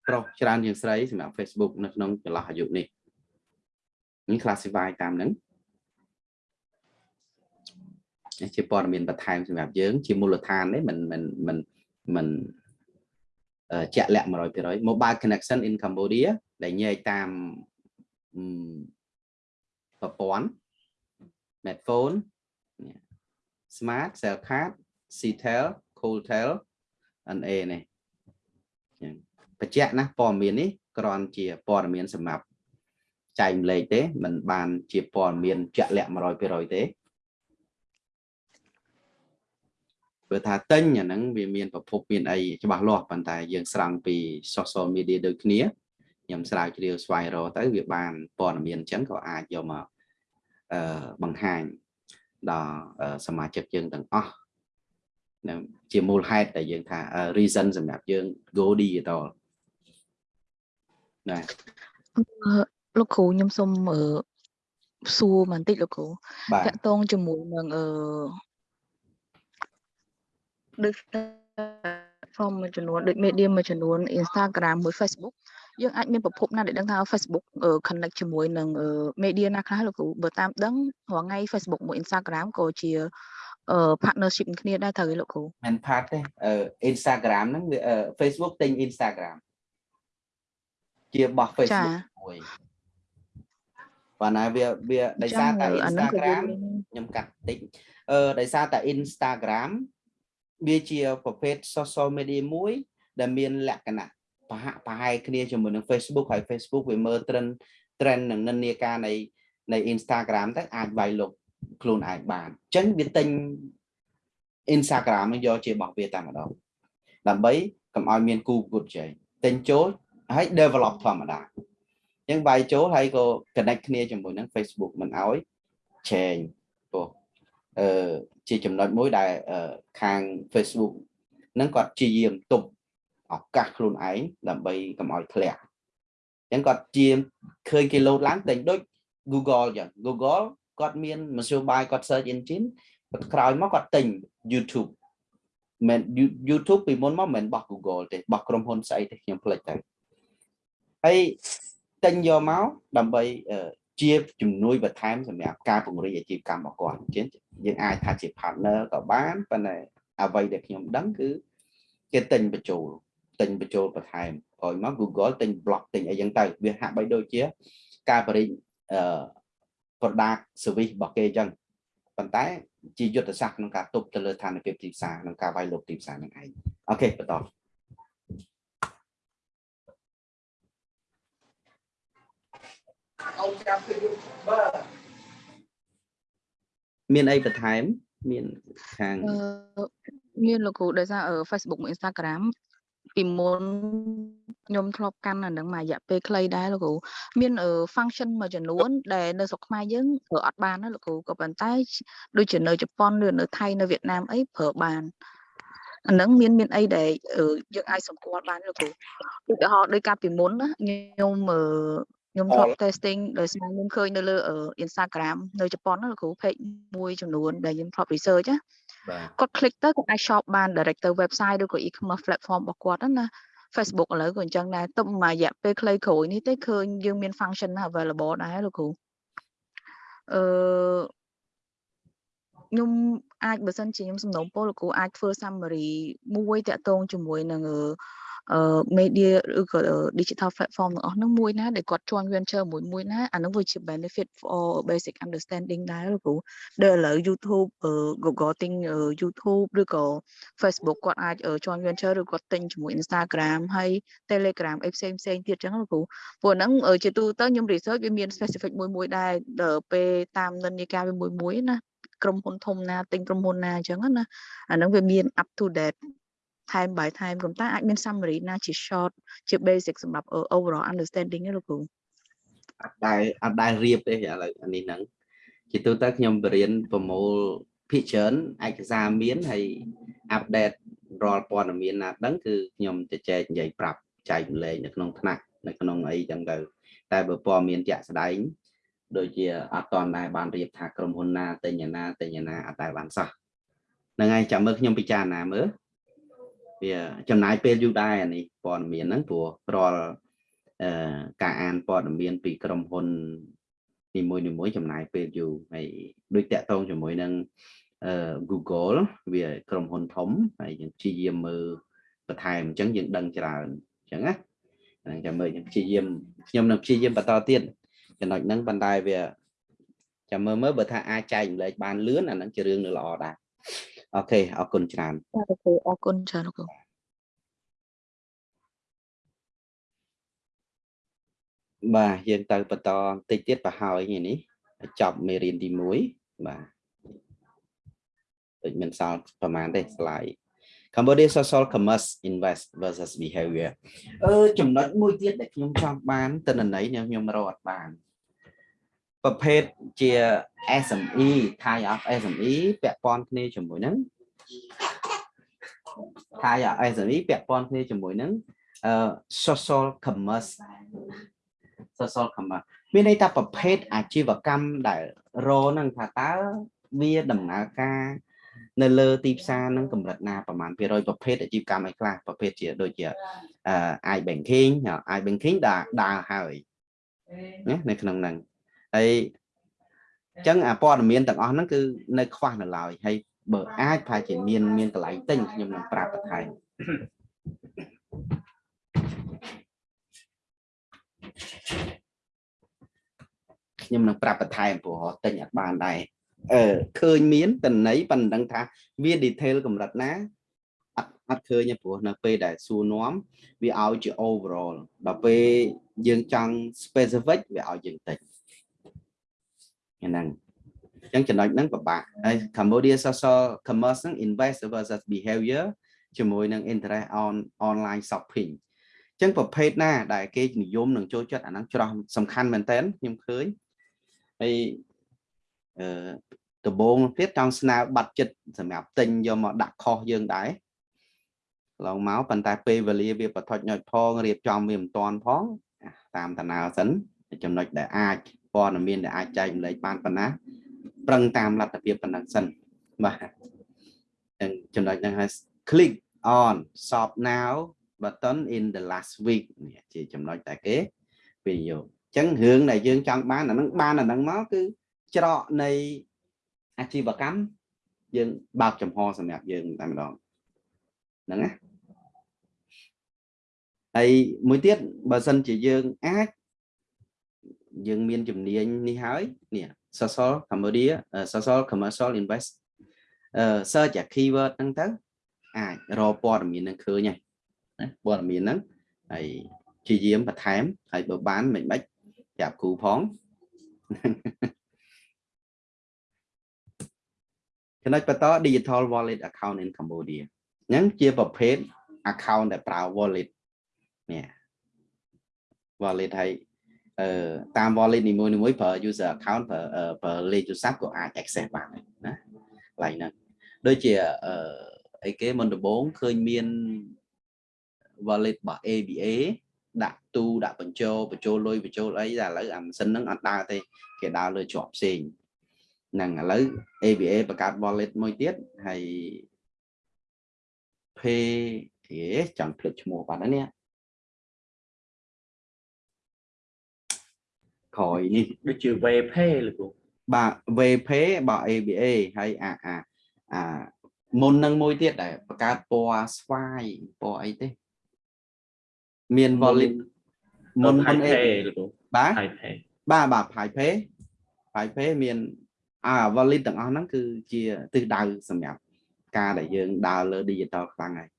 ប្រុសច្រើនជាងស្រីសម្រាប់ Facebook នៅក្នុងចន្លោះអាយុនេះនេះ classify តាមហ្នឹងជាព័ត៌មានបន្ថែមសម្រាប់យើង ជាមូលដ្ឋានទេមិនមិនមិនមិនជាក់លាក់100% mobile connection in Cambodia ដែលញែកតាមប្រព័ន្ធ smartphone smart cell card ctel cooltel NA នេះបញ្ជាក់ណាព័ត៌មាននេះគ្រាន់ជាព័ត៌មានសម្រាប់ចែកម្លែកទេมันបានជាព័ត៌មានជាក់លាក់100%ទេព្រោះថាទិញអាហ្នឹងវាមានប្រភពមានអីច្បាស់លាស់ប៉ុន្តែយើងស្រង់ពី social media ដូចគ្នា ខ្ញុំស្រាវជ្រាវស្វែងរកទៅវាបានព័ត៌មានអញ្ចឹងក៏អាចយកមកអឺបង្ហាញដល់សមាជិកយើងទាំងអស់នឹងជាមូលហេតុដែលយើងថា reason សម្រាប់យើង go digital ណាលោកគ្រូខ្ញុំសូមសួរបន្តិចលោកគ្រូតកតងជាមួយនឹងអឺដូច platform មួយចំនួនដូច media មួយចំនួន Instagram មួយ Facebook យើងអាចមានប្រភពណាដែលដឹងថា Facebook connect ជាមួយនឹង media ណាខ្លះលោកគ្រូបើតាមដឹងរាល់ថ្ងៃ Facebook មួយ Instagram ក៏ជា partnership គ្នាដែរត្រូវទេលោកគ្រូមិន part ទេ Instagram ហ្នឹងវា Facebook ទិញ Instagram ជាបោះ Facebook មួយប៉ុន្តែវាវាដោយសារតែ Instagram ខ្ញុំកាត់តិចអឺដោយសារតែ Instagram វាជាប្រភេទ social media មួយ ដែលមានលក្ខណៈ ប្រហាក់ប្រហែលគ្នាជាមួយនឹង Facebook ហើយ Facebook វាមើល trend trend និងនិន្នាការនៃនៃ Instagram ទៅអាចវាយលុកខ្លួនឯងបានអញ្ចឹងវាទិញ Instagram នឹងយកជារបស់វាតែម្ដងដើម្បីកុំឲ្យមានគូប្រកួតជ័យទិញចូលហើយ develop ធម្មតាអញ្ចឹងវាយចូលហើយក៏ connect គ្នាជាមួយនឹង Facebook មិនឲ្យ change ព្រោះអឺជាចំណុចមួយដែលខាង Facebook នឹងគាត់ជាយាមទប់ ឱកាសខ្លួនឯងដើម្បីកុំឲ្យធ្លាក់អញ្ចឹងគាត់ជាឃើញគេលោតឡើងតែដូច Google អញ្ចឹង Google គាត់មានមធ្យោបាយគាត់ search engine គាត់ក្រោយមកគាត់ទិញ YouTube មិន YouTube ពីមុនមកមិនបោះ Google ទេបោះក្រុមហ៊ុនស្អីទេខ្ញុំភ្លេចទៅហើយទិញយកមកដើម្បីជាជំនួយបន្ថែមសម្រាប់ការពង្រីកអាជីវកម្មរបស់គាត់អញ្ចឹងយើងអាចថាជា partner ក៏បានប៉ុន្តែអ្វីដែលខ្ញុំដឹងគឺគេទិញបញ្ចូល ទិញបញ្ចូលបន្ថែមក្រោយមក Google ទិញ block ទិញអីចឹងទៅវាហាក់បីដូចជាការបរិញអឺ product service របស់គេអញ្ចឹងប៉ុន្តែជាយុទ្ធសាស្ត្រក្នុងការទប់ទៅលើឋានភាពទីផ្សារក្នុងការវាយលុកទីផ្សារនឹងឯងអូខេបន្តអូចាំពីបើមានអីបន្ថែមមានខាងមានលោកគ្រូដោយសារ Facebook មួយ Instagram ពីមុនខ្ញុំធ្លាប់កាន់អានឹងមួយរយៈពេលខ្លីដែរលោកគ្រូមាន function មួយចំនួន ដែលនៅស្រុកខ្មែរយើងប្រើអត់បានណាលោកគ្រូក៏ប៉ុន្តែដូចជានៅជប៉ុនឬនៅថៃនៅវៀតណាមអីប្រើបានអានឹងមានមានអីដែលយើងអាចសម្គាល់បានលោកគ្រូឧទាហរណ៍ដោយកាលពីមុនណាខ្ញុំខ្ញុំធ្លាប់ testing ដោយសារខ្ញុំឃើញនៅលើ Instagram នៅជប៉ុនណាលោកគ្រូ page មួយចំនួនដែលខ្ញុំធ្លាប់ research ណា គាត់ click ទៅគាត់អាច shop បាន direct ទៅ website ឬក៏ e-commerce platform របស់គាត់ណា Facebook ឥឡូវក៏អញ្ចឹងដែរទុំមួយរយៈពេលខ្លីក្រោយនេះទេឃើញយើងមាន function available ដែរលោកគ្រូអឺខ្ញុំអាចបើសិនជាខ្ញុំសំណូមពរលោកគ្រូអាចធ្វើ summary មួយតាក់ទងជាមួយនឹងអឺអឺ media ឬក៏ digital platform ទាំងអស់ហ្នឹងមួយណាដែលគាត់ join venture មួយមួយណាអាហ្នឹងវាជា benefit for basic understanding ដែរលោកគ្រូដែលឥឡូវ YouTube អឺ Google ទិញ YouTube ឬក៏ Facebook គាត់អាច join venture ឬគាត់ទិញជាមួយ Instagram ហើយ Telegram អីផ្សេងផ្សេងទៀតចឹងលោកគ្រូព្រោះហ្នឹងជាទូទៅខ្ញុំ research វាមាន specific មួយមួយដែរដល់ពេលតាមនិន្នាការវាមួយមួយណាក្រុមហ៊ុនធំណាទិញក្រុមហ៊ុនណាអញ្ចឹងណាអាហ្នឹងវាមាន up to date time by time ប៉ុន្តែអាចមាន summary ណាជា short ជា basic សម្រាប់ overall understanding ទេលោកគ្រូអត់ដែលអត់ដែលរៀបទេឥឡូវអានេះហ្នឹងជាទូទៅខ្ញុំបរៀនប្រមូលភាគច្រើនឯកសារមានហើយអាប់ដេតរាល់ព័ត៌មានណាដឹងគឺខ្ញុំទៅចែកនិយាយប្រាប់ចែកម្លែងនៅក្នុងថ្នាក់នៅក្នុងអីចឹងទៅតែបើព័ត៌មានជាក់ស្ដែងដូចជាអត់តន់ដែរបានរៀបថាក្រុមហ៊ុនណាទិញណាទិញណាអត់ដែលបានសោះហ្នឹងហើយចាំមើលខ្ញុំពិចារណាមើល វាចំណាយពេលយូរដែរអានេះព័ត៌មានហ្នឹងព្រោះរាល់អឺការអានព័ត៌មានពីក្រុមហ៊ុននីមួយនីមួយចំណាយពេលយូរហើយដូចតាក់ទងជាមួយនឹងអឺ Google វាក្រុមហ៊ុនធំហើយយើងព្យាយាមមើលបន្ថែមអញ្ចឹងយើងដឹងច្រើនអញ្ចឹងណាហ្នឹងចាំមើលខ្ញុំព្យាយាមខ្ញុំនឹងព្យាយាមបន្តទៀតចំណុចហ្នឹងប៉ុន្តែវាចាំមើលមើលបើថាអាចចែកម្លែកបានលឿនអាហ្នឹងជារឿងនៅល្អដែរ អូខេអរគុណច្រើនបាទលោកគ្រូអរគុណច្រើនលោកគ្រូបាទយើងទៅបន្តបន្តិចទៀតប្រហើយនេះចប់មេរៀនទី1បាទដូចមានសល់ប្រហែលទេ slide Cambodia social commerce invest versus behavior អឺចំណុចមួយទៀតដែលខ្ញុំចង់បានតនន័យខ្ញុំខ្ញុំរកអត់បាន ប្រភេទជា SME type of SME ពាក់ព័ន្ធគ្នាជាមួយនឹង type of SME ពាក់ព័ន្ធគ្នាជាមួយនឹងអឺ social commerce social commerce មានន័យថាប្រភេទអាជីវកម្មដែលរហ្នឹងថាតើវាដំណើរការនៅលើទីផ្សារនឹងកម្រិតណាប្រហែលភាគរយប្រភេទអាជីវកម្មអីខ្លះប្រភេទជាដូចជាអឺ i banking i banking ដើរដើរហើយណានៅក្នុងហ្នឹង ហើយអញ្ចឹងអាព័ត៌មានទាំងអស់ហ្នឹងគឺនៅខ្វះនៅឡើយហើយបើអាចប្រហែលជាមានមានកន្លែងទិញខ្ញុំនឹងប្រាប់បន្ថែមខ្ញុំនឹងប្រាប់បន្ថែមព្រោះទិញអត់បានដែរអឺឃើញមានតន័យប៉ុន្តែថាវា detail កម្រិតណាអត់អត់ឃើញទេព្រោះនៅពេលដែលសួរនាំវាឲ្យជា overall ដល់ពេលយើងចង់ specific វាឲ្យយើងតិច ហ្នឹងអញ្ចឹងចំណុចហ្នឹងពិបាកហើយ Cambodia social commerce ហ្នឹង invest versus behavior ជាមួយនឹង interest on online shopping អញ្ចឹងប្រភេទណា ដែលគេនិយមនឹងចូលចិត្តអាហ្នឹងច្រោះសំខាន់មែនតើខ្ញុំឃើញហើយអឺដំបងទៀតចង់ស្នើបាត់ចិត្តសម្រាប់ទិញយកមកដាក់ខុសយើងដែរឡងមកប៉ុន្តែពេលវេលាវាបថុចញ៉ុចផងរៀបចំវាមិនតាន់ផងតាមតាណាសិនចំណុចដែលអាច ព័ត៌មានដែលអាចចែកម្លែកបានប៉ុណ្ណាប្រឹងតាមលទ្ធភាពប៉ុណ្ណឹងសិនបាទចឹងចំណុចហ្នឹងហើយ click on shop now button in the last week នេះជាចំណុចតែគេវិនិយោគអញ្ចឹងរឿងដែលយើងចង់បានអាហ្នឹងបានអាហ្នឹងមកគឺច្រកនៃអាជីវកម្មយើងបើកចំហសម្រាប់យើងតែម្ដងហ្នឹងណាហើយមួយទៀតបើសិនជាយើងអាច យើងមានជំនាញនេះហើយនេះ social Cambodia social commercial invest អឺ search អា keyword ហ្នឹងទៅអាចរកព័ត៌មាននឹងឃើញហើយណាព័ត៌មានហ្នឹងហើយជាយាមបន្ថែមហើយបើបានមិនបាច់ប្រាប់គ្រូផងចំណុចបន្ត digital wallet account in Cambodia អញ្ចឹងជាប្រភេទ account ដែលប្រើ wallet នេះ wallet ហើយអឺ តាម wallet នីមួយៗប្រើ user account ប្រើប្រើលេខទូរស័ព្ទក៏អាច access បានដែរណាកន្លែងហ្នឹងដូចជាអឺអីគេមុនដំបូងឃើញមាន wallet របស់ ABA ដាក់ទូដាក់បញ្ចូលបញ្ចូលលុយបញ្ចូលអីតែឥឡូវអាម៉ាស៊ីនហ្នឹងអត់ដើរទេគេដើរលើជាប់ផ្សេងហ្នឹងឥឡូវ ABA បង្កើត wallet មួយទៀតហើយ Pay ហេចង់ភ្លេចឈ្មោះបាត់ហើយនេះ ក្រោយនេះដូចជា VPay លោកគ្រូបាទ VP បើ ABA ហើយអាអាអាមុននឹងមួយទៀតដែលបង្កើតពណ៌ស្វាយពណ៌អីទេមាន wallet មុនមុន Pay ABA លោកគ្រូបាទ Pay បាទបាទ Pay Pay Pay មានអា wallet ទាំងអស់ហ្នឹងគឺជាទិសដៅសម្រាប់ការដែលយើងដើរលើ digital ខ្លាំងហើយ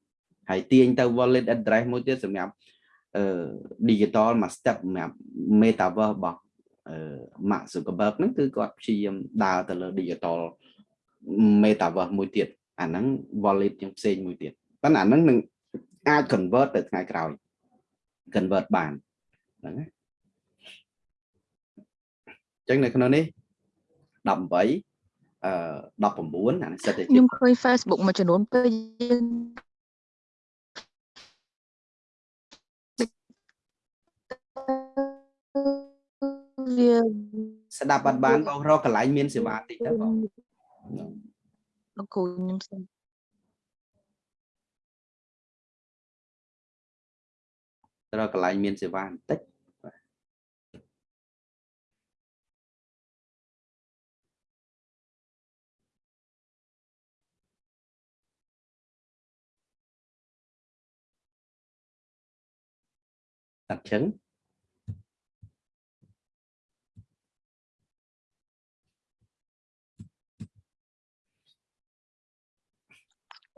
ហើយទាញទៅ wallet address មួយទៀតសម្រាប់អឺ digital មួយ step សម្រាប់ metaverse របស់អឺ Mark Zuckerberg ហ្នឹងគឺគាត់ព្យាយាមដើរទៅលើ digital metaverse មួយទៀតអាហ្នឹង wallet យ៉ាងផ្សេងមួយទៀតប៉ុន្តែអាហ្នឹងនឹងអាច convert ទៅថ្ងៃក្រោយ convert បានហ្នឹងណាអញ្ចឹងនៅក្នុងនេះ18អឺ19អានេះសិតតែជាខ្ញុំឃើញ Facebook មួយចំនួនពេលយើង វាស្ដាប់បាត់បានបងរកកន្លែងមានសេវាតិចទៅបងលោកគ្រូខ្ញុំសុំរកកន្លែងមានសេវាបន្តិចតាត់ជឹង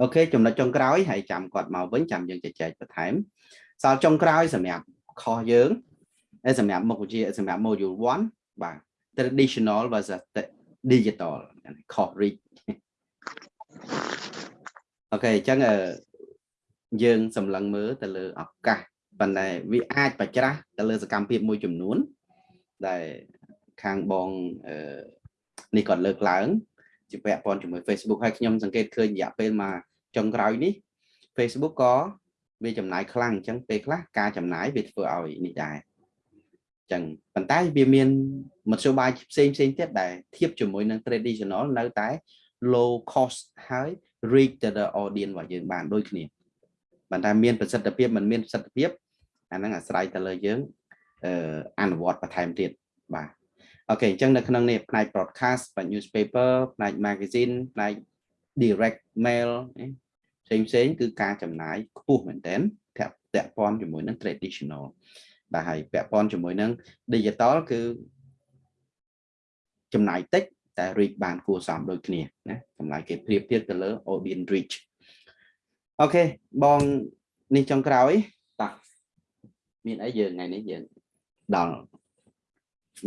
អូខេចំណុចចុងក្រោយហើយចាំគាត់មកវិញចាំយើងជជែកបន្ថែមសល់ចុងក្រោយសម្រាប់ខុសយើងហើយសម្រាប់មុខវិជ្ជាសម្រាប់ module 1បាទ traditional versus digital ខុស reach អូខេអញ្ចឹងអឺយើងសម្លឹងមើលទៅលើឱកាសប៉ុន្តែវាអាចបច្ច្រាស់ទៅលើសកម្មភាពមួយចំនួន ដែលខាងបងអឺនេះគាត់លើកឡើងជាពាក់ព័ន្ធជាមួយ Facebook ហើយខ្ញុំសង្កេតឃើញរយៈពេលមក ចុងក្រោយនេះ Facebook ក៏វាចំណាយខ្លាំងអញ្ចឹងពេលខ្លះការចំណាយវាធ្វើឲ្យនេះដែរអញ្ចឹងប៉ុន្តែវាមានមធ្យោបាយផ្សេងផ្សេងទៀតដែលធៀបជាមួយនឹង traditional នៅតែ low cost ហើយ reach to the audience របស់យើងបានដូចគ្នាប៉ុន្តែមានប្រសិទ្ធភាពមិនមានប្រសិទ្ធភាពអាហ្នឹងអាស្រ័យទៅលើយើងអឺអនុវត្តបន្ថែមទៀតបាទអូខេអញ្ចឹងនៅក្នុងនេះផ្នែក broadcast ផ្នែក newspaper ផ្នែក magazine ផ្នែក direct mail ផ្សេងផ្សេងគឺការចំណាយខ្ពស់មែនទែនពាក់ពាក់ព័ន្ធជាមួយនឹង traditional បាទហើយពាក់ព័ន្ធជាមួយនឹង digital គឺចំណាយតិចតែ reach បានគួរសមដូចគ្នាណាតម្លៃគេប្រៀបធៀបទៅលើ audience reach អូខេបងនេះចុងក្រោយបាទមានអីយើងថ្ងៃនេះយើងដល់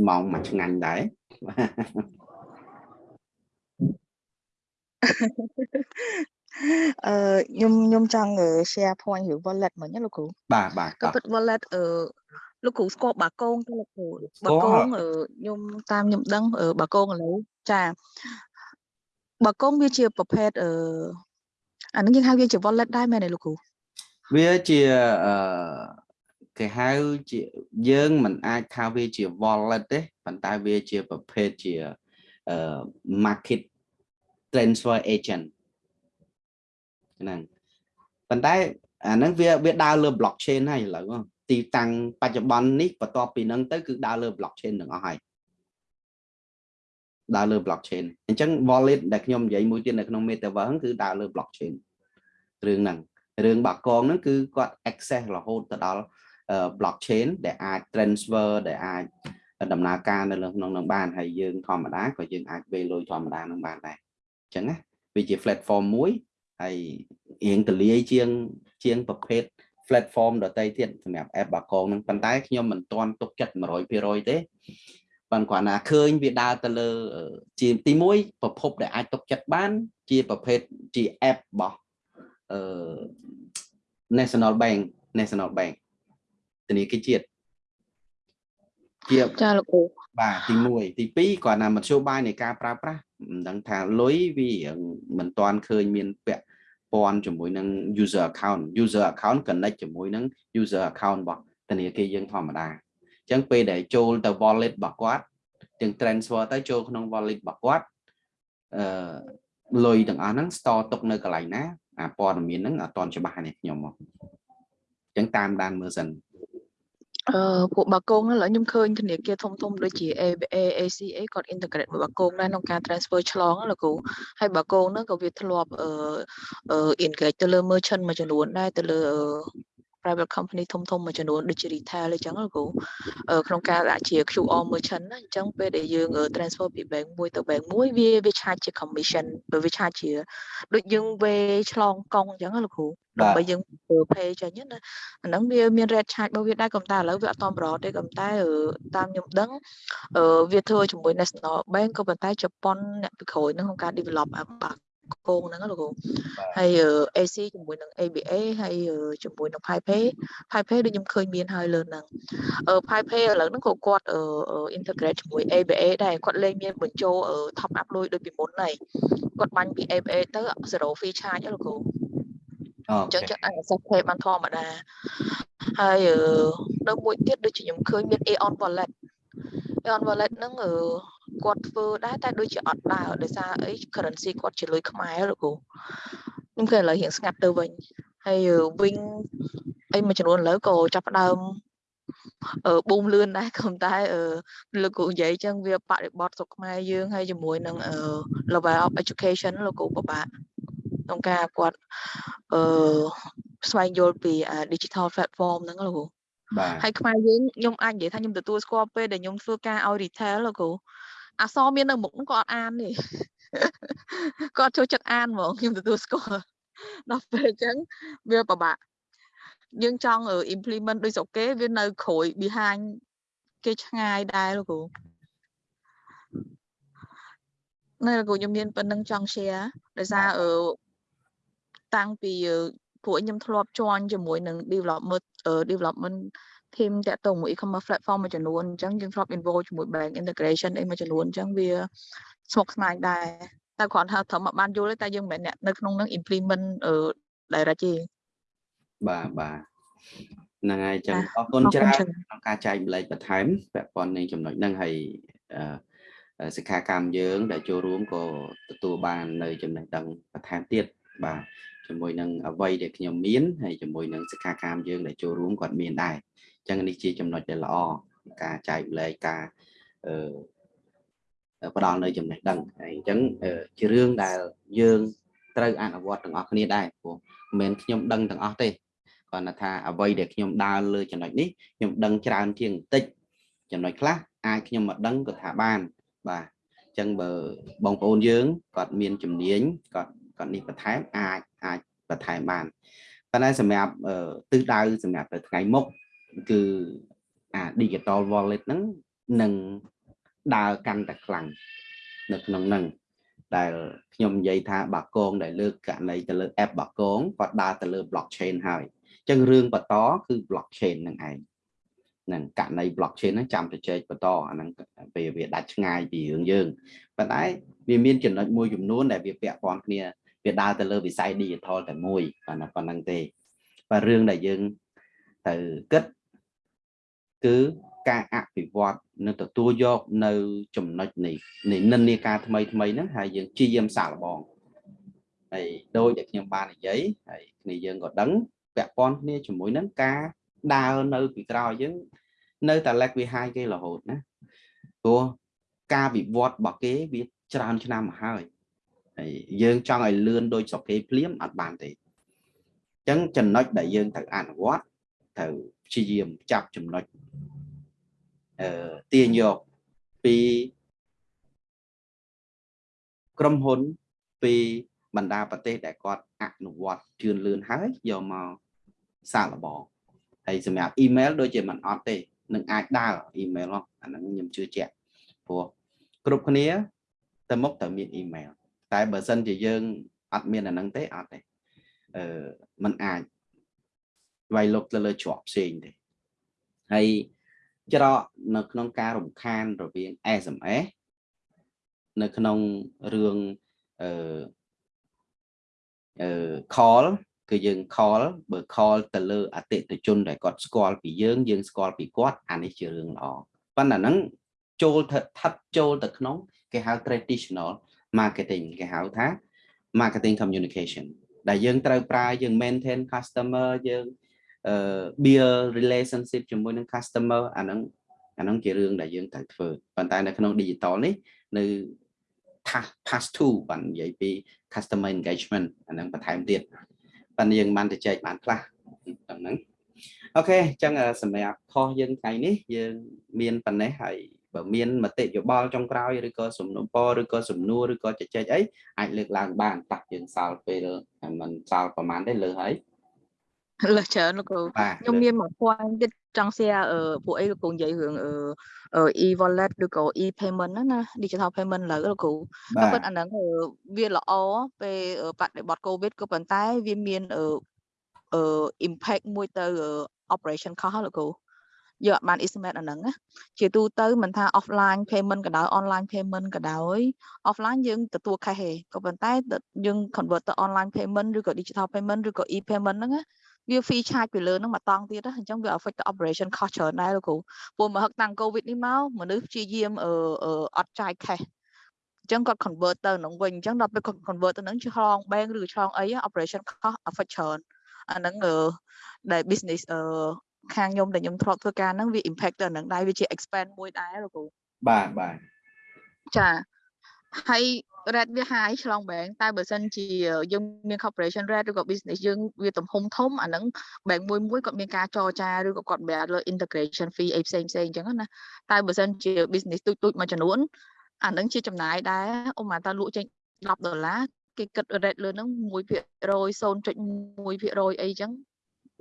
ម៉ោងមួយឆ្ងាញ់ដែរ អឺខ្ញុំខ្ញុំចង់ share point រឿង wallet មិញណាលោកគ្រូបាទបាទក៏ក៏ពិត wallet អឺលោកគ្រូស្គាល់បាកងទេលោកគ្រូស្គាល់បាកងអឺខ្ញុំតាមខ្ញុំដឹងអឺបាកងឥឡូវចាបាកងវាជាប្រភេទអឺអានឹងយើងហៅវាជា wallet ដែរមែនទេលោកគ្រូវាជាអឺគេហៅជាយើងមិនអាចថាវាជា wallet ទេប៉ុន្តែវាជាប្រភេទជាអឺ market transfer agent ហ្នឹងប៉ុន្តែអាហ្នឹងវាវាដើរលើ blockchain ហើយឥឡូវហ្នឹងទីតាំងបច្ចុប្បន្ននេះបន្ទាប់ពីហ្នឹងទៅគឺដើរលើ blockchain ទាំងអស់ហើយដើរលើ blockchain អញ្ចឹង wallet ដែលខ្ញុំនិយាយមួយទៀតនៅក្នុង metaverse ហ្នឹងគឺដើរលើ blockchain រឿងហ្នឹងរឿងបាកងហ្នឹងគឺគាត់ access រហូតទៅដល់អឺ blockchain ដែលអាច transfer ដែលអាចដំណើរការនៅលើក្នុងនឹងបានហើយយើងធម្មតាក៏យើងអាចវេលុយធម្មតានឹងបានដែរអញ្ចឹងណាវាជា platform មួយហើយរៀងទលាយជាងជាងប្រភេទ platform ដទៃទៀតសម្រាប់ app បាកងហ្នឹងប៉ុន្តែខ្ញុំមិនទាន់ទុកចិត្ត100%ទេប៉ុន្តែគាត់ណាឃើញវាដើរទៅលើអឺជាទី1ប្រភពដែលអាចទុកចិត្តបាន ជាប្រភេទជា app របស់អឺ National Bank National Bank ធនាគារជាតិជាចាលោកគ្រូបាទទី1ទី2គាត់ណាមធ្យោបាយនៃការប្រើប្រាស់ មិនដឹងថាលុយវារៀងមិនទាន់ឃើញមានពាក់ព័ន្ធជាមួយនឹង user account user account connect ជាមួយនឹង user account របស់ធនាគារយើងធម្មតាអញ្ចឹងពេលដែលចូលទៅ wallet របស់គាត់ទាំង transfer ទៅចូលក្នុង wallet របស់គាត់អឺលុយទាំងអស់ហ្នឹង store ទុកនៅកន្លែងណាអាព័ត៌មានហ្នឹងអត់ទាន់ច្បាស់នេះខ្ញុំមកអញ្ចឹងតាមដានមើលសិន អឺពួកបាគងហ្នឹងឥឡូវខ្ញុំឃើញធនាគារធំធំដូចជា ABA ACA គាត់ integrate មួយបាគងដែរក្នុងការ transfer ឆ្លងហ្នឹងលោកគ្រូហើយបាគងហ្នឹងក៏វាធ្លាប់អឺអឺ integrate ទៅលើ merchant មួយចំនួនដែរទៅលើ private company ធំធំមួយចំនួនដូចជា retail អញ្ចឹងលោកគ្រូអឺក្នុងការដាក់ជា QR merchant ណាអញ្ចឹងពេលដែលយើង transfer ពី bank មួយទៅ bank មួយវាវា charge ជា commission វា charge ជាដូចយើងវេឆ្លងកង់អញ្ចឹងណាលោកគ្រូដើម្បីយើង pay ចេញណាអាហ្នឹងវាមាន rate charge របស់វាដែរក៏តែឥឡូវវាអត់តប្រទេក៏តែតាមខ្ញុំដឹងអឺវាធ្វើជាមួយ National Bank ក៏ប៉ុន្តែជប៉ុនអ្នកពីក្រោយហ្នឹងក្នុងការ develop app បា ក់គងហ្នឹងលោកគ្រូហើយ AC ជាមួយនឹង ABA ហើយជាមួយនឹង PyPay PyPay ដូចខ្ញុំឃើញមានហើយលើហ្នឹងអឺ PyPay ឥឡូវហ្នឹងក៏គាត់ integrate ជាមួយ ABA ដែរគាត់លេងមានបញ្ចូល top up លុយដូចពីមុនហើយគាត់បាញ់ពី ABA ទៅ zero fee charge លោកគ្រូអញ្ចឹងចិត្តអាច access pay បានធម្មតាហើយនៅមួយទៀតដូចជាខ្ញុំឃើញមាន Aeon wallet Aeon wallet ហ្នឹង គាត់ធ្វើដែរតែដូចជាអត់ដើរដោយសារអី currency គាត់ជាលុយខ្មែរលោកគ្រូខ្ញុំឃើញឥឡូវរៀងស្ងាត់ទៅវិញហើយវិញអីមួយចំនួនឥឡូវក៏ចាប់ផ្ដើមអឺបូមលឿនដែរក៏តែលោកគ្រូនិយាយចឹងវាបរិបត្តិស្រុកខ្មែរយើងហើយជាមួយនឹង level of education លោកគ្រូពិបាកក្នុងការគាត់អឺស្វែងយល់ពី digital platform ហ្នឹងលោកគ្រូបាទហើយខ្មែរយើងខ្ញុំអាចនិយាយថាខ្ញុំទទួលស្គាល់ពេលដែលខ្ញុំធ្វើការឲ្យ retail លោកគ្រូ អសមាននៅមុខហ្នឹងក៏អត់អានទេគាត់ចូលចិត្តអានហ្មងខ្ញុំទទួលស្គាល់ដល់ពេលអញ្ចឹងវាពិបាកយើងចង់ implement ដូចស្រុកគេវានៅក្រួយ behind គេឆ្ងាយដែរលោកគ្រូនៅលោកគ្រូខ្ញុំមានប៉ុណ្្នឹងចង់ share ដោយសារអឺតាំងពីពួកខ្ញុំធ្លាប់ជន់ជាមួយនឹង development development team តាក់ទងមួយ e-commerce platform មួយចំនួនអញ្ចឹងយើងធ្លាប់ involve ជាមួយ bank integration អីមួយចំនួនអញ្ចឹងវាស្មុគស្មាញដែរតែគ្រាន់ថាត្រឹមបានយល់ទេតែយើងមិនមែនអ្នកនៅក្នុងនឹង implement direct ទេបាទបាទហ្នឹងហើយចឹងអរគុណច្រើនក្នុងការចែកម្លែកបន្ថែមពាក់ព័ន្ធនឹងចំណុចហ្នឹងហើយសិក្ខាកាមយើងដែលចូលរួមក៏ទទួលបាននៅចំណេះដឹងបន្ថែមទៀតបាទជាមួយនឹងអ្វីដែលខ្ញុំមានហើយជាមួយនឹងសិក្ខាកាមយើងដែលចូលរួមគាត់មានដែរអញ្ចឹងនេះជាចំណុចដែលល្អការចែកម្លែកការអឺផ្ដល់នៅចំណេះដឹងហើយអញ្ចឹងជារឿងដែលយើងត្រូវអនុវត្តទាំងអស់គ្នាដែរព្រោះមិនមែនខ្ញុំដឹងទាំងអស់ទេគាត់ថាអ្វីដែលខ្ញុំដើរលើចំណុចនេះខ្ញុំដឹងច្រើនជាងបន្តិចចំណុចខ្លះអាចខ្ញុំមកដឹងក៏ថាបានបាទអញ្ចឹងបើបងប្អូនយើងគាត់មានជំនាញគាត់គាត់នេះបន្ថែមអាចអាចបន្ថែមបានប៉ុន្តែសម្រាប់ទិសដៅសម្រាប់ទៅថ្ងៃមុខ គឺអា digital wallet ហ្នឹងនឹងដើរកាន់តែខ្លាំងនៅក្នុងហ្នឹងដែលខ្ញុំនិយាយថាបាកងដែលលើកករណីទៅលើ app បាកងគាត់ដើរទៅលើ blockchain ហើយអញ្ចឹងរឿងបន្តគឺ blockchain ហ្នឹងឯងនឹងករណី blockchain ហ្នឹងចាំទៅជែកបន្តអាហ្នឹងពេលវាដាច់ឆ្ងាយពីរឿងយើងប៉ុន្តែវាមានចំណុចមួយចំនួនដែលវាពាក់ព័ន្ធគ្នាវាដើរទៅលើវិស័យ digital តែមួយប៉ុណ្ណាប៉ុណ្ណឹងទេបាទរឿងដែលយើងទៅគិត គឺការអភិវឌ្ឍនិងទទួលយកនៅចំណុចនៃនិន្នាការថ្មីថ្មីហ្នឹងហើយយើងជាយាមសាកល្បងហើយដោយដែលខ្ញុំបាននិយាយហើយគ្នាយើងក៏ដឹងពាក់ព័ន្ធគ្នាជាមួយនឹងការដើរនៅពីក្រោយយើងនៅតែ lag behind គេរហូតណាព្រោះការវិវត្តរបស់គេវាច្រើនឆ្នាំមកហើយហើយយើងចង់ឲ្យលឿនដូចស្រុកគេភ្លាមអត់បានទេអញ្ចឹងចំណុចដែលយើងត្រូវអនុវត្តត្រូវព្យាយាមចាប់ចំណុចអឺ ទាញយកពីក្រុមហ៊ុនពីបណ្ដាប្រទេសដែលគាត់អនុវត្តជឿនលឿនហើយយកមកសាកល្បងហើយសម្រាប់អ៊ីមែលដូចជាមិនអត់ទេនឹងអាចដើរអ៊ីមែលអាហ្នឹងខ្ញុំជឿជាក់ព្រោះគ្រប់គ្នាទៅមុខត្រូវមានអ៊ីមែលតែបើសិនជាយើងអត់មានអាហ្នឹងទេអត់ទេអឺมันអាចវាយលុកទៅលើច្រកផ្សេងទេហើយ ច្រកនៅក្នុងការរំខានរវាង SMS នៅក្នុងរឿងអឺអឺ call គឺយើង call បើ call ទៅលើអតិថិជនដែលគាត់ស្គាល់ពីយើងយើងស្គាល់ពីគាត់អានេះជារឿងល្អប៉ុន្តែហ្នឹងចូលស្ថិតចូលទៅក្នុង គេហៅ traditional marketing គេហៅថា marketing communication ដែលយើងត្រូវប្រើយើង maintain customer យើងអឺ build relationship ជាមួយនឹង customer អាហ្នឹងអាហ្នឹងជារឿងដែលយើងត្រូវធ្វើប៉ុន្តែនៅក្នុង digital នេះនៅ pass pass to បាននិយាយពី customer engagement អាហ្នឹងបន្ថែមទៀតប៉ុន្តែយើងបានទៅចែកបានខ្លះតាមហ្នឹងអូខេអញ្ចឹងសម្រាប់ខុសយើងថ្ងៃនេះយើងមានប៉ុណ្ណេះហើយបើមានមតិយោបល់ចុងក្រោយឬក៏សំណុំពរឬក៏សំណួរឬក៏ជជែកអីអាចលើកឡើងបានតាស់យើងសល់ពេលមិនសល់ប្រហែលទេលើហើយ លើច្រើនលោកគ្រូបាទខ្ញុំមានមួយ point ទៀតចង់ share អឺពួកអីលោកគ្រូនិយាយរឿងអឺអឺ e wallet ឬក៏ e payment ហ្នឹងណា digital payment ឥឡូវលោកគ្រូបាតែទពិតអាហ្នឹងអឺវាល្អពេលអឺបដិបត្តិ covid ក៏ប៉ុន្តែវាមានអឺអឺ impact មួយទៅអឺ operation cost ហ៎លោកគ្រូយកអត់បាន estimate អាហ្នឹងណាជាទូទៅមិនថា offline payment ក៏ដោយ online payment ក៏ដោយ offline យើងទទួល cash ទេក៏ប៉ុន្តែទៅយើង convert ទៅ online payment ឬក៏ digital payment ឬក៏ e payment ហ្នឹងណា វា fee charge ពីលើហ្នឹងមកតង់ទៀតណាអញ្ចឹងវា affect ទៅ operation cost ច្រើនដែរលោកគ្រូព្រោះមកហឹកតាំង covid នេះមកមនុស្សព្យាយាមអឺអឺអត់ចាយ cash អញ្ចឹងគាត់ convert ទៅនឹងវិញអញ្ចឹងដល់ពេលគាត់ convert ទៅនឹងឆ្លង bank ឬឆ្លងអី operation cost affect ច្រើនអាហ្នឹងអឺដែល business អឺខាងខ្ញុំដែលខ្ញុំធ្លាប់ធ្វើការហ្នឹងវា impact ទៅអាហ្នឹងដែរវាជា expand មួយដែរលោកគ្រូបាទបាទចា ហើយ rate វា high ឆ្លង bank តែបើសិនជាយើងមាន corporation rate ឬក៏ business យើងវាទំហំធំអាហ្នឹង bank មួយមួយគាត់មានការចរចាឬក៏គាត់បែរលើ integration fee អីផ្សេងផ្សេងអញ្ចឹងណាតែបើសិនជា business ទូចទូចមួយចំនួនអាហ្នឹងជាចំណាយដែរឧបមាថាលក់ចេញ10ដុល្លារគេគិត rate លើហ្នឹង1% 0.1%អីចឹង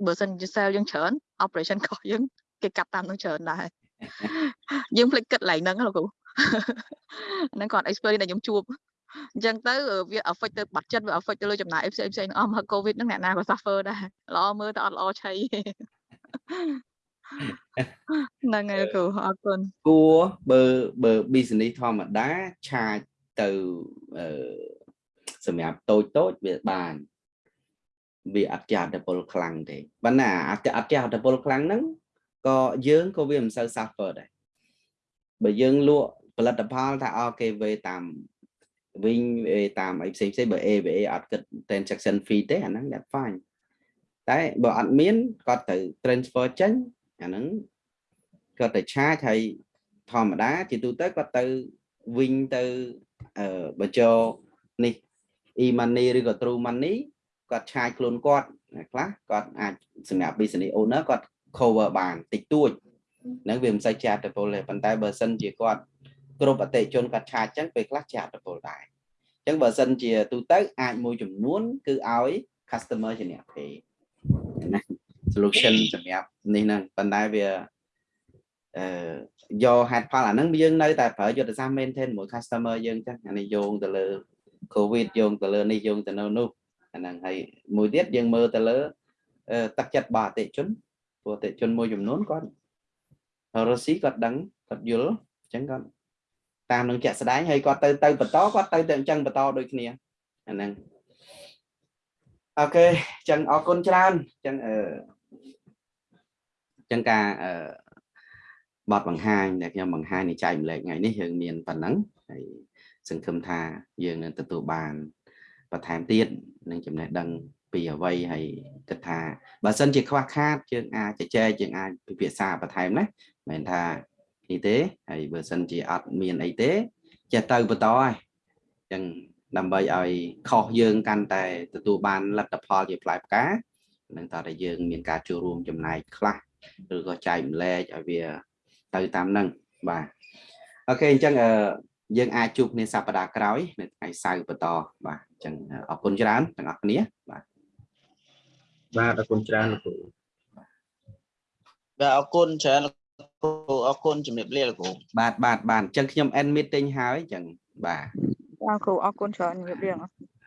បើសិនជា sale យើងច្រើន operation cost យើងគេកាត់តាមហ្នឹងច្រើនដែរយើងភ្លេចគិតកន្លែងហ្នឹងណាលោកគ្រូ ហ្នឹងគាត់ experience ដែលខ្ញុំជួបអញ្ចឹងទៅវា affect ទៅបាត់ចិត្តវា affect ទៅលើចំណាយផ្សេងផ្សេងៗអស់មក covid ហ្នឹងអ្នកណាក៏ suffer ដែរល្អមើលតែអត់ល្អឆៃទេហ្នឹងហើយលោកគ្រូអរគុណគួរបើបើ business ធម្មតាឆាចទៅអឺសម្រាប់តូចតូចវាបានវាអត់ចាត់តពលខ្លាំងទេបើណាអត់អត់ចាត់តពលខ្លាំងហ្នឹងក៏យើងក៏វាមិនសូវ suffer ដែរបើយើងលក់ ផលិតផលថាអូគេវេតាមវិញវេតាមអីផ្សេងផ្សេងបើ AVA អត់គិត transaction fee ទេអាហ្នឹង that's fine តែបើអត់មានគាត់ត្រូវ transfer ចេញអាហ្នឹងគាត់ទៅឆាចហើយធម្មតាជាទូទៅគាត់ទៅវិញទៅអឺបើចូលនេះ e-money ឬក៏ true money គាត់ឆាចខ្លួនគាត់ខ្លះគាត់អាចសម្រាប់ business owner គាត់ cover បានតិចតួចហ្នឹងវាមិនសូវចាត់ទៅពលទេប៉ុន្តែបើសិនជាគាត់ គ្រប់អតិថិជនគាត់ឆាចចឹងពេលខ្លះចាត់ទៅពលដែរអញ្ចឹងបើសិនជាទូទៅអាចមួយចំនួន គឺឲ្យ customer ជាអ្នក pay ណា solution សម្រាប់នេះហ្នឹងប៉ុន្តែវាអឺយកហេតុផលអាហ្នឹងយើងនៅតែប្រើយុទ្ធសាស្ត្រ maintain មួយ customer យើងចឹងអានេះយោងទៅលើ covid យោងទៅលើនេះយោងទៅនៅនោះអាហ្នឹងហើយមួយទៀតយើងមើលទៅលើអឺទឹកចិត្តរបស់អតិថិជនព្រោះអតិថិជនមួយចំនួនគាត់រស់ស៊ីគាត់ដឹងគាត់យល់អញ្ចឹងគាត់ តាមនឹងជាក់ស្ដែងហើយគាត់ទៅទៅបន្តគាត់ទៅទៅអញ្ចឹងបន្តដូចគ្នាអាហ្នឹងអូខេអញ្ចឹងអរគុណច្រើនអញ្ចឹងអឺអញ្ចឹងការអឺបទបង្ហាញដែលខ្ញុំបង្ហាញនៃចែកម្លែកថ្ងៃនេះយើងមានប៉ុណ្ណឹងហើយសង្ឃឹមថាយើងនឹងទទួលបានបន្ថែមទៀតនឹងចំណេះដឹងពីអ្វីហើយគិតថាបើសិនជាខ្វះខាតយើងអាចជជែកយើងអាចពិភាក្សាបន្ថែមណាមិនមែនថា នេះទេហើយបើសិនជាអត់មានអីទេចេះទៅបន្តហើយអញ្ចឹងដើម្បីឲ្យខុសយើងកាន់តែទទួលបានលទ្ធផលជាផ្លែផ្កានឹងតើតែយើងមានការចូលរួមចំណែកខ្លះឬក៏ចែកម្លែកឲ្យវាទៅតាមហ្នឹងបាទអូខេអញ្ចឹងអឺយើងអាចជួបគ្នាសប្តាហ៍ក្រោយនៅថ្ងៃសៅរ៍បន្តបាទអញ្ចឹងអរគុណច្រើនទាំងអស់គ្នាបាទបាទអរគុណច្រើនលោកគ្រូបាទអរគុណច្រើនលោក គ្រូអរគុណជំរាបលាលោកគ្រូបាទបាទបាទអញ្ចឹងខ្ញុំ end meeting ហើយអញ្ចឹងបាទអរគ្រូអរគុណច្រើនជំរាបលា